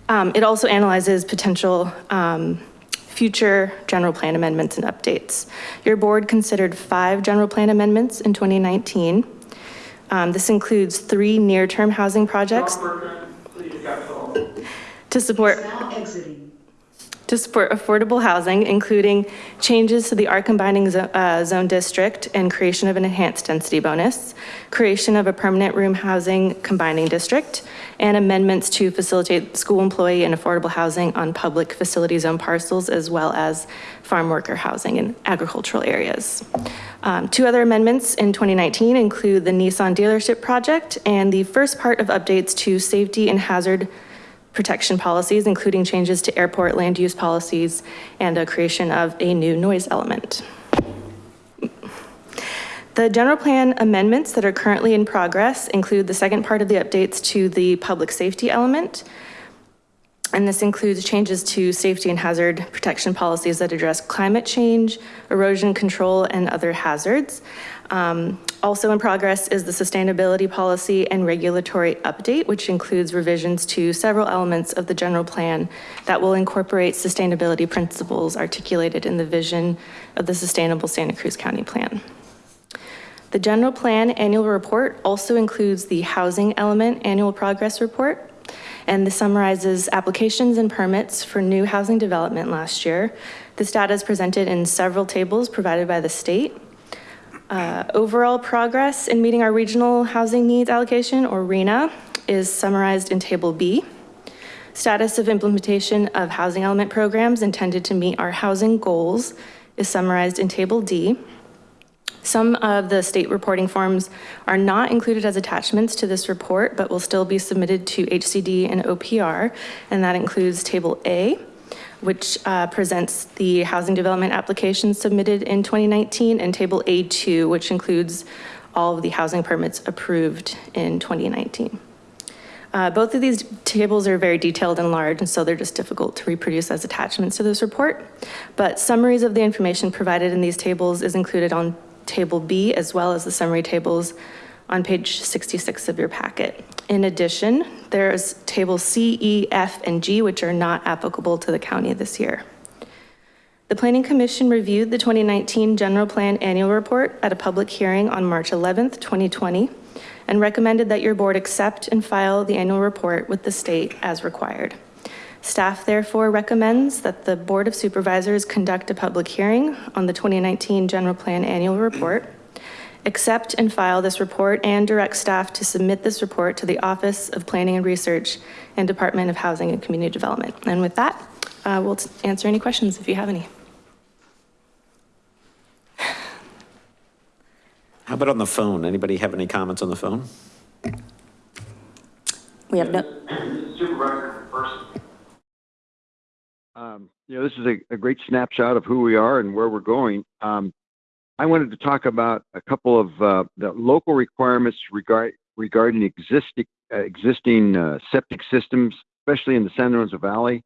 Um, It also analyzes potential um, future general plan amendments and updates. Your board considered five general plan amendments in 2019. Um, This includes three near-term housing projects to support. To support affordable housing, including changes to the R combining zo- uh, zone district and creation of an enhanced density bonus, creation of a permanent room housing combining district, and amendments to facilitate school employee and affordable housing on public facility zone parcels, as well as farm worker housing in agricultural areas. Um, Two other amendments in 2019 include the Nissan dealership project and the first part of updates to safety and hazard protection policies, including changes to airport land use policies and a creation of a new noise element. The general plan amendments that are currently in progress include the second part of the updates to the public safety element. And this includes changes to safety and hazard protection policies that address climate change, erosion control, and other hazards. Um, Also in progress is the sustainability policy and regulatory update, which includes revisions to several elements of the general plan that will incorporate sustainability principles articulated in the vision of the Sustainable Santa Cruz County Plan. The general plan annual report also includes the housing element annual progress report. And this summarizes applications and permits for new housing development last year. This data is presented in several tables provided by the state. Uh, Overall progress in meeting our regional housing needs allocation, or RHNA, is summarized in Table B. Status of implementation of housing element programs intended to meet our housing goals is summarized in Table D. Some of the state reporting forms are not included as attachments to this report, but will still be submitted to HCD and OPR, and that includes Table A, which uh, presents the housing development applications submitted in 2019, and Table A2, which includes all of the housing permits approved in 2019. Uh, Both of these tables are very detailed and large, and so they're just difficult to reproduce as attachments to this report. But summaries of the information provided in these tables is included on Table B, as well as the summary tables on page 66 of your packet. In addition, there's Table C, E, F, and G, which are not applicable to the county this year. The Planning Commission reviewed the 2019 General Plan Annual Report at a public hearing on March 11th, 2020, and recommended that your board accept and file the annual report with the state as required. Staff therefore recommends that the Board of Supervisors conduct a public hearing on the 2019 General Plan Annual Report, accept and file this report, and direct staff to submit this report to the Office of Planning and Research and Department of Housing and Community Development. And with that, uh, we'll answer any questions if you have any. How about on the phone? Anybody have any comments on the phone? We have no, Supervisor first. Um, you know, this is a, a great snapshot of who we are and where we're going. Um, I wanted to talk about a couple of uh, the local requirements regard, regarding existing uh, existing uh, septic systems, especially in the San Lorenzo Valley.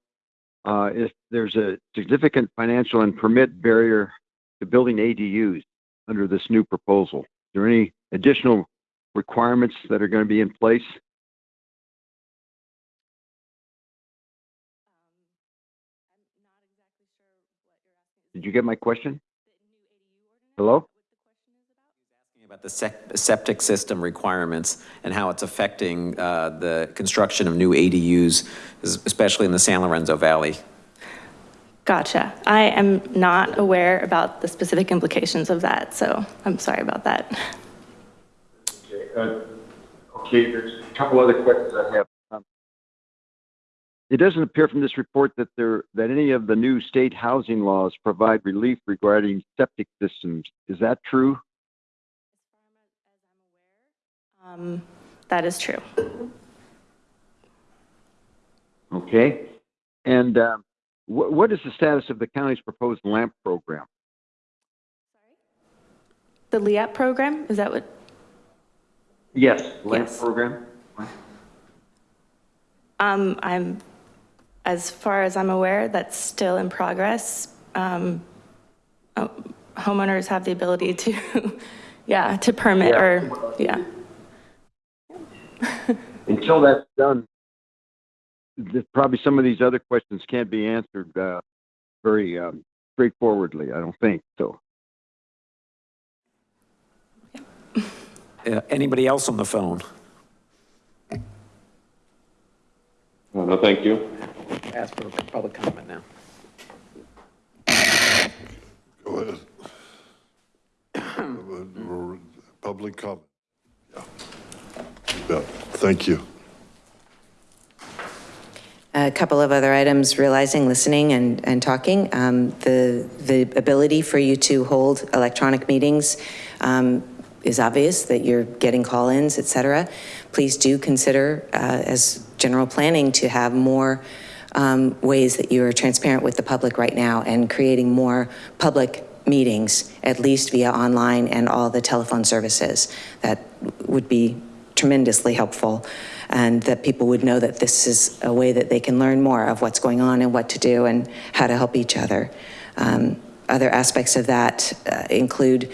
Uh, if there's a significant financial and permit barrier to building ADUs under this new proposal, are there any additional requirements that are going to be in place? Did you get my question? Hello? About the septic system requirements and how it's affecting uh, the construction of new ADUs, especially in the San Lorenzo Valley. Gotcha. I am not aware about the specific implications of that, so I'm sorry about that. Okay, uh, okay, there's a couple other questions I have. It doesn't appear from this report that there, that any of the new state housing laws provide relief regarding septic systems. Is that true? Um, That is true. Okay. And um, what, what is the status of the county's proposed LAMP program? The LEAP program, is that what? Yes. LAMP Yes. program? Um, I'm, as far as I'm aware, that's still in progress. Um, uh, homeowners have the ability to, [LAUGHS] yeah, to permit or, yeah. [LAUGHS] Until that's done, probably some of these other questions can't be answered uh, very um, straightforwardly, I don't think, so. [LAUGHS] Uh, Anybody else on the phone? No, thank you. Ask for public comment now. Go ahead. public comment. Yeah. Yeah, thank you. A couple of other items, realizing, listening, and, and talking. Um, The, the ability for you to hold electronic meetings um, is obvious, that you're getting call-ins, et cetera. Please do consider, uh, as general planning, to have more um, ways that you are transparent with the public right now and creating more public meetings, at least via online and all the telephone services. That would be tremendously helpful and that people would know that this is a way that they can learn more of what's going on and what to do and how to help each other. Um, other aspects of that uh, include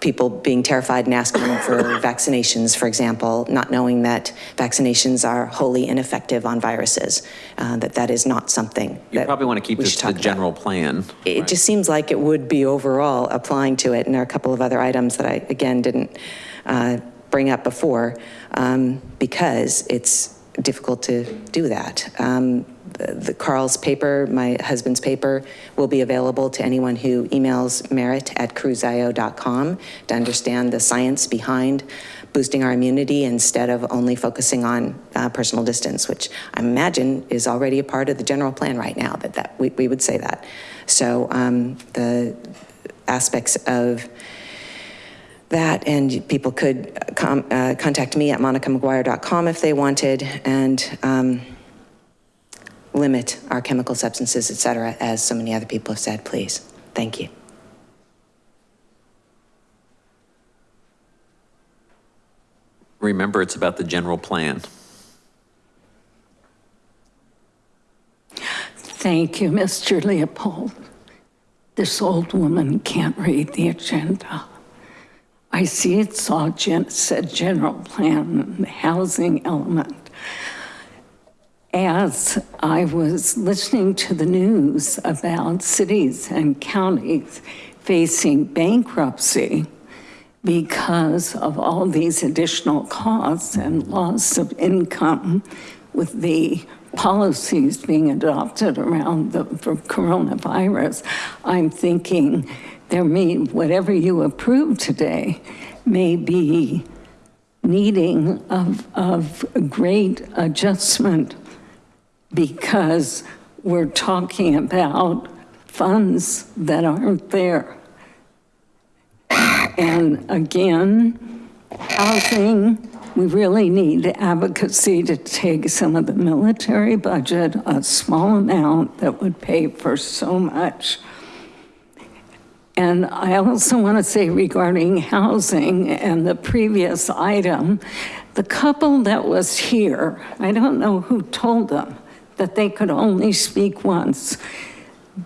people being terrified and asking for [LAUGHS] vaccinations, for example, not knowing that vaccinations are wholly ineffective on viruses, uh, that that is not something You that probably want to keep we this should to the talk about. general plan. It just seems like it would be overall applying to it, and there are a couple of other items that I, again, didn't uh, bring up before, um, because it's difficult to do that. Um, The the Carl's paper, my husband's paper, will be available to anyone who emails merit@cruzio.com to understand the science behind boosting our immunity instead of only focusing on uh, personal distance, which I imagine is already a part of the general plan right now, that, that we, we would say that. So um, the aspects of that, and people could com, uh, contact me at monicamcguire.com if they wanted, and um, limit our chemical substances, et cetera, as so many other people have said, please. Thank you. Remember, it's about the general plan. Thank you, Mr. Leopold. This old woman can't read the agenda. I see it's all gen, said general plan, housing element. As I was listening to the news about cities and counties facing bankruptcy because of all these additional costs and loss of income with the policies being adopted around the coronavirus, I'm thinking there may, whatever you approve today may be needing of, of great adjustment because we're talking about funds that aren't there. And again, housing, we really need advocacy to take some of the military budget, a small amount that would pay for so much. And I also want to say regarding housing and the previous item, the couple that was here, I don't know who told them that they could only speak once.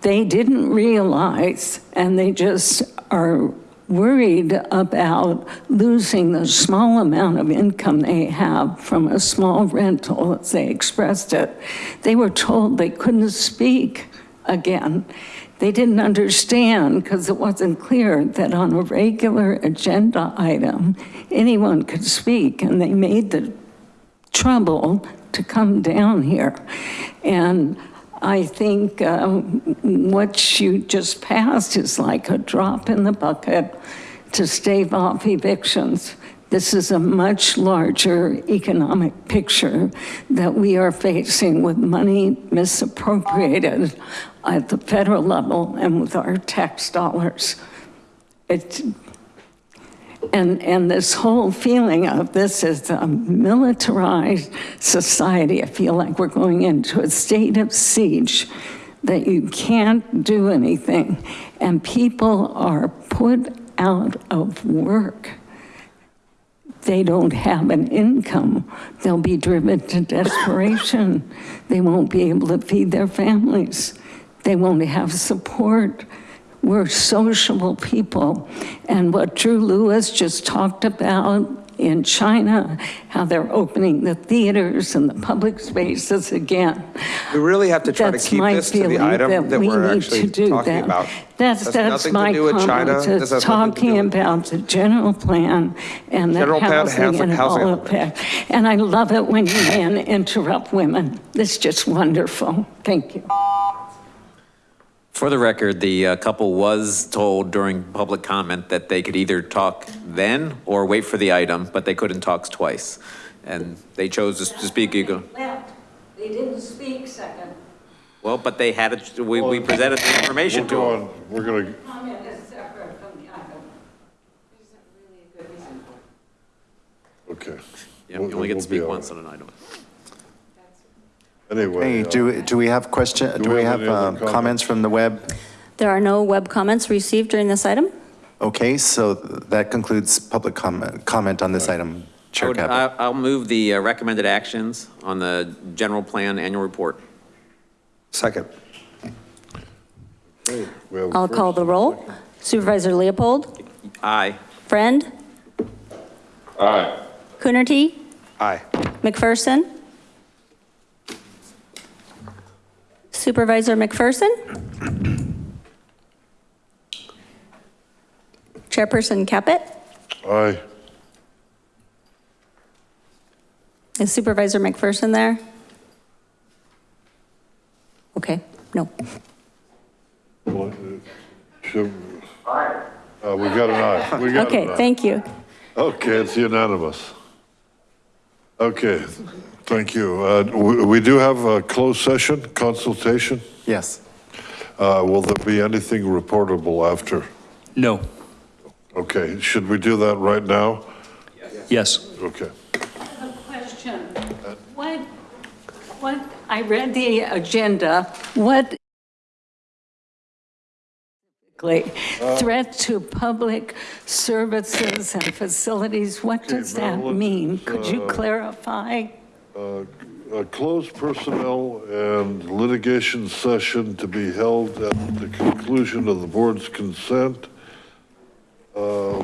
They didn't realize, and they just are worried about losing the small amount of income they have from a small rental, as they expressed it. They were told they couldn't speak again. They didn't understand because it wasn't clear that on a regular agenda item, anyone could speak, and they made the trouble to come down here. And I think um, what you just passed is like a drop in the bucket to stave off evictions. This is a much larger economic picture that we are facing with money misappropriated at the federal level and with our tax dollars. It, and, and this whole feeling of this is a militarized society. I feel like we're going into a state of siege, that you can't do anything. And people are put out of work. They don't have an income. They'll be driven to desperation. They won't be able to feed their families. They won't have support. We're sociable people. And what Drew Lewis just talked about in China, how they're opening the theaters and the public spaces again. We really have to try to keep this to the item that that we we're need actually to do talking that. about. That's, that's to my do with China. comment, This is has nothing to talking about the general plan and the General plan, housing housing- and housing all of that. And I love it when you men interrupt women. It's just wonderful. Thank you. For the record, the uh, couple was told during public comment that they could either talk then or wait for the item, but they couldn't talk twice. And they chose to to speak, you go, Left. They didn't speak second. well, but they had it, we, we presented the information We'll to go them. we're gonna, Comment is separate from the item. okay. Yeah, you only get to speak once on an item. Anyway. Hey, uh, do, do we have question, do we have any other um, comments from the web? There are no web comments received during this item. Okay, so that concludes public comment, comment on this item. I Chair would- Caput. I- I'll move the uh, recommended actions on the general plan annual report. Second. okay, we have I'll call the roll. Supervisor Leopold, Aye. Friend, Aye. Coonerty, Aye. McPherson. Supervisor McPherson? Chairperson Caput? Aye. Is Supervisor McPherson there? Okay, no. Well, uh, should- Uh, we got an aye. We got an Okay, aye. thank you. Okay, it's unanimous. Okay, thank you. Uh, we, we do have a closed session consultation. Yes. Uh, will there be anything reportable after? No. Okay, should we do that right now? Yes. yes. Okay. A question. What, what, I read the agenda. What threat to public services and facilities, what does that Marilyn, mean? Could you uh, clarify? A closed personnel and litigation session to be held at the conclusion of the board's consent uh,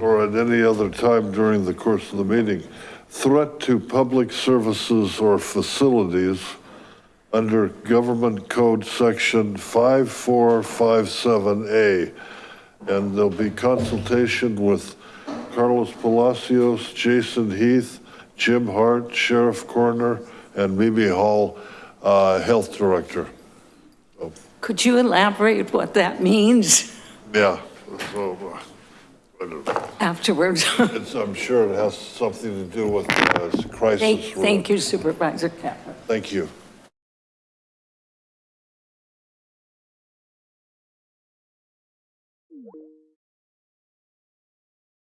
or at any other time during the course of the meeting. Threat to public services or facilities under Government Code Section 5457A. And there'll be consultation with Carlos Palacios, Jason Heath, Jim Hart, Sheriff Coroner, and Mimi Hall, uh, Health Director. Could you elaborate what that means Yeah, so, uh, I don't know. afterwards? [LAUGHS] It's, I'm sure it has something to do with uh, crisis. Thank thank you Supervisor Caput. Thank you.